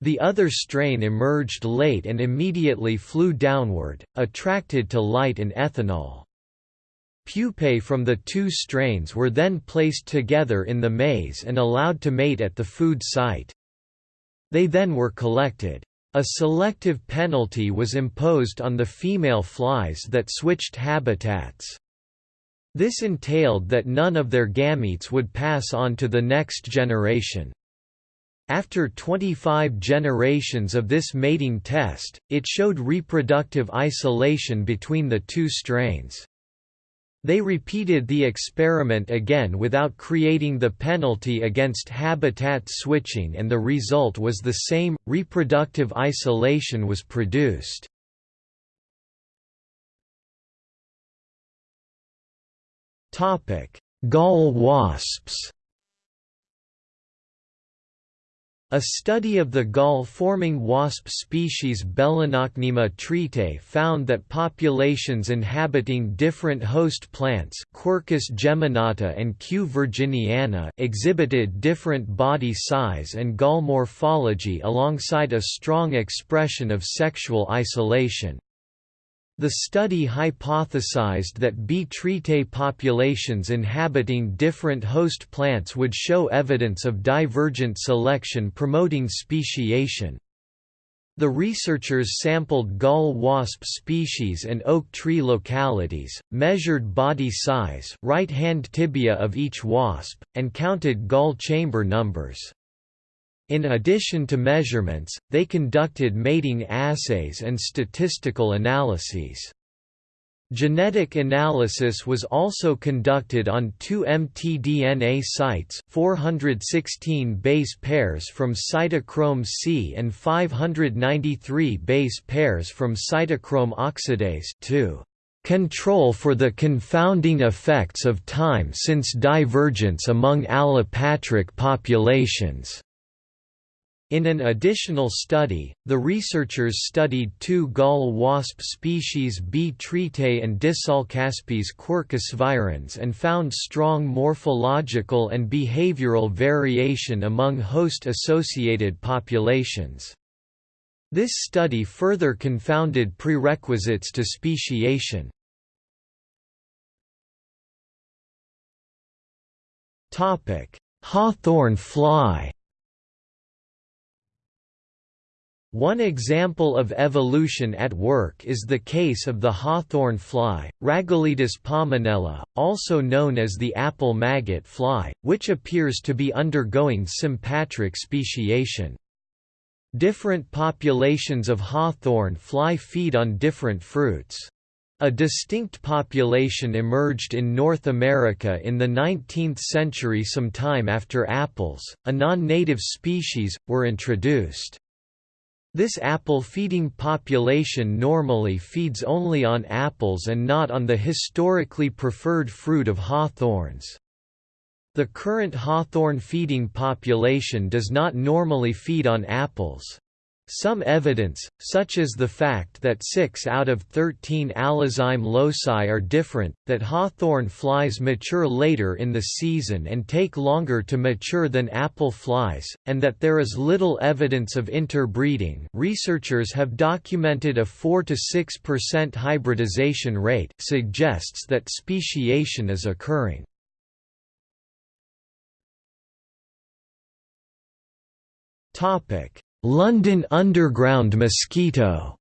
The other strain emerged late and immediately flew downward, attracted to light and ethanol. Pupae from the two strains were then placed together in the maze and allowed to mate at the food site. They then were collected. A selective penalty was imposed on the female flies that switched habitats. This entailed that none of their gametes would pass on to the next generation. After 25 generations of this mating test, it showed reproductive isolation between the two strains. They repeated the experiment again without creating the penalty against habitat switching and the result was the same, reproductive isolation was produced. Gall wasps. A study of the gall-forming wasp species Belonocnema treatae found that populations inhabiting different host plants Quercus geminata and Q. virginiana exhibited different body size and gall morphology alongside a strong expression of sexual isolation. The study hypothesized that B. treatae populations inhabiting different host plants would show evidence of divergent selection promoting speciation. The researchers sampled gall wasp species and oak tree localities, measured body size right-hand tibia of each wasp, and counted gall chamber numbers. In addition to measurements, they conducted mating assays and statistical analyses. Genetic analysis was also conducted on two mtDNA sites 416 base pairs from cytochrome C and 593 base pairs from cytochrome oxidase 2 control for the confounding effects of time since divergence among allopatric populations. In an additional study, the researchers studied two gall wasp species B. treatae and Disholcaspis quercus virens and found strong morphological and behavioral variation among host-associated populations. This study further confounded prerequisites to speciation. Hawthorn fly One example of evolution at work is the case of the hawthorn fly, Rhagoletis pomonella, also known as the apple maggot fly, which appears to be undergoing sympatric speciation. Different populations of hawthorn fly feed on different fruits. A distinct population emerged in North America in the 19th century sometime after apples, a non-native species, were introduced. This apple-feeding population normally feeds only on apples and not on the historically preferred fruit of hawthorns. The current hawthorn feeding population does not normally feed on apples. Some evidence, such as the fact that 6 out of 13 allozyme loci are different, that hawthorn flies mature later in the season and take longer to mature than apple flies, and that there is little evidence of interbreeding researchers have documented a 4–6% hybridization rate suggests that speciation is occurring. Topic London Underground mosquito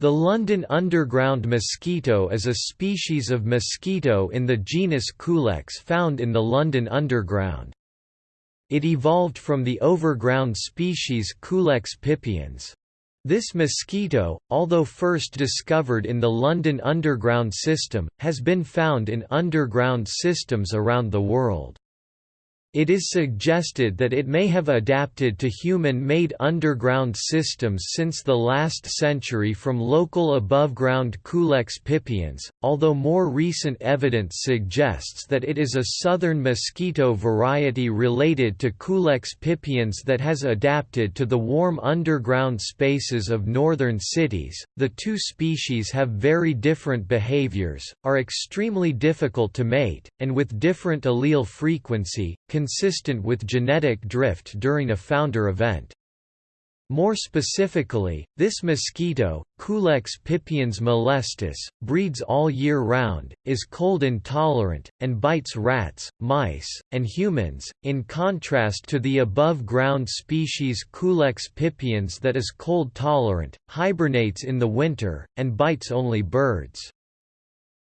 The London underground mosquito is a species of mosquito in the genus Culex found in the London Underground. It evolved from the overground species Culex pipiens. This mosquito, although first discovered in the London Underground system, has been found in underground systems around the world. It is suggested that it may have adapted to human-made underground systems since the last century from local above-ground Culex pipiens, although more recent evidence suggests that it is a southern mosquito variety related to Culex pipiens that has adapted to the warm underground spaces of northern cities. The two species have very different behaviors, are extremely difficult to mate, and with different allele frequency, consistent with genetic drift during a founder event. More specifically, this mosquito, Culex pipiens molestus, breeds all year round, is cold intolerant, and bites rats, mice, and humans, in contrast to the above-ground species Culex pipiens that is cold tolerant, hibernates in the winter, and bites only birds.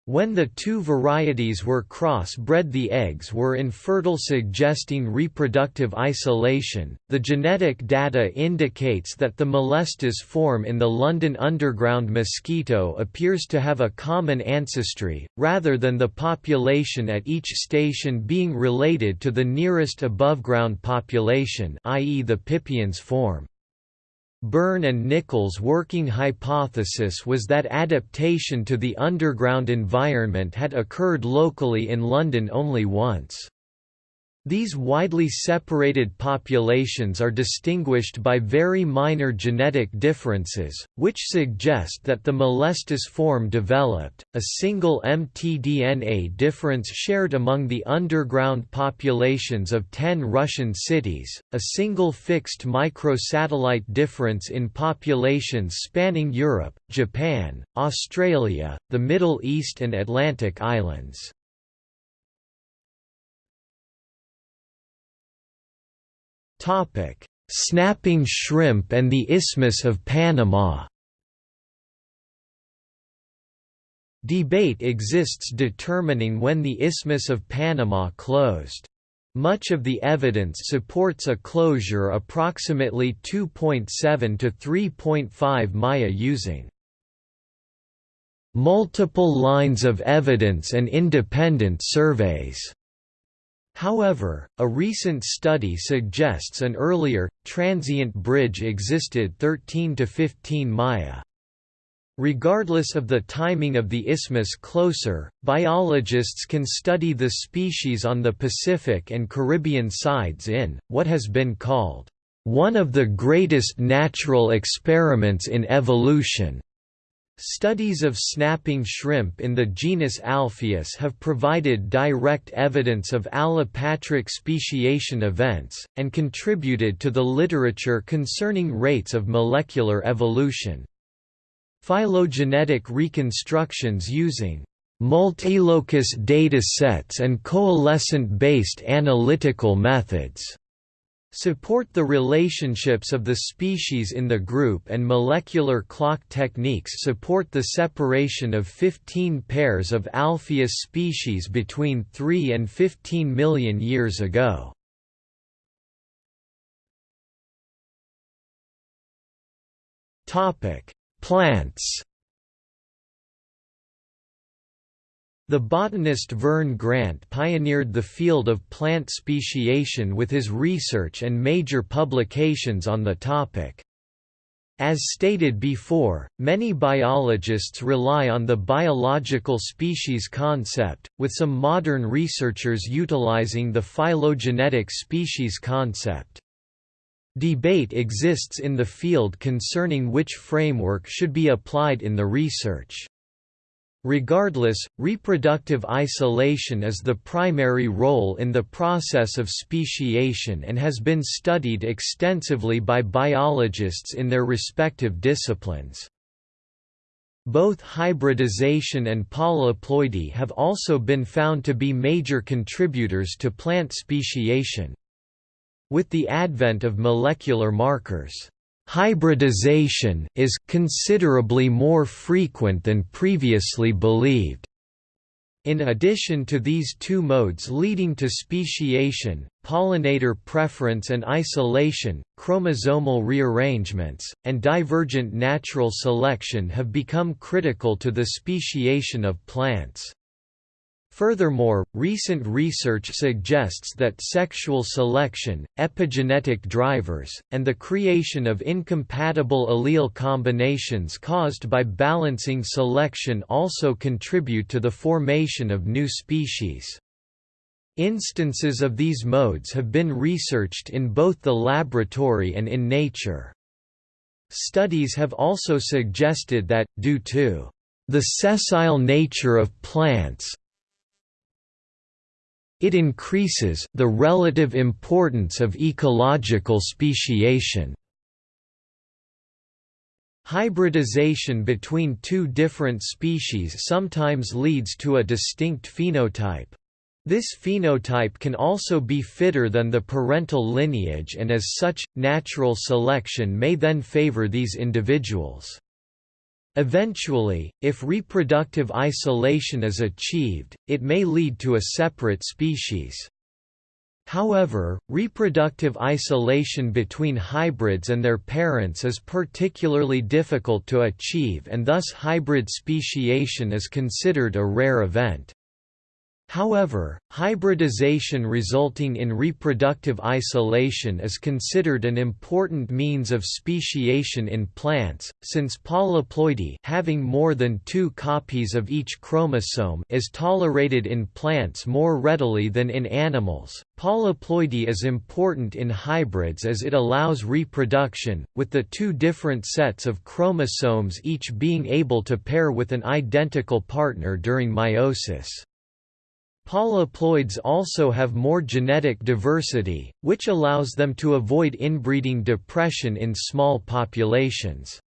When the two varieties were cross-bred the eggs were infertile suggesting reproductive isolation. The genetic data indicates that the molestus form in the London Underground mosquito appears to have a common ancestry, rather than the population at each station being related to the nearest above-ground population i.e. the Pipiens form. Byrne and Nichols' working hypothesis was that adaptation to the underground environment had occurred locally in London only once. These widely separated populations are distinguished by very minor genetic differences, which suggest that the molestus form developed, a single mtDNA difference shared among the underground populations of ten Russian cities, a single fixed microsatellite difference in populations spanning Europe, Japan, Australia, the Middle East and Atlantic islands. Snapping shrimp and the Isthmus of Panama Debate exists determining when the Isthmus of Panama closed. Much of the evidence supports a closure approximately 2.7 to 3.5 Maya using multiple lines of evidence and independent surveys. However, a recent study suggests an earlier, transient bridge existed 13 to 15 Maya. Regardless of the timing of the isthmus closer, biologists can study the species on the Pacific and Caribbean sides in, what has been called, "...one of the greatest natural experiments in evolution." Studies of snapping shrimp in the genus Alpheus have provided direct evidence of allopatric speciation events, and contributed to the literature concerning rates of molecular evolution. Phylogenetic reconstructions using multilocus data sets and coalescent-based analytical methods support the relationships of the species in the group and molecular clock techniques support the separation of 15 pairs of Alpheus species between 3 and 15 million years ago. Plants The botanist Verne Grant pioneered the field of plant speciation with his research and major publications on the topic. As stated before, many biologists rely on the biological species concept, with some modern researchers utilizing the phylogenetic species concept. Debate exists in the field concerning which framework should be applied in the research. Regardless, reproductive isolation is the primary role in the process of speciation and has been studied extensively by biologists in their respective disciplines. Both hybridization and polyploidy have also been found to be major contributors to plant speciation. With the advent of molecular markers, Hybridization is considerably more frequent than previously believed. In addition to these two modes leading to speciation, pollinator preference and isolation, chromosomal rearrangements, and divergent natural selection have become critical to the speciation of plants. Furthermore, recent research suggests that sexual selection, epigenetic drivers, and the creation of incompatible allele combinations caused by balancing selection also contribute to the formation of new species. Instances of these modes have been researched in both the laboratory and in nature. Studies have also suggested that, due to the sessile nature of plants, it increases the relative importance of ecological speciation. Hybridization between two different species sometimes leads to a distinct phenotype. This phenotype can also be fitter than the parental lineage and as such, natural selection may then favor these individuals. Eventually, if reproductive isolation is achieved, it may lead to a separate species. However, reproductive isolation between hybrids and their parents is particularly difficult to achieve and thus hybrid speciation is considered a rare event. However, hybridization resulting in reproductive isolation is considered an important means of speciation in plants, since polyploidy having more than two copies of each chromosome is tolerated in plants more readily than in animals. Polyploidy is important in hybrids as it allows reproduction, with the two different sets of chromosomes each being able to pair with an identical partner during meiosis. Polyploids also have more genetic diversity, which allows them to avoid inbreeding depression in small populations.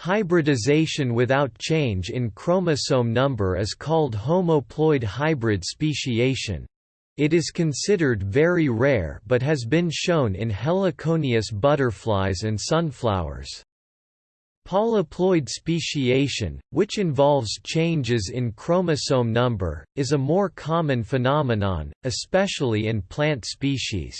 Hybridization without change in chromosome number is called homoploid hybrid speciation. It is considered very rare but has been shown in heliconius butterflies and sunflowers. Polyploid speciation, which involves changes in chromosome number, is a more common phenomenon, especially in plant species.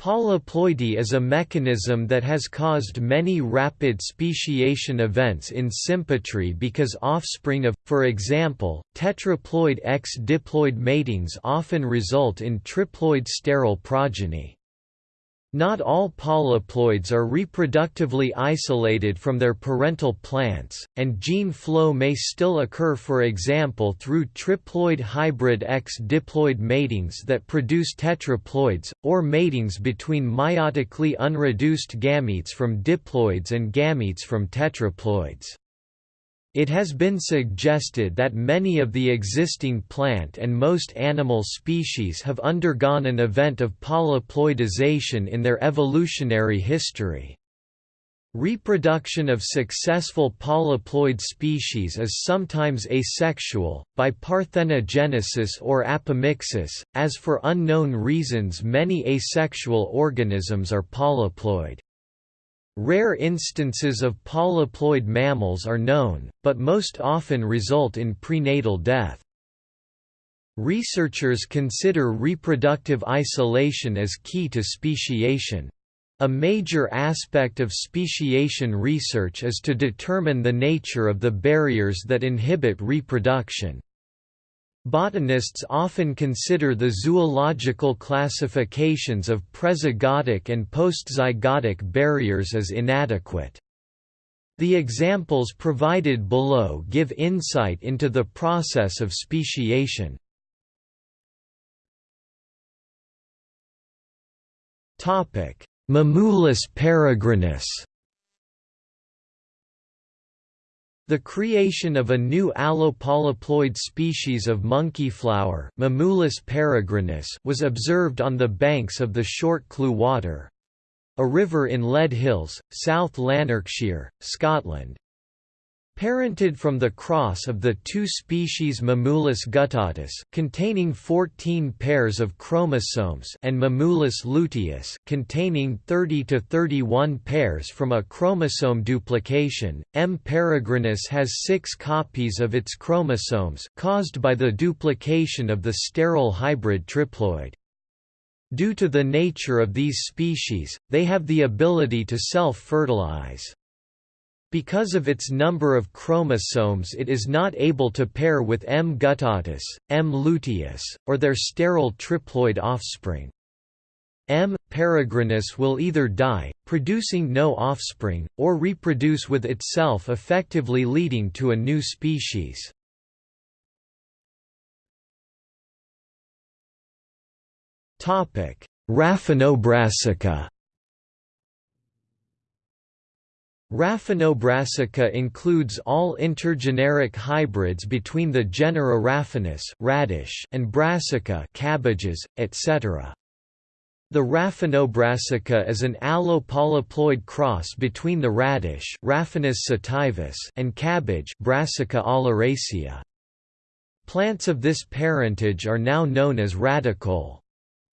Polyploidy is a mechanism that has caused many rapid speciation events in sympatry because offspring of, for example, tetraploid X diploid matings often result in triploid sterile progeny. Not all polyploids are reproductively isolated from their parental plants, and gene flow may still occur for example through triploid hybrid X diploid matings that produce tetraploids, or matings between meiotically unreduced gametes from diploids and gametes from tetraploids. It has been suggested that many of the existing plant and most animal species have undergone an event of polyploidization in their evolutionary history. Reproduction of successful polyploid species is sometimes asexual, by parthenogenesis or apomixis, as for unknown reasons many asexual organisms are polyploid. Rare instances of polyploid mammals are known, but most often result in prenatal death. Researchers consider reproductive isolation as key to speciation. A major aspect of speciation research is to determine the nature of the barriers that inhibit reproduction. Botanists often consider the zoological classifications of prezygotic and postzygotic barriers as inadequate. The examples provided below give insight into the process of speciation. Mimulus peregrinus The creation of a new allopolyploid species of monkeyflower Mimulus peregrinus was observed on the banks of the Shortcleuch Water—a river in Leadhills, South Lanarkshire, Scotland. Parented from the cross of the two species Mimulus guttatus containing 14 pairs of chromosomes and Mimulus luteus containing 30 to 31 pairs from a chromosome duplication, M. peregrinus has 6 copies of its chromosomes caused by the duplication of the sterile hybrid triploid. Due to the nature of these species, they have the ability to self-fertilize. Because of its number of chromosomes it is not able to pair with M. guttatus, M. luteus, or their sterile triploid offspring. M. peregrinus will either die, producing no offspring, or reproduce with itself effectively leading to a new species. Raphanobrassica Raphanobrassica includes all intergeneric hybrids between the genera Raphanus radish and Brassica cabbages, etc. The Raphanobrassica is an allopolyploid cross between the radish Raphanus sativus and cabbage Brassica oleracea. Plants of this parentage are now known as radicole.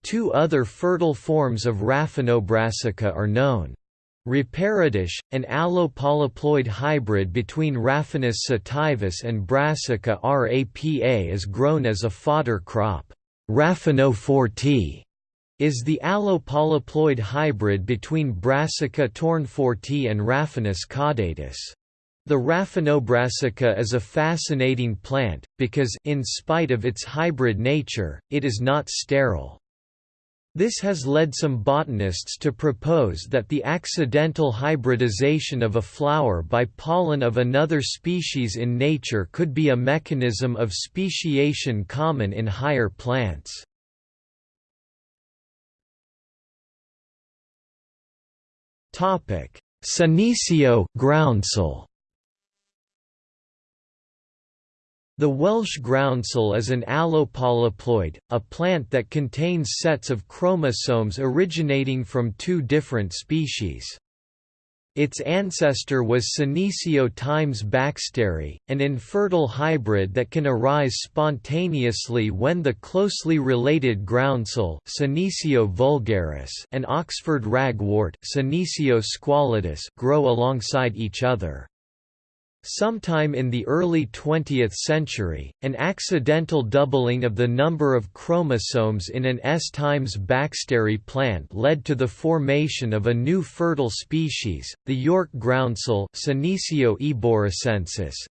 Two other fertile forms of Raphanobrassica are known. Raparadish, an allopolyploid hybrid between Raphanus sativus and Brassica rapa is grown as a fodder crop. Raphano forti is the allopolyploid hybrid between Brassica tournefortii and Raphanus caudatus. The Raphanobrassica is a fascinating plant, because in spite of its hybrid nature, it is not sterile. This has led some botanists to propose that the accidental hybridization of a flower by pollen of another species in nature could be a mechanism of speciation common in higher plants. Senecio groundsel The Welsh groundsel is an allopolyploid, a plant that contains sets of chromosomes originating from two different species. Its ancestor was Senecio times Baxteri, an infertile hybrid that can arise spontaneously when the closely related groundsel Senecio vulgaris and Oxford ragwort Senecio squalidus grow alongside each other. Sometime in the early 20th century, an accidental doubling of the number of chromosomes in an S times Baxteri plant led to the formation of a new fertile species. The York groundsel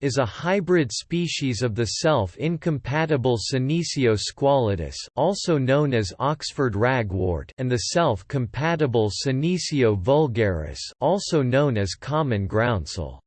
is a hybrid species of the self-incompatible Senecio squalidus, also known as Oxford ragwort, and the self-compatible Senecio vulgaris, also known as common groundsel.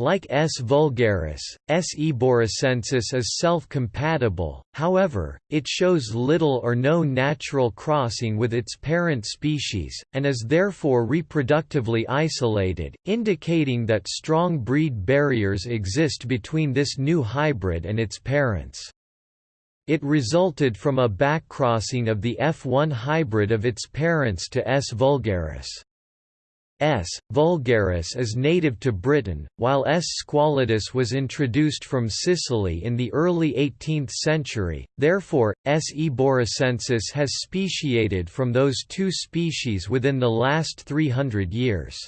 Like S. vulgaris, S. eboricensis is self-compatible, however, it shows little or no natural crossing with its parent species, and is therefore reproductively isolated, indicating that strong breed barriers exist between this new hybrid and its parents. It resulted from a backcrossing of the F1 hybrid of its parents to S. vulgaris. S. vulgaris is native to Britain, while S. squalidus was introduced from Sicily in the early 18th century, therefore, S. eboricensis has speciated from those two species within the last 300 years.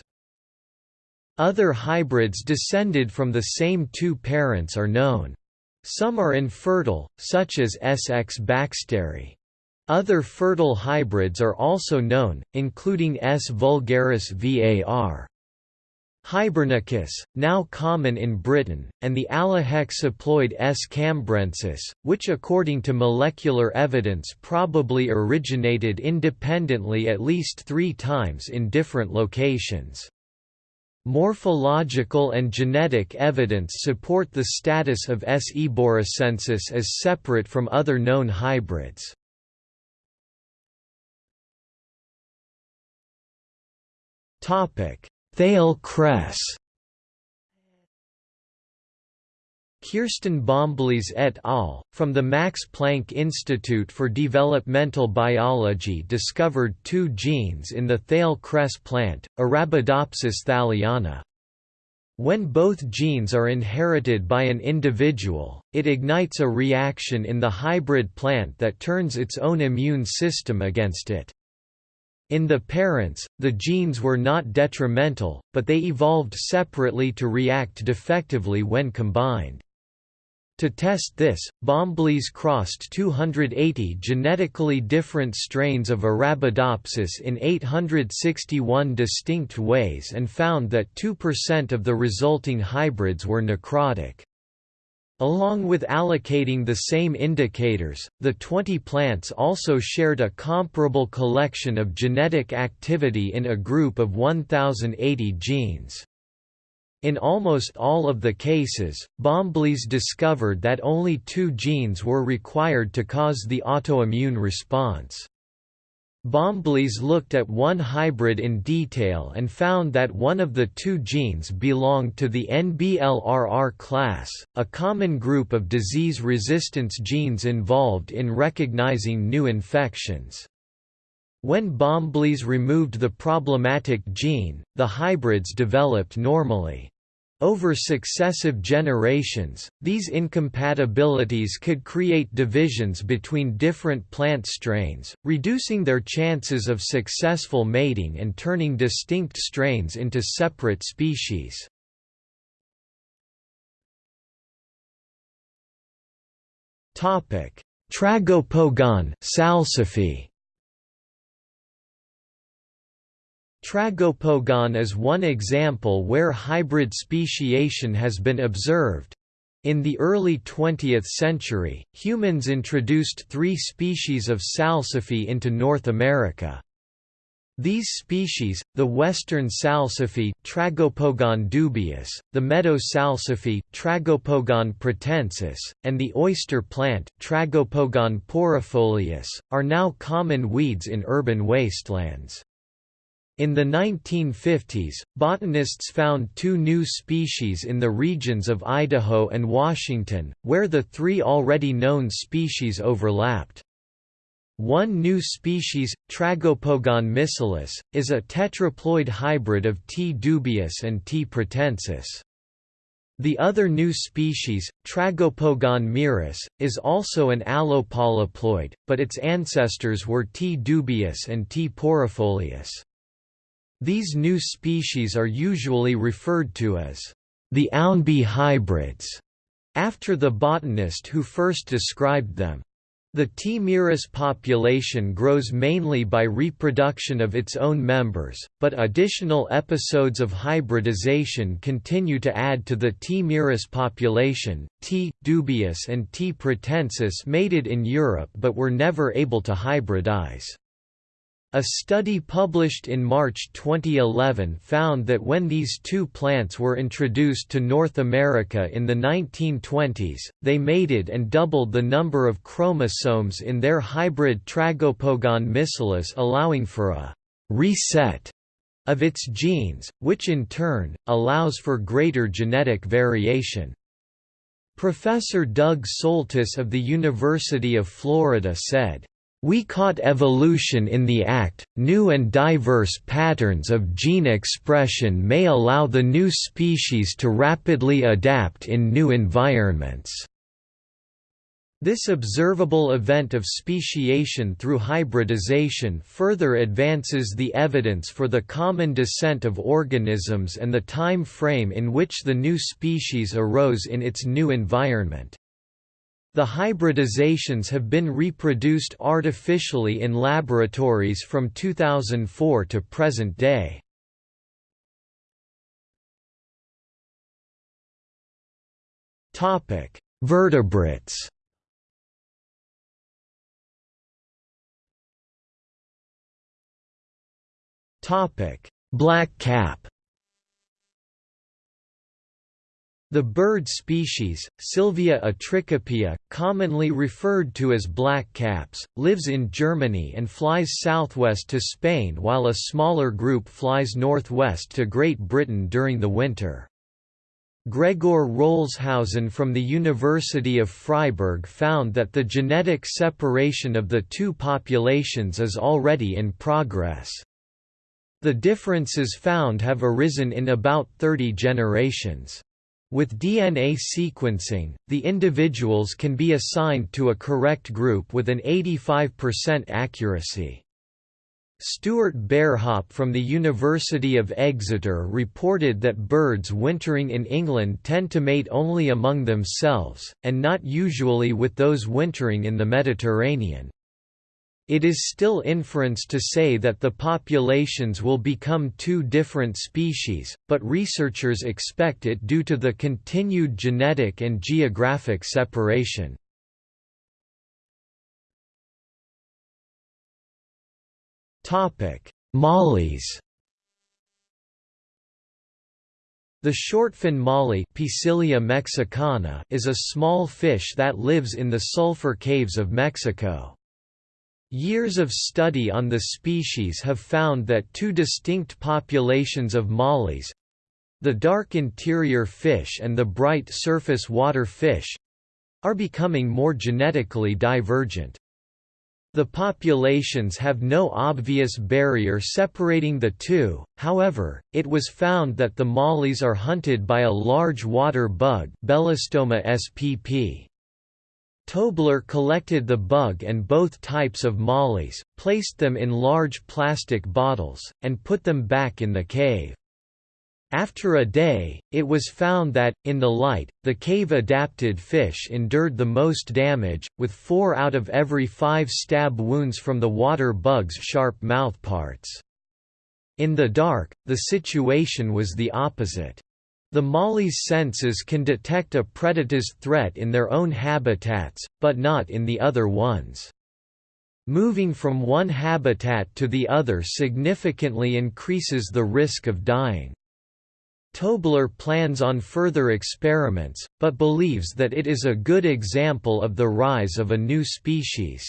Other hybrids descended from the same two parents are known. Some are infertile, such as S. x. baxteri. Other fertile hybrids are also known, including S. vulgaris var. Hibernicus, now common in Britain, and the Allohexaploid S. cambrensis, which according to molecular evidence probably originated independently at least three times in different locations. Morphological and genetic evidence support the status of S. eboricensis as separate from other known hybrids. Thale cress. Kirsten Bomblies et al., from the Max Planck Institute for Developmental Biology discovered two genes in the Thale cress plant, Arabidopsis thaliana. When both genes are inherited by an individual, it ignites a reaction in the hybrid plant that turns its own immune system against it. In the parents, the genes were not detrimental, but they evolved separately to react defectively when combined. To test this, Bomblies crossed 280 genetically different strains of Arabidopsis in 861 distinct ways and found that 2% of the resulting hybrids were necrotic. Along with allocating the same indicators, the 20 plants also shared a comparable collection of genetic activity in a group of 1080 genes. In almost all of the cases, Bomblies discovered that only two genes were required to cause the autoimmune response. Bomblies looked at one hybrid in detail and found that one of the two genes belonged to the NBLRR class, a common group of disease resistance genes involved in recognizing new infections. When Bomblies removed the problematic gene, the hybrids developed normally. Over successive generations, these incompatibilities could create divisions between different plant strains, reducing their chances of successful mating and turning distinct strains into separate species. Tragopogon salsify Tragopogon is one example where hybrid speciation has been observed. In the early 20th century, humans introduced three species of salsify into North America. These species, the western salsify Tragopogon dubius, the meadow salsify Tragopogon pratensis, and the oyster plant Tragopogon porrifolius, are now common weeds in urban wastelands. In the 1950s, botanists found two new species in the regions of Idaho and Washington, where the three already known species overlapped. One new species, Tragopogon miscellus, is a tetraploid hybrid of T. dubius and T. pratensis. The other new species, Tragopogon mirus, is also an allopolyploid, but its ancestors were T. dubius and T. porrifolius. These new species are usually referred to as the Ownby hybrids, after the botanist who first described them. The T. mirus population grows mainly by reproduction of its own members, but additional episodes of hybridization continue to add to the T. mirus population. T. dubius and T. pratensis mated in Europe but were never able to hybridize. A study published in March 2011 found that when these two plants were introduced to North America in the 1920s, they mated and doubled the number of chromosomes in their hybrid Tragopogon miscellus allowing for a «reset» of its genes, which in turn, allows for greater genetic variation. Professor Doug Soltis of the University of Florida said, we caught evolution in the act. New and diverse patterns of gene expression may allow the new species to rapidly adapt in new environments. This observable event of speciation through hybridization further advances the evidence for the common descent of organisms and the time frame in which the new species arose in its new environment. The hybridizations have been reproduced artificially in laboratories from 2004 to present day. Topic: Vertebrates. Topic: Black cap. The bird species, Sylvia atricapilla, commonly referred to as blackcaps, lives in Germany and flies southwest to Spain while a smaller group flies northwest to Great Britain during the winter. Gregor Rolshausen from the University of Freiburg found that the genetic separation of the two populations is already in progress. The differences found have arisen in about 30 generations. With DNA sequencing, the individuals can be assigned to a correct group with an 85% accuracy. Stuart Bearhop from the University of Exeter reported that birds wintering in England tend to mate only among themselves, and not usually with those wintering in the Mediterranean. It is still inference to say that the populations will become two different species, but researchers expect it due to the continued genetic and geographic separation. Mollies The shortfin molly mexicana is a small fish that lives in the sulfur caves of Mexico. Years of study on the species have found that two distinct populations of mollies—the dark interior fish and the bright surface water fish—are becoming more genetically divergent. The populations have no obvious barrier separating the two, however, it was found that the mollies are hunted by a large water bug Belostoma spp. Tobler collected the bug and both types of mollies, placed them in large plastic bottles, and put them back in the cave. After a day, it was found that, in the light, the cave-adapted fish endured the most damage, with four out of every five stab wounds from the water bug's sharp mouthparts. In the dark, the situation was the opposite. The molly's senses can detect a predator's threat in their own habitats, but not in the other ones. Moving from one habitat to the other significantly increases the risk of dying. Tobler plans on further experiments, but believes that it is a good example of the rise of a new species.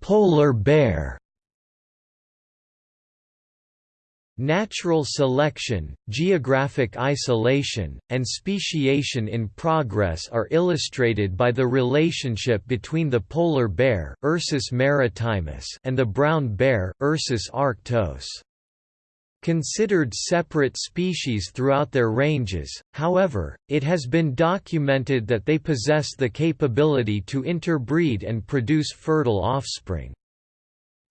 Polar bear Natural selection, geographic isolation, and speciation in progress are illustrated by the relationship between the polar bear Ursus maritimus and the brown bear Ursus arctos. Considered separate species throughout their ranges, however, it has been documented that they possess the capability to interbreed and produce fertile offspring.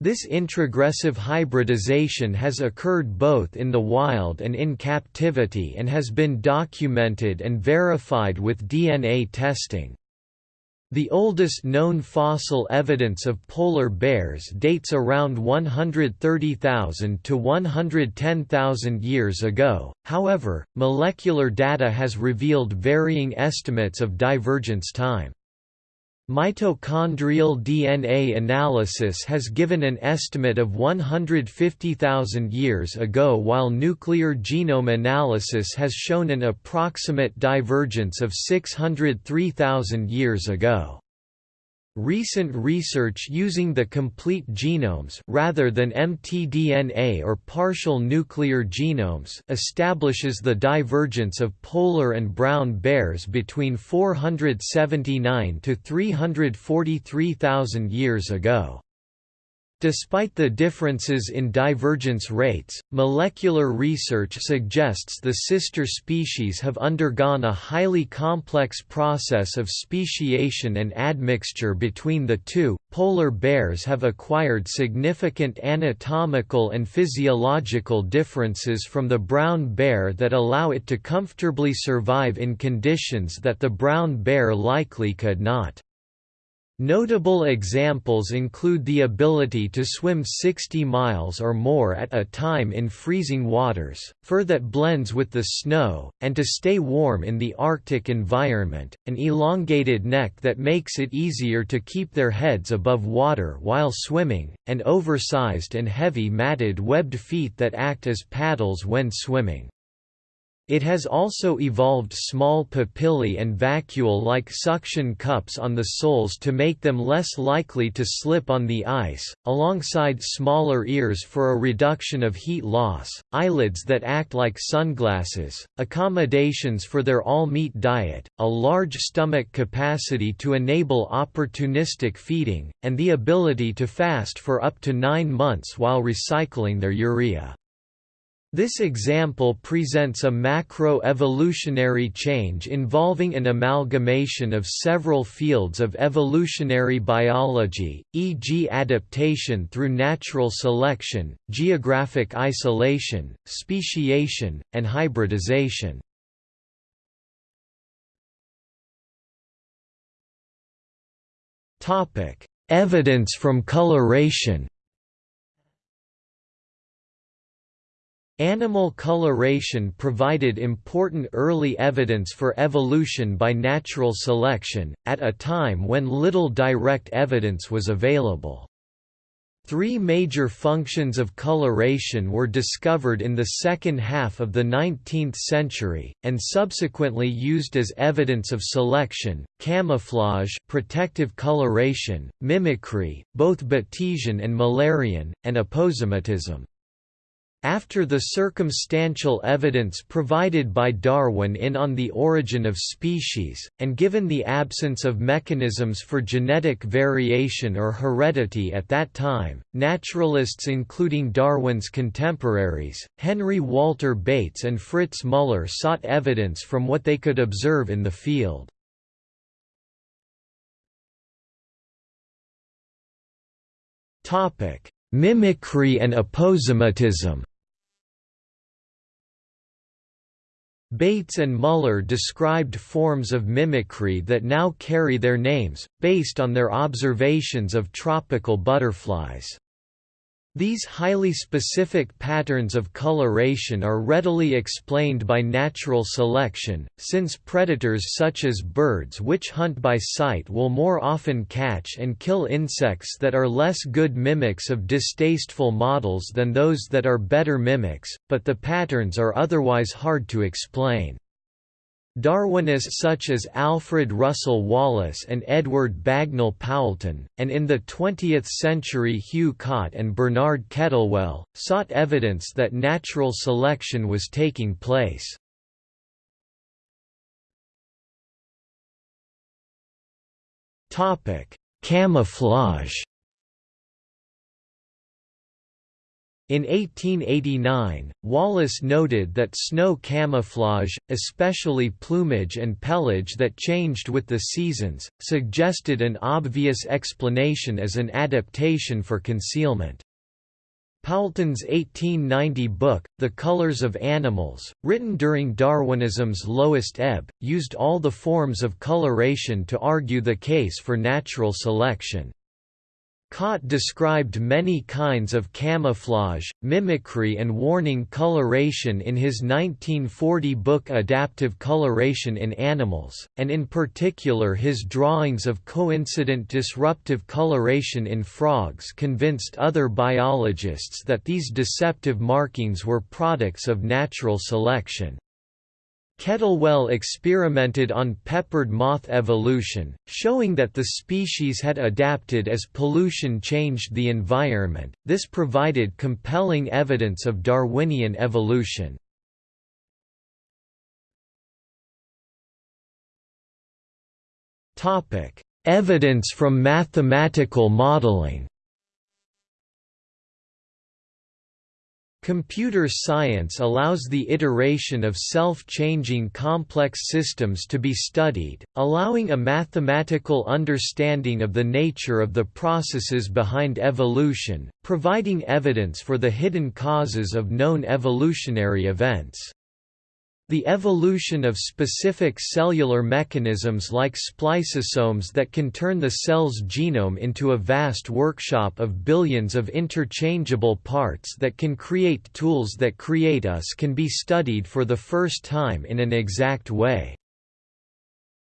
This introgressive hybridization has occurred both in the wild and in captivity and has been documented and verified with DNA testing. The oldest known fossil evidence of polar bears dates around 130,000 to 110,000 years ago, however, molecular data has revealed varying estimates of divergence time. Mitochondrial DNA analysis has given an estimate of 150,000 years ago while nuclear genome analysis has shown an approximate divergence of 603,000 years ago. Recent research using the complete genomes rather than mtDNA or partial nuclear genomes establishes the divergence of polar and brown bears between 479 to 343,000 years ago. Despite the differences in divergence rates, molecular research suggests the sister species have undergone a highly complex process of speciation and admixture between the two. Polar bears have acquired significant anatomical and physiological differences from the brown bear that allow it to comfortably survive in conditions that the brown bear likely could not. Notable examples include the ability to swim 60 miles or more at a time in freezing waters, fur that blends with the snow, and to stay warm in the Arctic environment, an elongated neck that makes it easier to keep their heads above water while swimming, and oversized and heavy matted webbed feet that act as paddles when swimming. It has also evolved small papillae and vacuole-like suction cups on the soles to make them less likely to slip on the ice, alongside smaller ears for a reduction of heat loss, eyelids that act like sunglasses, accommodations for their all-meat diet, a large stomach capacity to enable opportunistic feeding, and the ability to fast for up to nine months while recycling their urea. This example presents a macro-evolutionary change involving an amalgamation of several fields of evolutionary biology, e.g. adaptation through natural selection, geographic isolation, speciation, and hybridization. Evidence from coloration Animal coloration provided important early evidence for evolution by natural selection, at a time when little direct evidence was available. Three major functions of coloration were discovered in the second half of the 19th century, and subsequently used as evidence of selection, camouflage protective coloration, mimicry, both Batesian and Müllerian, and aposematism. After the circumstantial evidence provided by Darwin in On the Origin of Species, and given the absence of mechanisms for genetic variation or heredity at that time, naturalists including Darwin's contemporaries, Henry Walter Bates and Fritz Müller sought evidence from what they could observe in the field. Mimicry and aposematism Bates and Müller described forms of mimicry that now carry their names, based on their observations of tropical butterflies. These highly specific patterns of coloration are readily explained by natural selection, since predators such as birds which hunt by sight will more often catch and kill insects that are less good mimics of distasteful models than those that are better mimics, but the patterns are otherwise hard to explain. Darwinists such as Alfred Russel Wallace and Edward Bagnall Poulton, and in the 20th century Hugh Cott and Bernard Kettlewell, sought evidence that natural selection was taking place. Camouflage In 1889, Wallace noted that snow camouflage, especially plumage and pelage that changed with the seasons, suggested an obvious explanation as an adaptation for concealment. Poulton's 1890 book, The Colors of Animals, written during Darwinism's lowest ebb, used all the forms of coloration to argue the case for natural selection. Cott described many kinds of camouflage, mimicry and warning coloration in his 1940 book Adaptive Coloration in Animals, and in particular his drawings of coincident disruptive coloration in frogs convinced other biologists that these deceptive markings were products of natural selection. Kettlewell experimented on peppered moth evolution, showing that the species had adapted as pollution changed the environment. This provided compelling evidence of Darwinian evolution. Topic: Evidence from mathematical modeling. Computer science allows the iteration of self-changing complex systems to be studied, allowing a mathematical understanding of the nature of the processes behind evolution, providing evidence for the hidden causes of known evolutionary events. The evolution of specific cellular mechanisms like spliceosomes that can turn the cell's genome into a vast workshop of billions of interchangeable parts that can create tools that create us can be studied for the first time in an exact way.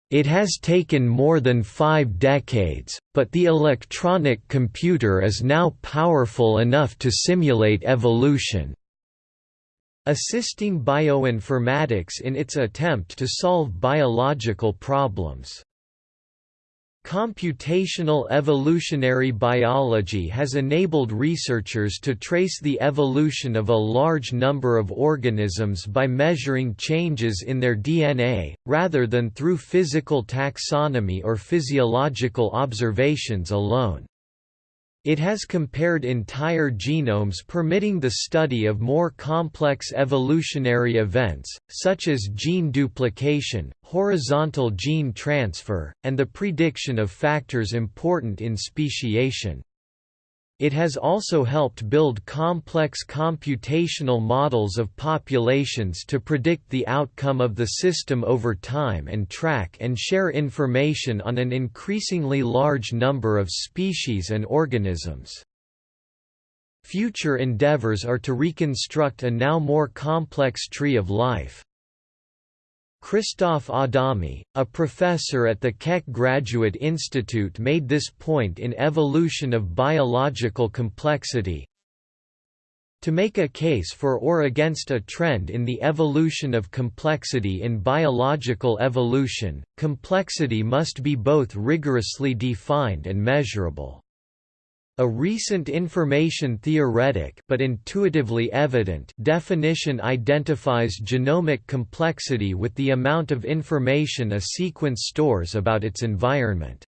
It has taken more than five decades, but the electronic computer is now powerful enough to simulate evolution. Assisting bioinformatics in its attempt to solve biological problems. Computational evolutionary biology has enabled researchers to trace the evolution of a large number of organisms by measuring changes in their DNA, rather than through physical taxonomy or physiological observations alone. It has compared entire genomes permitting the study of more complex evolutionary events, such as gene duplication, horizontal gene transfer, and the prediction of factors important in speciation. It has also helped build complex computational models of populations to predict the outcome of the system over time and track and share information on an increasingly large number of species and organisms. Future endeavors are to reconstruct a now more complex tree of life. Christoph Adami, a professor at the Keck Graduate Institute made this point in Evolution of Biological Complexity. To make a case for or against a trend in the evolution of complexity in biological evolution, complexity must be both rigorously defined and measurable. A recent information theoretic but intuitively evident definition identifies genomic complexity with the amount of information a sequence stores about its environment.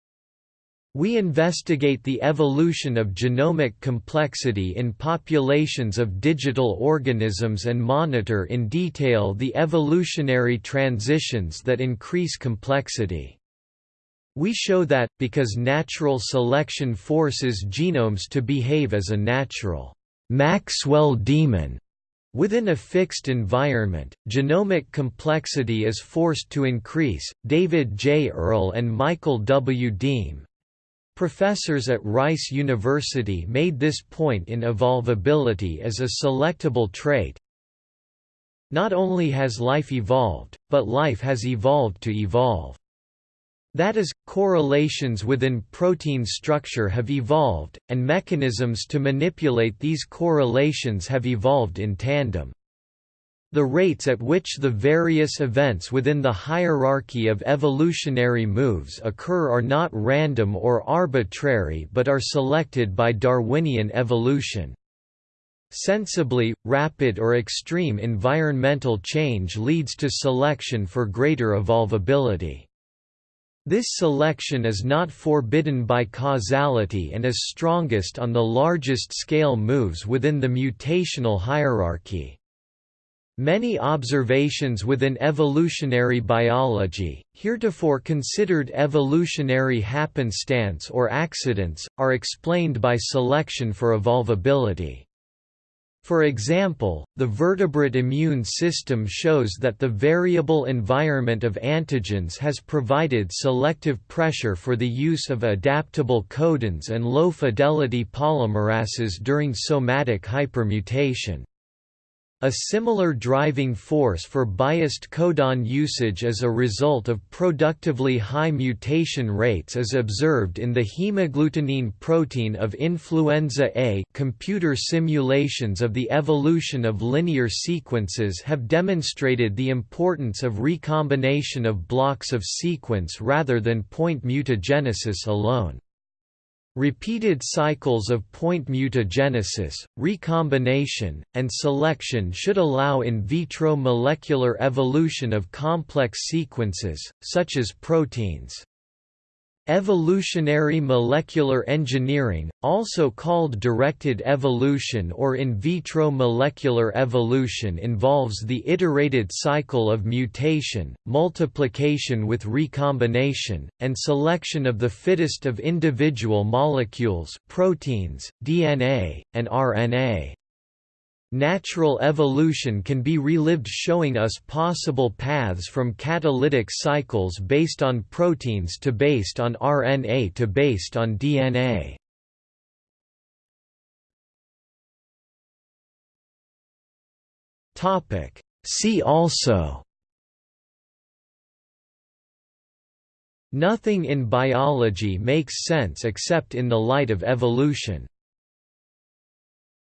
We investigate the evolution of genomic complexity in populations of digital organisms and monitor in detail the evolutionary transitions that increase complexity. We show that, because natural selection forces genomes to behave as a natural Maxwell demon Within a fixed environment, genomic complexity is forced to increase. David J. Earl and Michael W. Deem, professors at Rice University, made this point in evolvability as a selectable trait. Not only has life evolved, but life has evolved to evolve. That is, correlations within protein structure have evolved, and mechanisms to manipulate these correlations have evolved in tandem. The rates at which the various events within the hierarchy of evolutionary moves occur are not random or arbitrary but are selected by Darwinian evolution. Sensibly, rapid or extreme environmental change leads to selection for greater evolvability. This selection is not forbidden by causality and is strongest on the largest scale moves within the mutational hierarchy. Many observations within evolutionary biology, heretofore considered evolutionary happenstance or accidents, are explained by selection for evolvability. For example, the vertebrate immune system shows that the variable environment of antigens has provided selective pressure for the use of adaptable codons and low-fidelity polymerases during somatic hypermutation. A similar driving force for biased codon usage as a result of productively high mutation rates is observed in the hemagglutinin protein of influenza A. Computer simulations of the evolution of linear sequences have demonstrated the importance of recombination of blocks of sequence rather than point mutagenesis alone. Repeated cycles of point mutagenesis, recombination, and selection should allow in vitro molecular evolution of complex sequences, such as proteins. Evolutionary molecular engineering, also called directed evolution or in vitro molecular evolution involves the iterated cycle of mutation, multiplication with recombination, and selection of the fittest of individual molecules proteins, DNA, and RNA. Natural evolution can be relived showing us possible paths from catalytic cycles based on proteins to based on RNA to based on DNA. See also Nothing in biology makes sense except in the light of evolution